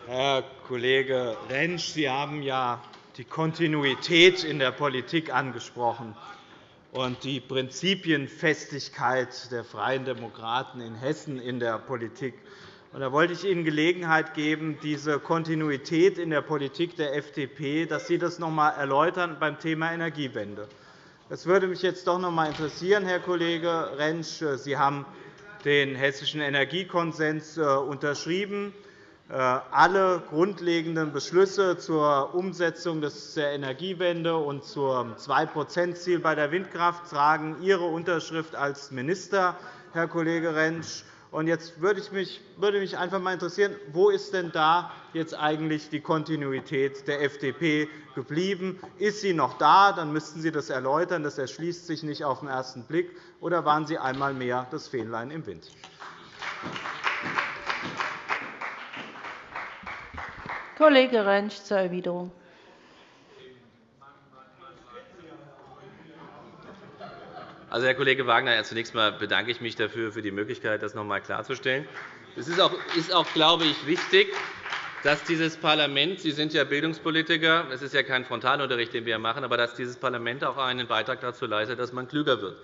Herr Kollege Rentsch, Sie haben ja die Kontinuität in der Politik angesprochen und die Prinzipienfestigkeit der Freien Demokraten in Hessen in der Politik. Da wollte ich Ihnen Gelegenheit geben, diese Kontinuität in der Politik der FDP, dass Sie das noch einmal erläutern beim Thema Energiewende. Das würde mich jetzt doch noch einmal interessieren, Herr Kollege Rentsch. Sie haben den Hessischen Energiekonsens äh, unterschrieben. Äh, alle grundlegenden Beschlüsse zur Umsetzung der Energiewende und zum 2-%-Ziel bei der Windkraft tragen Ihre Unterschrift als Minister, Herr Kollege Rentsch. Jetzt würde mich einfach einmal interessieren, wo ist denn da jetzt eigentlich die Kontinuität der FDP geblieben? Ist sie noch da? Dann müssten Sie das erläutern. Das erschließt sich nicht auf den ersten Blick. Oder waren Sie einmal mehr das Fähnlein im Wind? Kollege Rentsch zur Erwiderung. Also, Herr Kollege Wagner, zunächst einmal bedanke ich mich dafür, für die Möglichkeit, das noch einmal klarzustellen. Es ist auch, glaube ich, wichtig, dass dieses Parlament – Sie sind ja Bildungspolitiker, es ist ja kein Frontalunterricht, den wir machen – aber dass dieses Parlament auch einen Beitrag dazu leistet, dass man klüger wird.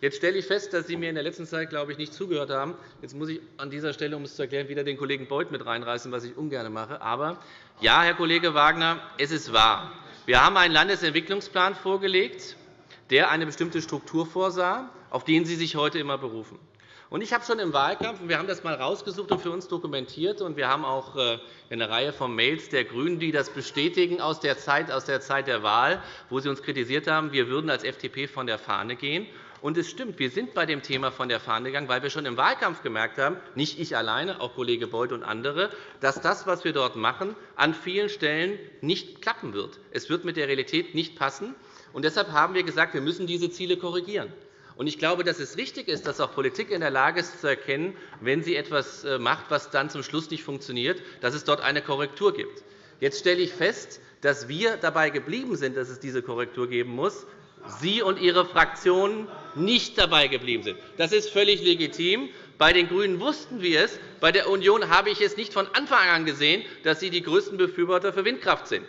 Jetzt stelle ich fest, dass Sie mir in der letzten Zeit, glaube ich, nicht zugehört haben. Jetzt muss ich an dieser Stelle, um es zu erklären, wieder den Kollegen Beuth mit reinreißen, was ich ungern mache. Aber ja, Herr Kollege Wagner, es ist wahr. Wir haben einen Landesentwicklungsplan vorgelegt, der eine bestimmte Struktur vorsah, auf den Sie sich heute immer berufen. Ich habe schon im Wahlkampf, wir haben das einmal herausgesucht und für uns dokumentiert, und wir haben auch äh, eine Reihe von Mails der GRÜNEN, die das bestätigen aus der Zeit, aus der, Zeit der Wahl, wo sie uns kritisiert haben, wir würden als FDP von der Fahne gehen. Und es stimmt, wir sind bei dem Thema von der Fahne gegangen, weil wir schon im Wahlkampf gemerkt haben, nicht ich alleine, auch Kollege Beuth und andere, dass das, was wir dort machen, an vielen Stellen nicht klappen wird. Es wird mit der Realität nicht passen. Und deshalb haben wir gesagt, wir müssen diese Ziele korrigieren. Und ich glaube, dass es richtig ist, dass auch Politik in der Lage ist, zu erkennen, wenn sie etwas äh, macht, was dann zum Schluss nicht funktioniert, dass es dort eine Korrektur gibt. Jetzt stelle ich fest, dass wir dabei geblieben sind, dass es diese Korrektur geben muss, Sie und Ihre Fraktion nicht dabei geblieben sind. Das ist völlig legitim. Bei den GRÜNEN wussten wir es. Bei der Union habe ich es nicht von Anfang an gesehen, dass Sie die größten Befürworter für Windkraft sind.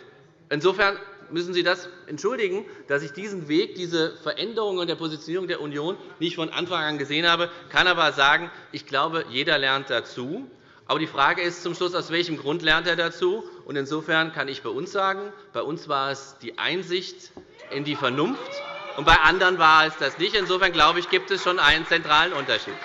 Insofern müssen Sie das entschuldigen, dass ich diesen Weg, diese Veränderung der Positionierung der Union nicht von Anfang an gesehen habe. Ich kann aber sagen, ich glaube, jeder lernt dazu. Aber die Frage ist zum Schluss, aus welchem Grund lernt er dazu? Insofern kann ich bei uns sagen, bei uns war es die Einsicht in die Vernunft, und bei anderen war es das nicht. Insofern glaube ich, gibt es schon einen zentralen Unterschied.